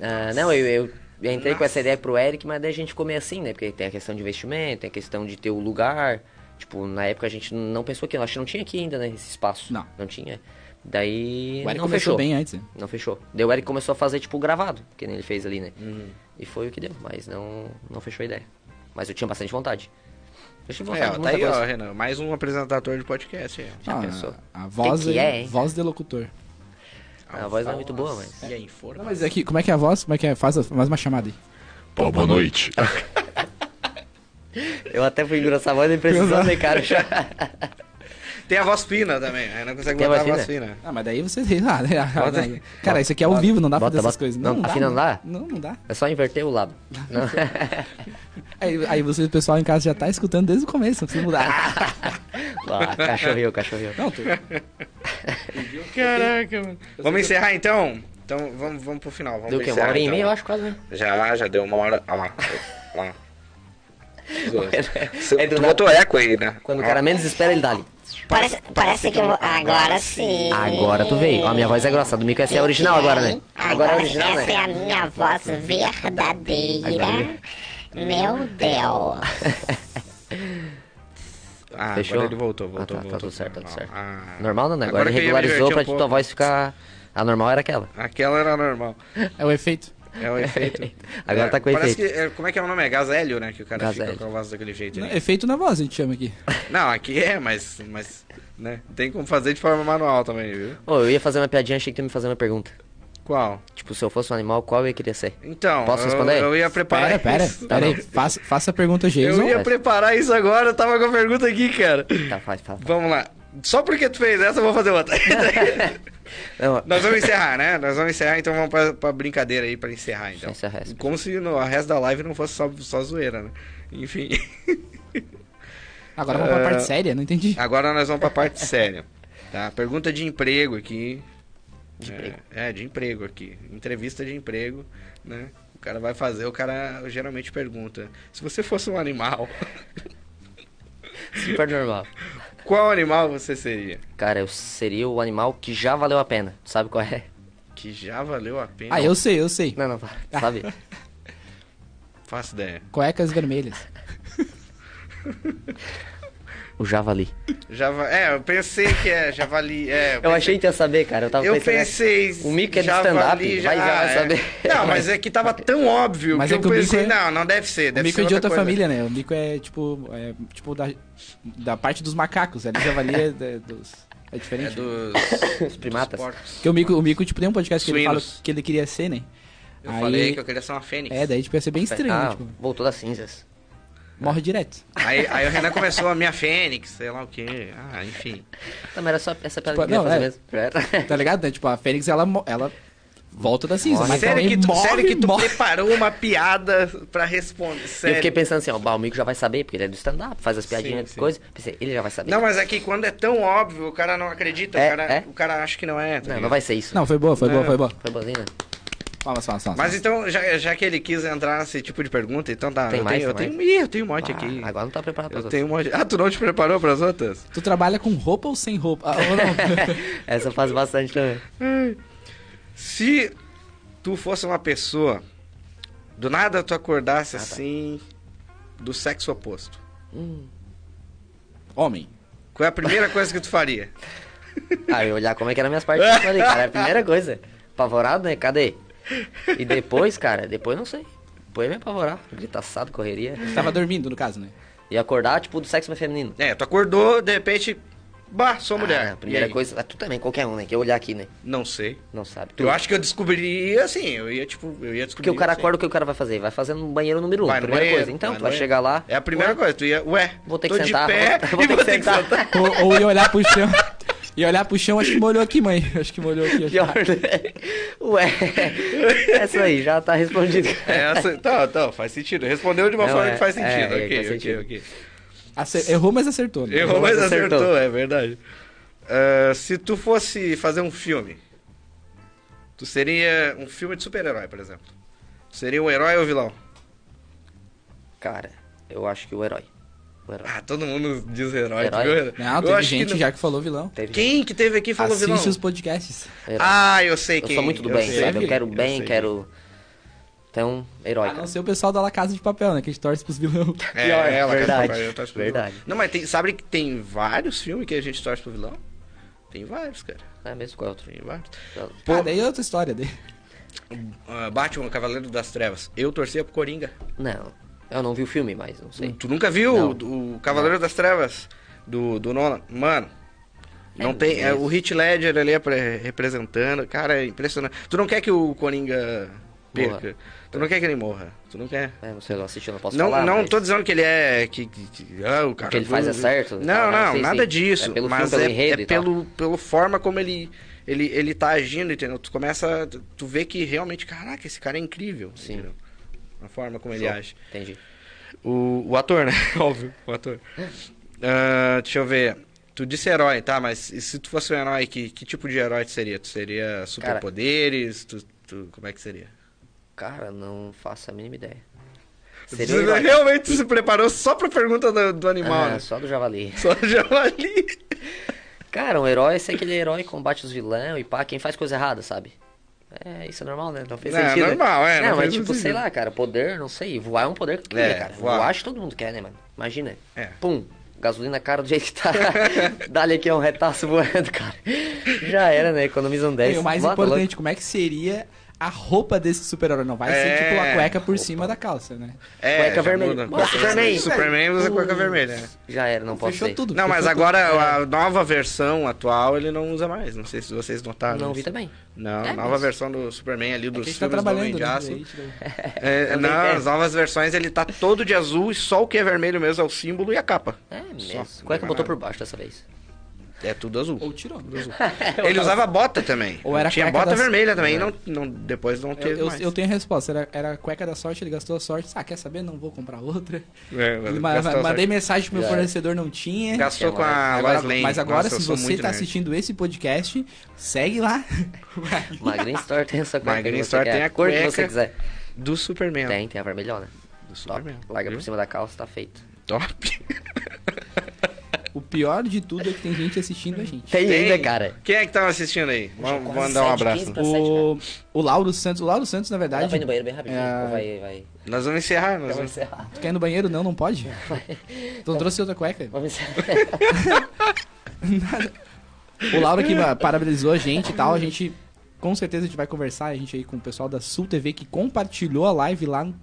Ah, não, eu, eu, eu entrei com essa ideia pro Eric, mas daí a gente ficou meio assim, né? Porque tem a questão de investimento, tem a questão de ter o lugar. Tipo, na época a gente não pensou que. Acho que não tinha aqui ainda, né? Esse espaço. Não. Não tinha. Daí. O Eric não fechou. bem antes. né? Não fechou. Daí o Eric começou a fazer, tipo, gravado, que nem ele fez ali, né? Uhum. E foi o que deu, mas não, não fechou a ideia. Mas eu tinha bastante vontade. Eu É, vontade ó, de tá aí, ó. Renan. Mais um apresentador de podcast aí. ó. Já Ah, pensou? A voz, Que que é, hein? voz de locutor. A voz não é muito boa, mas. E aí, fora. Não, mas aqui, como é que é a voz? Como é que é? Faz, faz uma chamada aí. Pô, boa noite. Eu até fui engrossar a voz e precisando, né, cara? Tem a voz fina também. Aí não consegue Tem a botar a voz voz fina. Ah, mas daí você. Ah, né? Bota- Cara, isso aqui é ao vivo, não dá pra Bota- fazer essas bota- coisas. não, dá. afina não dá? Não, não dá. É só inverter o lado. Não. Aí, aí você, o pessoal em casa já tá escutando desde o começo, não precisa mudar. Ah, cachorrinho, cachorrinho. Não, tu... Caraca, mano. Vamos encerrar então? Então vamos, vamos pro final. Vamos Deu o quê? Uma encerrar, hora e então. meia, eu acho quase, né? Já, já deu uma hora. Olha lá. Olha lá. É do tu nada. botou eco aí, né? Quando o cara menos espera, ele dá ali. Parece, parece que eu vou... Agora sim. Agora tu veio. Ó, a minha voz é grossa. A do Mico essa é a original agora, né? Agora é a original, essa né? é a minha voz verdadeira. Meu Deus. Ah, Fechou? agora ele voltou, voltou, Ah, tá, tá voltou. tudo certo, tá tudo certo. Ah, Normal não, né? Agora, Agora regularizou pra um tua voz ficar... A normal era aquela. Aquela era normal. É o efeito. É o efeito. Agora É, tá com parece efeito. Que, é, como é que é o nome? É Gazélio, né? Que o cara Gazélio. fica com a voz daquele jeito. Não, efeito na voz, a gente chama aqui. Não, aqui é, mas, mas né? tem como fazer de forma manual também, viu? Ô, eu ia fazer uma piadinha, achei que tu ia me fazer uma pergunta. Qual? Tipo, se eu fosse um animal, qual eu ia querer ser? Então, Posso eu- responder? Eu, ia preparar Pera, pera, isso. pera aí. Faça, faça a pergunta, Jason. Eu ia preparar isso agora, eu tava com a pergunta aqui, cara. Tá, faz, fala. Vamos lá. Só porque tu fez essa, eu vou fazer outra. Não, Nós vamos encerrar, né? Nós vamos encerrar, então vamos pra, pra brincadeira aí, pra encerrar, então. Encerra essa. Como se no, a resto da live não fosse só, só zoeira, né? Enfim. Agora vamos pra Ah. parte séria, não entendi. Agora nós vamos pra parte séria. Tá? Pergunta de emprego aqui. De é, emprego. É, de emprego aqui. Entrevista de emprego, né? O cara vai fazer, o cara geralmente pergunta: se você fosse um animal, super normal. qual animal você seria? Cara, eu seria o animal que já valeu a pena. Sabe qual é? Que já valeu a pena. Ah, eu sei, eu sei. Não, não, sabe? Faço ideia. Cuecas vermelhas. O javali. Java... É, eu pensei que é javali. É, Eu pensei- achei que ia saber, cara. Eu tava Eu pensando... pensei. O Mico é de javali, stand-up, vai já vai é. saber. Não, mas é que tava tão óbvio Mas que é eu que o Mico pensei, é- não, não deve ser. O Deve mico ser é de outra coisa. família, né? O mico é tipo. É, tipo da, da parte dos macacos. Ali javali é dos. É É diferente. dos. Os primatas. dos porcos. Porque o mico, o mico, tipo, tem um podcast que ele fala Suínos. que ele queria ser, né? Eu Aí- falei que eu queria ser uma fênix. É, daí tipo, ia ser bem estranho, ah, né? Tipo, voltou das cinzas. Morre direto. Aí, aí o Renan começou a minha fênix, sei lá o quê. Ah, enfim. Não, mas era só essa piada Tipo, que eu não, é. fazer mesmo. Tá ligado? né? Tipo, a Fênix, ela, ela volta da cinza. Mas sério, que tu, morre, sério que tu morre. preparou uma piada pra responder? E eu Sério. fiquei pensando assim, ó, o Mico já vai saber, porque ele é do stand-up, faz as piadinhas Sim, de sim. coisa. Pensei, ele já vai saber. Não, mas é que quando é tão óbvio, o cara não acredita. É, o, cara, é? o cara acha que não é. tá não, não vai ser isso. Não, foi boa, foi boa, Não. foi boa. Foi boazinha, né? Palmas, palmas, palmas. Mas então, já, já que ele quis entrar nesse tipo de pergunta, então tá. Tem eu mais, tenho, eu tem tenho, Ih, eu tenho um monte Ah, aqui. agora não tá preparado pra Eu tenho um monte. Ah, tu não te preparou pras outras? Tu trabalha com roupa ou sem roupa? Ah, ou não? Essa eu faço bastante também. Se tu fosse uma pessoa, do nada tu acordasse Ah, tá. assim, do sexo oposto, Homem. qual é a primeira coisa que tu faria? Ah, eu olhar como é que eram minhas partes ali, cara. É a primeira coisa. Apavorado, né? Cadê? E depois, cara, depois não sei. Depois me apavorar. Gritaçado, correria. Tava dormindo, no caso, né? E acordar, tipo, do sexo feminino. É, tu acordou, de repente, bah, sou mulher. Ah, a primeira coisa. Ah, tu também, qualquer um, né? Que eu olhar aqui, né? Não sei. Não sabe. Tu, Eu acho que eu descobriria assim, eu ia tipo, eu ia descobrir. Porque o cara assim. acorda, o que o cara vai fazer? Vai fazer no banheiro número um. Vai primeira banheiro, coisa. Então, vai tu vai banheiro. chegar lá. É a primeira ué, coisa, tu ia, ué, Vou ter que sentar. de pé Vou e ter vou que ter que sentar. sentar. Ou, ou ia olhar pro chão. Ia olhar pro chão, acho que molhou aqui, mãe. Acho que molhou aqui. que- né? Ué, essa aí já tá respondido. É, essa, tá, tá, faz sentido. Respondeu de uma Não, forma é- que faz é, sentido. é, ok, faz ok, sentido. ok. Acer- Errou, mas acertou. Né? Errou, mas acertou, acertou. é verdade. Ah, se tu fosse fazer um filme, tu seria um filme de super-herói, por exemplo. Seria o herói ou o vilão? Cara, eu acho que o herói. Ah, todo mundo diz herói. Herói? viu? Não, Eu teve acho que gente não- já que falou vilão. Teve Quem que teve aqui e falou Assiste vilão? os podcasts. herói. Ah, eu sei eu quem. sou muito do eu bem, sei. sabe? Eu quero Eu bem, sei. quero. Então, herói. A não ser o pessoal da La Casa de Papel, né? Que a gente torce pros vilão. É, Pior, ela verdade, quer eu torço pro vilão. verdade. Não, mas tem, sabe que tem vários filmes que a gente torce pro vilão? Tem vários, cara. É mesmo qual é outro? Tem vários. Pô, ah, daí é outra história. Daí. Ah, Batman, Cavaleiro das Trevas. Eu torcia pro Coringa. Não. Eu não vi o filme, mas não sei. Tu nunca viu Não. o, o Cavaleiro das Trevas do, do Nolan? Mano, não É tem. É, o Hit Ledger ali apre- representando. Cara, é impressionante. Tu não quer que o Coringa perca. Morra. Tu não quer que ele morra. Tu não quer. É, não sei, não assisti, não posso Não, falar. não mas tô dizendo que ele é. Que, que, que- ah, o cara que ele faz é certo? Não, Ah, não, nada sim. disso. É pelo mas filme, pelo é, é pelo, pelo forma como ele, ele, ele tá agindo, entendeu? Tu começa. Tu, tu vê que realmente, caraca, esse cara é incrível. Sim. entendeu? A forma como ele age. Entendi. O, o ator, né? Óbvio, o ator. Ah, deixa eu ver. Tu disse herói, tá? Mas se tu fosse um herói, que, que tipo de herói tu seria? Tu seria superpoderes? Tu, tu- como é que seria? Cara, não faço a mínima ideia. Tu Seria herói. realmente se preparou só pra pergunta do, do animal, Ah, né? só do javali. Só javali. Cara, um herói é aquele herói que combate os vilões e pá, quem faz coisa errada, sabe? É, isso é normal, né? Não fez Não, sentido. normal, é, Não, não mas tipo, sentido. sei lá, cara, poder, não sei. Voar é um poder que tu É, cara. voar. Voar acho que todo mundo quer, né, mano? Imagina. É. Pum, gasolina cara do jeito que tá. Dá-lhe aqui um retaço voando, cara. Já era, né? Economiza um 10. E o mais Bota importante, como é que seria a roupa desse super-herói? Não vai É, ser tipo a cueca por cima da calça, né? É, Cueca vermelha. muda. Nossa, Superman. Superman usa cueca vermelha. né? Já era, não posso Fechou ser. tudo. Não, mas agora tudo. a nova versão atual ele não usa mais. Não sei se vocês notaram. Não vi também. Não, É nova mesmo? versão do Superman ali É dos a gente tá filmes do Homem trabalhando, de? Aço. É, não, tem. as novas versões ele tá todo de azul e só o que é vermelho mesmo é o símbolo e a capa. É Só, mesmo. não Cueca tem botou por baixo dessa vez. É tudo azul. Ou tirou. Ele usava bota também. Ou era Tinha bota das- vermelha também, não, não, depois não Eu, teve eu, mais. eu tenho a resposta. Era, era a cueca da sorte, ele gastou a sorte. Ah, quer saber? Não vou comprar outra. É, Ele ma- mandei sorte. mensagem pro meu Já. fornecedor, não tinha. Gastou com a Agora- Lois Lane. mas agora, Nossa, eu se você tá nerd. assistindo esse podcast, segue lá. Magrin Store tem essa cueca. Magrin Store tem a cor que você quiser. Do Superman. Tem, tem a vermelhona. Do Top. Superman. Larga por cima da calça, tá feito. Top. O pior de tudo é que tem gente assistindo a gente. Tem, Tem. ainda, cara. Quem é que tava assistindo aí? Vamos mandar um abraço. 15 pra- O, o Lauro Santos, o Lauro Santos, na verdade. ir no banheiro bem rapidinho. É. Vai, vai. Nós vamos encerrar. Nós Vamos encerrar. Tu quer ir no banheiro? Não, não pode. Então trouxe outra cueca. Vamos encerrar. O Lauro aqui ah, parabenizou a gente e tal. A gente, com certeza, a gente vai conversar. A gente aí com o pessoal da Sul TV que compartilhou a live lá no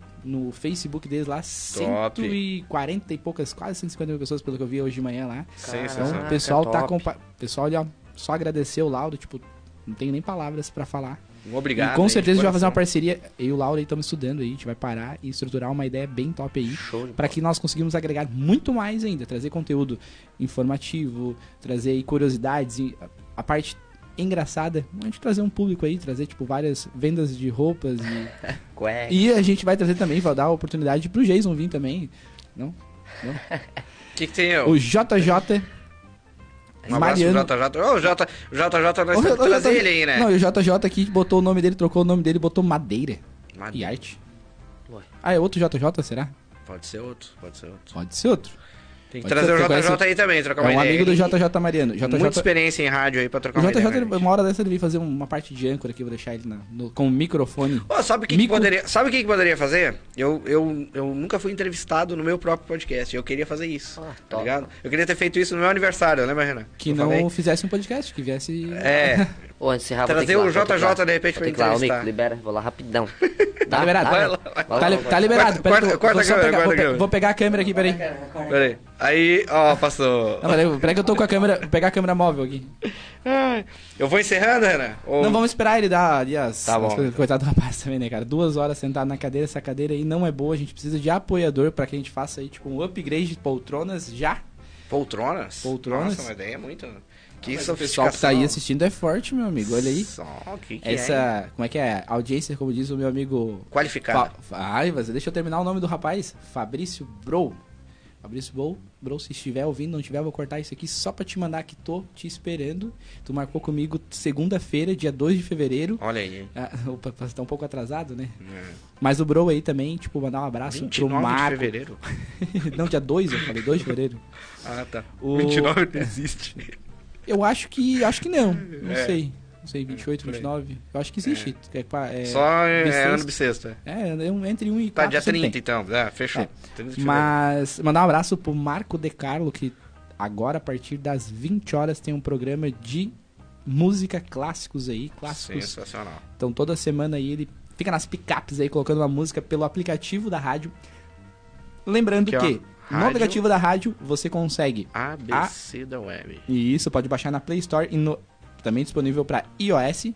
Facebook deles lá. 140 e poucas, quase 150 mil pessoas, pelo que eu vi hoje de manhã lá. Então, Sensacional. o pessoal tá top. compa... O pessoal só agradeceu o Lauro, tipo, não tenho nem palavras pra falar. Obrigado. e com aí, certeza a gente vai fazer uma parceria. Eu e o Lauro estamos estudando aí, a gente vai parar e estruturar uma ideia bem top aí. Pra que nós conseguimos agregar muito mais ainda, trazer conteúdo informativo, trazer aí curiosidades, a parte engraçada, a gente trazer um público aí, trazer tipo várias vendas de roupas e, e a gente vai trazer também, vai dar a oportunidade pro Jason vir também, não? O que, que tem eu? O JJ Um abraço Mariano. pro JJ. Ô, o J- o JJ, nós temos que trazer ele aí, né? Não, e o JJ aqui botou o nome dele, trocou o nome dele, botou Madeira Mas e arte. Ué. Ah, é outro JJ, será? Pode ser outro, pode ser outro. Pode ser outro. Tem que trazer o JJ conhece- aí também, trocar É uma um ideia. amigo do JJ Mariano. JJ Muita experiência em rádio aí pra trocar O uma JJ, ideia. a gente. uma hora dessa ele veio fazer uma parte de âncora aqui, vou deixar ele na- no- com o microfone. Ô, sabe o que, que Mico- poderia, sabe o que, que poderia fazer? Eu, eu, eu nunca fui entrevistado no meu próprio podcast. Eu queria fazer isso. Ah, tá top. ligado? Eu queria ter feito isso no meu aniversário, lembra, Renan? Que Eu não falei? fizesse um podcast, que viesse. É. Ô, encerrar, Trazer que o que lá. JJ de repente pra que lá, entrevistar. Mico, libera, vou lá rapidão. Tá liberado. Vai Tá, lá, vai. Tá, li- tá liberado. Peraí, eu- corta vou, câmera, pegar, vou, pe- câmera. vou pegar a câmera aqui, peraí. Peraí. Aí, ó, passou. Não, peraí, peraí que eu tô com a câmera. Vou pegar a câmera móvel aqui. Eu vou encerrando, Renan? Ou- Não, vamos esperar ele dar ali as, Tá bom. as. Coitado do rapaz também, né, cara? Duas horas sentado na cadeira, essa cadeira aí não é boa. A gente precisa de apoiador pra que a gente faça aí, tipo, um upgrade de poltronas já. Poltronas? Poltronas? Nossa, uma ideia é muito. Que Mas o pessoal que tá aí assistindo é forte, meu amigo. Olha aí. Só, que que é, hein? Essa, como é que é? Audiência, como diz o meu amigo Qualificada. Fa- Ai, mas deixa eu terminar o nome do rapaz. Fabrício Bro. Fabrício Bro, Bro, se estiver ouvindo, não estiver, eu vou cortar isso aqui só pra te mandar que tô te esperando. Tu marcou comigo segunda-feira, dia 2 de fevereiro. Olha aí. Ah, opa, tá um pouco atrasado, né? É. Mas o Bro aí também, tipo, mandar um abraço 29 pro Marco. de fevereiro. não, dia 2, eu falei 2 de fevereiro. Ah, tá. O- 29 não existe. Eu acho que. Acho que não. Não É. sei. Não sei, 28, por aí. 29. Eu acho que existe. É. pa- é, Só é, é bissexto. ano bissexto. é. É, é um- entre 1 e 4. Tá, dia sempre 30 tem. então. É, fechou. É. 30 de fevereiro. Mas mandar um abraço pro Marco De Carlo, que agora, a partir das 20 horas, tem um programa de música clássicos aí. Clássicos. Sensacional. Então toda semana aí ele fica nas picapes aí colocando uma música pelo aplicativo da rádio. Lembrando Que, ó, que no rádio- aplicativo da rádio você consegue. ABC da web. E isso pode baixar na Play Store e no- também disponível para iOS.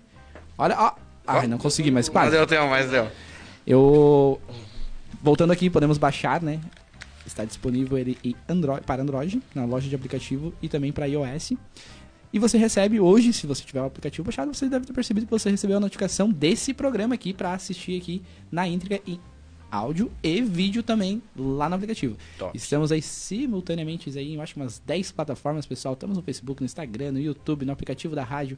Olha, ó. Ai, não consegui, mas Mas quase. deu tempo, mas deu. Eu voltando aqui, podemos baixar, né? Está disponível ele em Android, para Android, na loja de aplicativo e também para iOS. E você recebe hoje, se você tiver o aplicativo baixado, você deve ter percebido que você recebeu a notificação desse programa aqui para assistir aqui na íntegra em áudio e vídeo também lá no aplicativo. Top. Estamos aí simultaneamente aí, em acho umas 10 plataformas, pessoal. Estamos no Facebook, no Instagram, no YouTube, no aplicativo da rádio,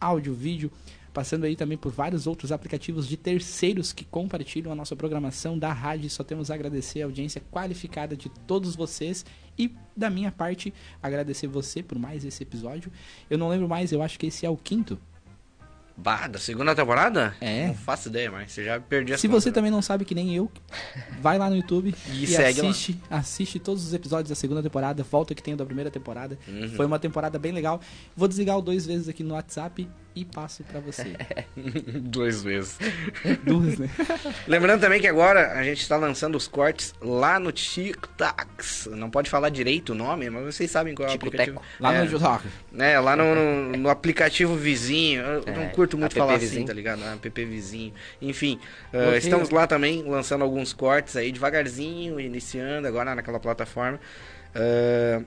áudio, vídeo, passando aí também por vários outros aplicativos de terceiros que compartilham a nossa programação da rádio. Só temos a agradecer a audiência qualificada de todos vocês e da minha parte agradecer você por mais esse episódio. Eu não lembro mais, eu acho que esse é o quinto. Bah, da segunda temporada? É. Não faço ideia, mas você já perdi essa Se você também não sabe que nem eu, vai lá no YouTube E e, segue lá. assiste, assiste todos os episódios da segunda temporada, volta que tem o da primeira temporada. Uhum. Foi uma temporada bem legal. Vou desligar o dois vezes aqui no WhatsApp e passo pra você. Duas vezes. Duas, né? Lembrando também que agora a gente está lançando os cortes lá no TikToks. Não pode falar direito o nome, mas vocês sabem qual é o Tico-teco. aplicativo. Lá é, no YouTube. né, lá no, no- no aplicativo vizinho. Eu É, não curto muito falar assim, tá ligado? App vizinho. Enfim, uh, estamos lá também lançando alguns cortes aí devagarzinho, iniciando agora naquela plataforma. Uh,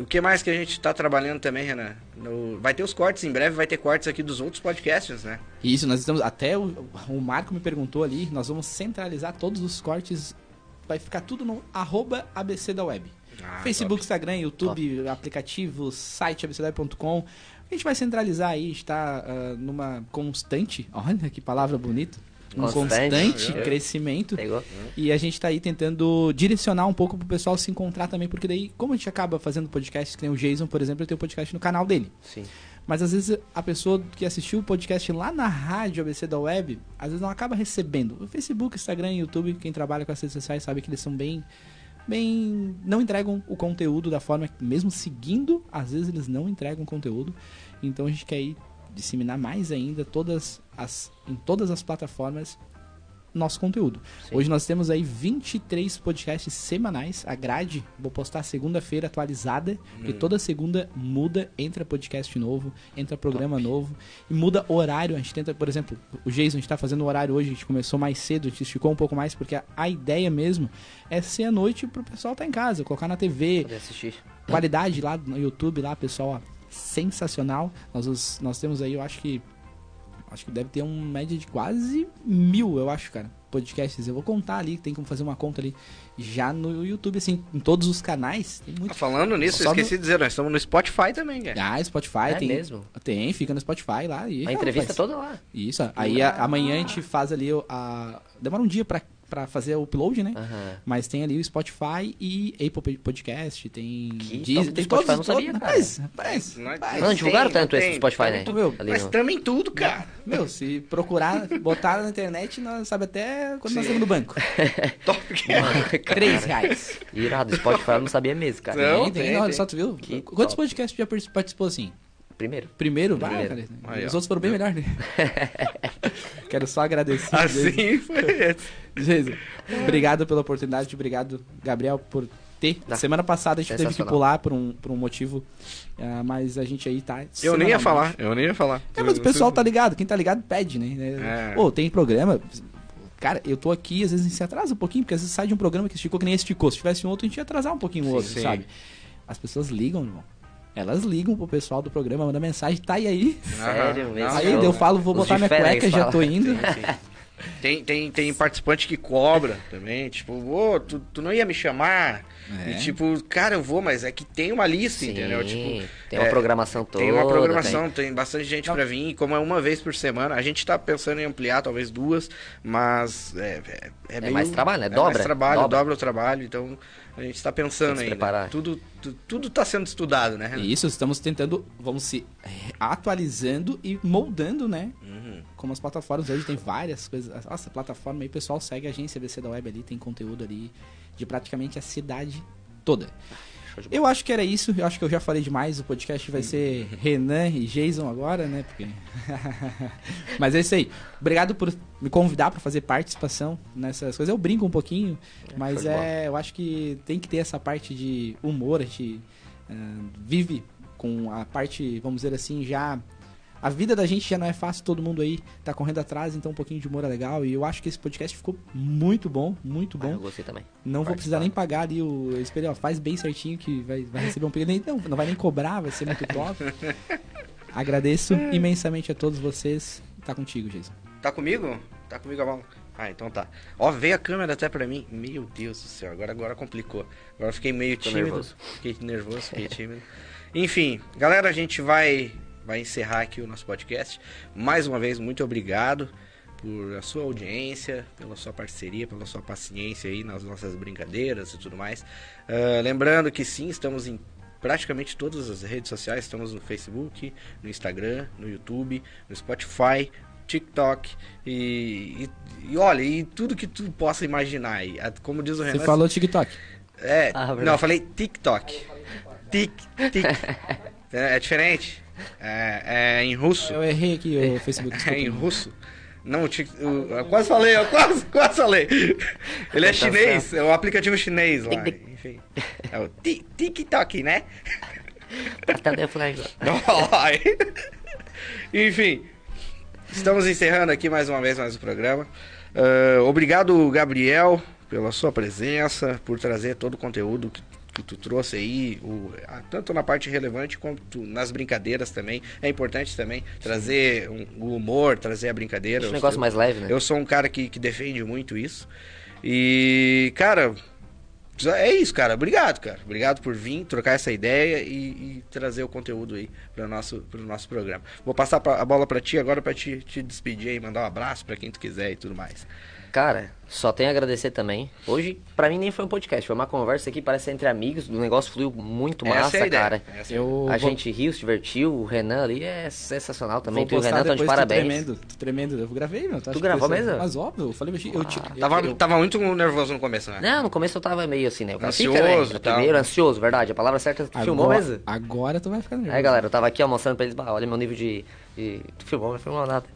o que mais que a gente tá trabalhando também, Renan? No- vai ter os cortes, em breve vai ter cortes aqui dos outros podcasts, né? Isso, nós estamos. Até o, o Marco me perguntou ali, nós vamos centralizar todos os cortes. Vai ficar tudo no arroba ABC da web. Ah, Facebook, Instagram, YouTube, aplicativo, site abcdweb.com. A gente vai centralizar aí, está ah, numa constante, olha que palavra bonita, um Constante. constante crescimento. Pegou? E a gente tá aí tentando direcionar um pouco pro pessoal se encontrar também, porque daí, como a gente acaba fazendo podcast, que nem o Jason, por exemplo, ele tem um podcast no canal dele. Sim. Mas às vezes a pessoa que assistiu o podcast lá na rádio ABC da web, às vezes não acaba recebendo. O Facebook, Instagram YouTube, quem trabalha com as redes sociais sabe que eles são bem. Bem. Não entregam o conteúdo da forma. Mesmo seguindo, às vezes eles não entregam conteúdo. Então a gente quer aí disseminar mais ainda todas as, em todas as plataformas nosso conteúdo. Sim. Hoje nós temos aí 23 podcasts semanais. A grade, vou postar segunda-feira atualizada, porque toda segunda muda, entra podcast novo, entra programa novo e muda horário. A gente tenta, por exemplo, o Jason, a gente tá fazendo o horário hoje, a gente começou mais cedo, a gente esticou um pouco mais, porque a, a ideia mesmo é ser à noite pro pessoal estar em casa, colocar na TV, Poder assistir. qualidade lá no YouTube, lá, pessoal, ó, sensacional. Nós, os- nós temos aí, eu acho que. Acho que deve ter uma média de quase mil, eu acho, cara, podcasts. Eu vou contar ali, tem como fazer uma conta ali. Já no YouTube, assim, em todos os canais, tem Ah, muito. falando nisso, eu esqueci de dizer, nós estamos no Spotify também, cara. Ah, Spotify É tem. mesmo? Tem, fica no Spotify lá. E, A ah, entrevista rapaz, toda lá. Isso, aí a- amanhã a gente faz ali a. Demora um dia pra, pra fazer o upload, né? Aham. Mas tem ali o Spotify e Apple Podcast, tem Que Deezer, top do tem Spotify, todos, não sabia, todos- cara. Rapaz, rapaz, rapaz. Não, divulgaram tem, tanto esse tem, do Spotify, tem né? tudo. Ali Mas no- em tudo, cara. Meu, se procurar, botar na internet, nós sabe até quando nós estamos no banco. Top. Três reais. Irado, Spotify eu não sabia mesmo, cara. Não. tem, tem, tem, olha tem. só, tu viu? Que Quantos top. podcasts já par- participou assim? Primeiro. Primeiro, vai, Primeiro. cara. Aí, Os ó. outros foram bem melhor, né? Quero só agradecer. Assim foi. Jesus. Obrigado pela oportunidade, obrigado, Gabriel, por ter. Tá. Semana passada a gente teve que pular por um, por um motivo, ah, mas a gente aí tá. Eu nem ia falar, eu nem ia falar. É, mas o pessoal tá ligado, quem tá ligado pede, né? É. Pô, tem programa. Cara, eu tô aqui, às vezes a gente se atrasa um pouquinho, porque às vezes sai de um programa que esticou que nem esticou. Se tivesse um outro, a gente ia atrasar um pouquinho o outro, sim. sabe? As pessoas ligam, irmão. Elas ligam pro pessoal do programa, manda mensagem, tá e aí? Sério mesmo. aí eu falo, vou Os botar minha cueca, já tô indo. Tem, tem, tem participante que cobra também, tipo, ô, tu, tu não ia me chamar? É. E tipo, cara, eu vou, mas é que tem uma lista, Sim, entendeu? Tipo, tem uma é, programação toda. Tem uma programação, tem, bastante gente pra vir, e como é uma vez por semana, a gente tá pensando em ampliar, talvez duas, mas é, é, é meio- mais trabalho, né? É Dobra, mais trabalho, dobra. dobra. o trabalho, então a gente tá pensando Tem que se ainda. preparar. Tudo, tu- tudo tá sendo estudado, né? Renan? Isso, estamos tentando, vamos se atualizando e moldando, né? Uhum. Como as plataformas hoje tem várias coisas. Nossa, plataforma aí, o pessoal segue a agência BC da Web ali, tem conteúdo ali de praticamente a cidade toda. Eu acho que era isso, eu acho que eu já falei demais, o podcast vai ser Renan e Jason agora, né? Porque... Mas é isso aí. Obrigado por me convidar para fazer participação nessas coisas. Eu brinco um pouquinho, mas de bola. é, eu acho que tem que ter essa parte de humor, a gente ah, vive com a parte, vamos dizer assim, já a vida da gente já não é fácil, todo mundo aí tá correndo atrás, então um pouquinho de humor é legal. E eu acho que esse podcast ficou muito bom, muito Ah, eu bom. gostei também. Não vou precisar nem pagar ali o espelho, ó, faz bem certinho que vai, vai receber um. Nem- Não, não vai nem cobrar, vai ser muito top. Agradeço imensamente a todos vocês. Tá contigo, Jason. Tá comigo? Tá comigo a bola? Ah, então tá. Ó, veio a câmera até pra mim. Meu Deus do céu, agora, agora complicou. Agora eu fiquei meio Tô tímido. nervoso. Fiquei nervoso, fiquei tímido. Enfim, galera, a gente vai, vai encerrar aqui o nosso podcast. Mais uma vez, muito obrigado por a sua audiência, pela sua parceria, pela sua paciência aí nas nossas brincadeiras e tudo mais. Ah, lembrando que sim, estamos em praticamente todas as redes sociais. Estamos no Facebook, no Instagram, no YouTube, no Spotify, TikTok e, e, e olha, e tudo que tu possa imaginar aí. A- Como diz o Você Renan. falou TikTok. É, Ah, não, eu falei TikTok. Tik, tik. é, é diferente. É, é em russo. Eu errei aqui o Facebook. É em desculpa. russo. Não, o tic, o, eu quase falei, eu quase, quase falei. Ele é Tá chinês, é o aplicativo chinês lá. Enfim. É o ti- TikTok, né? Ai. Enfim, estamos encerrando aqui mais uma vez mais o programa. Ah, obrigado, Gabriel, pela sua presença, por trazer todo o conteúdo que, que tu trouxe aí, o- tanto na parte relevante quanto nas brincadeiras também. É importante também trazer um- o humor, trazer a brincadeira. Um Eu negócio sou- mais leve, né? eu sou um cara que, que defende muito isso. E, cara, é isso, cara. Obrigado, cara. Obrigado por vir, trocar essa ideia e, e trazer o conteúdo aí para nosso, pro nosso programa. Vou passar a bola pra ti agora pra te, te despedir aí, mandar um abraço pra quem tu quiser e tudo mais. Cara, só tenho a agradecer também. Hoje, pra mim, nem foi um podcast, foi uma conversa aqui, parece entre amigos. O negócio fluiu muito Essa massa, é a cara. É a Eu A vou- gente riu, se divertiu. O Renan ali é sensacional também. Vou Tu e o Renan estão de parabéns. tremendo, tô tremendo. Eu gravei, meu. Tu gravou mesmo? Mas óbvio, eu falei, eu, eu, eu, Tava, eu- tava muito nervoso no começo, né? Não, no começo eu tava meio assim, né? Cara Ansioso fica, né? tal. Primeiro, ansioso, verdade. A palavra certa, tu filmou agora, mesmo? Agora tu vai ficar nervoso. Aí, galera, eu tava aqui ó, mostrando pra eles, bah, olha meu nível de. Tu filmou, não filmou nada.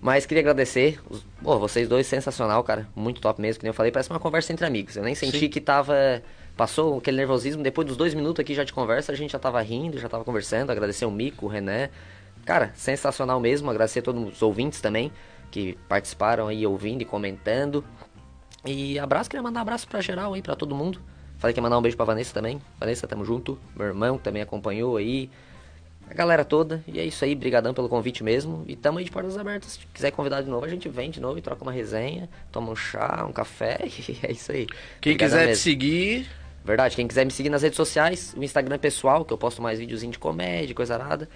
Mas queria agradecer. Os... Pô, vocês dois, sensacional, cara. Muito top mesmo, que nem eu falei, parece uma conversa entre amigos. Eu nem senti Sim. que tava. Passou aquele nervosismo, depois dos dois minutos aqui já de conversa, a gente já tava rindo, já tava conversando. Agradecer o Mico, o René. Cara, sensacional mesmo. Agradecer a todos os ouvintes também, que participaram aí ouvindo e comentando. E abraço, queria mandar um abraço pra geral aí, pra todo mundo. Falei que ia mandar um beijo pra Vanessa também. Vanessa, tamo junto. Meu irmão que também acompanhou aí. A galera toda. E é isso aí, brigadão pelo convite mesmo. E tamo aí de portas abertas. Se quiser convidar de novo, a gente vem de novo e troca uma resenha. Toma um chá, um café. E é isso aí. Quem Brigadão quiser te mesmo. seguir, Verdade, quem quiser me seguir nas redes sociais, o Instagram pessoal, que eu posto mais videozinho de comédia, coisa arada.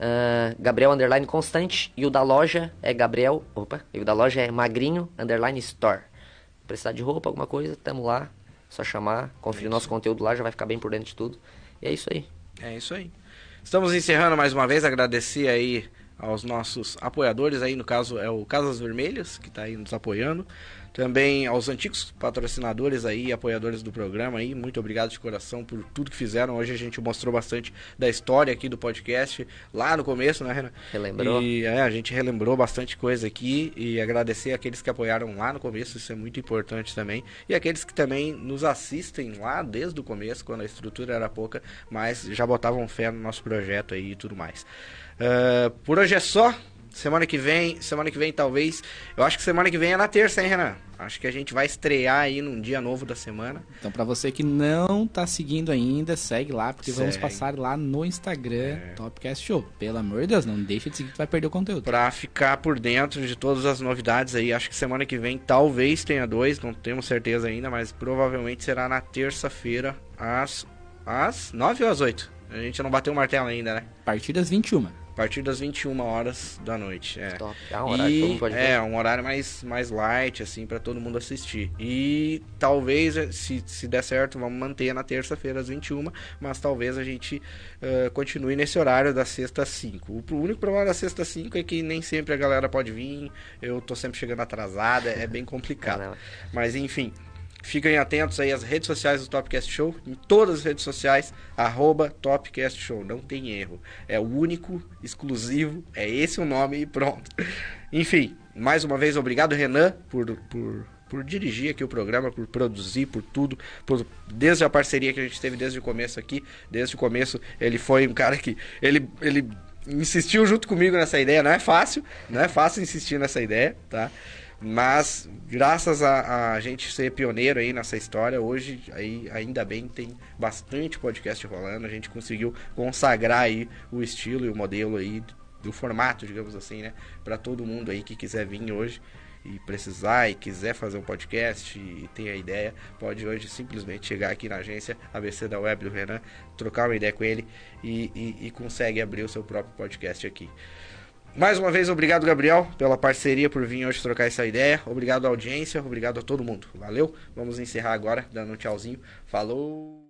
Ah, Gabriel Underline Constante. E o da loja é Gabriel. Opa, e o da loja é Magrinho Underline Store. Precisar de roupa, alguma coisa, tamo lá. Só chamar, conferir nosso conteúdo lá, já vai ficar bem por dentro de tudo. E é isso aí. É isso aí. Estamos encerrando mais uma vez, agradecer aí aos nossos apoiadores aí, no caso é o Casas Vermelhas, que está aí nos apoiando. Também aos antigos patrocinadores aí, apoiadores do programa aí, muito obrigado de coração por tudo que fizeram. Hoje a gente mostrou bastante da história aqui do podcast, lá no começo, né, Renan? Relembrou. E é, a gente relembrou bastante coisa aqui e agradecer aqueles que apoiaram lá no começo, isso é muito importante também. E aqueles que também nos assistem lá desde o começo, quando a estrutura era pouca, mas já botavam fé no nosso projeto aí e tudo mais. Ah, por hoje é só. semana que vem, semana que vem talvez. Eu acho que semana que vem é na terça, hein, Renan? Acho que a gente vai estrear aí num dia novo da semana. Então, pra você que não tá seguindo ainda, segue lá, porque vamos Segue. passar lá no Instagram, Topcast Show. Pelo amor de Deus, não deixa de seguir que tu vai perder o conteúdo. Pra ficar por dentro de todas as novidades aí. Acho que semana que vem talvez tenha dois, não temos certeza ainda, mas provavelmente será na terça-feira, às, às 9 ou às 8. A gente não bateu o martelo ainda, né? A partir das 21. A partir das 21 horas da noite. É. Top. Ah, um horário E é um horário mais, mais light, assim, pra todo mundo assistir. E talvez, eh, se, se der certo, vamos manter na terça-feira às 21, mas talvez a gente eh, continue nesse horário da sexta às 5. O único problema da sexta às 5 é que nem sempre a galera pode vir, eu tô sempre chegando atrasada, é bem complicado. Mas enfim, fiquem atentos aí às redes sociais do Topcast Show, em todas as redes sociais, arroba Topcast Show, não tem erro. É o único, exclusivo, é esse o nome e pronto. Enfim, mais uma vez, obrigado Renan por, por, por dirigir aqui o programa, por produzir, por tudo, por, desde a parceria que a gente teve desde o começo aqui, desde o começo ele foi um cara que, ele, ele insistiu junto comigo nessa ideia, não é fácil, não é fácil insistir nessa ideia, tá? Mas graças a, a gente ser pioneiro aí nessa história, hoje aí ainda bem tem bastante podcast rolando, a gente conseguiu consagrar aí o estilo e o modelo aí do formato, digamos assim, né, Pra todo mundo aí que quiser vir hoje e precisar e quiser fazer um podcast e tem a ideia, pode hoje simplesmente chegar aqui na agência ABC da Web do Renan, trocar uma ideia com ele e, e, e consegue abrir o seu próprio podcast aqui. Mais uma vez, obrigado, Gabriel, pela parceria, por vir hoje trocar essa ideia. Obrigado à audiência, obrigado a todo mundo. Valeu? Vamos encerrar agora, dando um tchauzinho. Falou!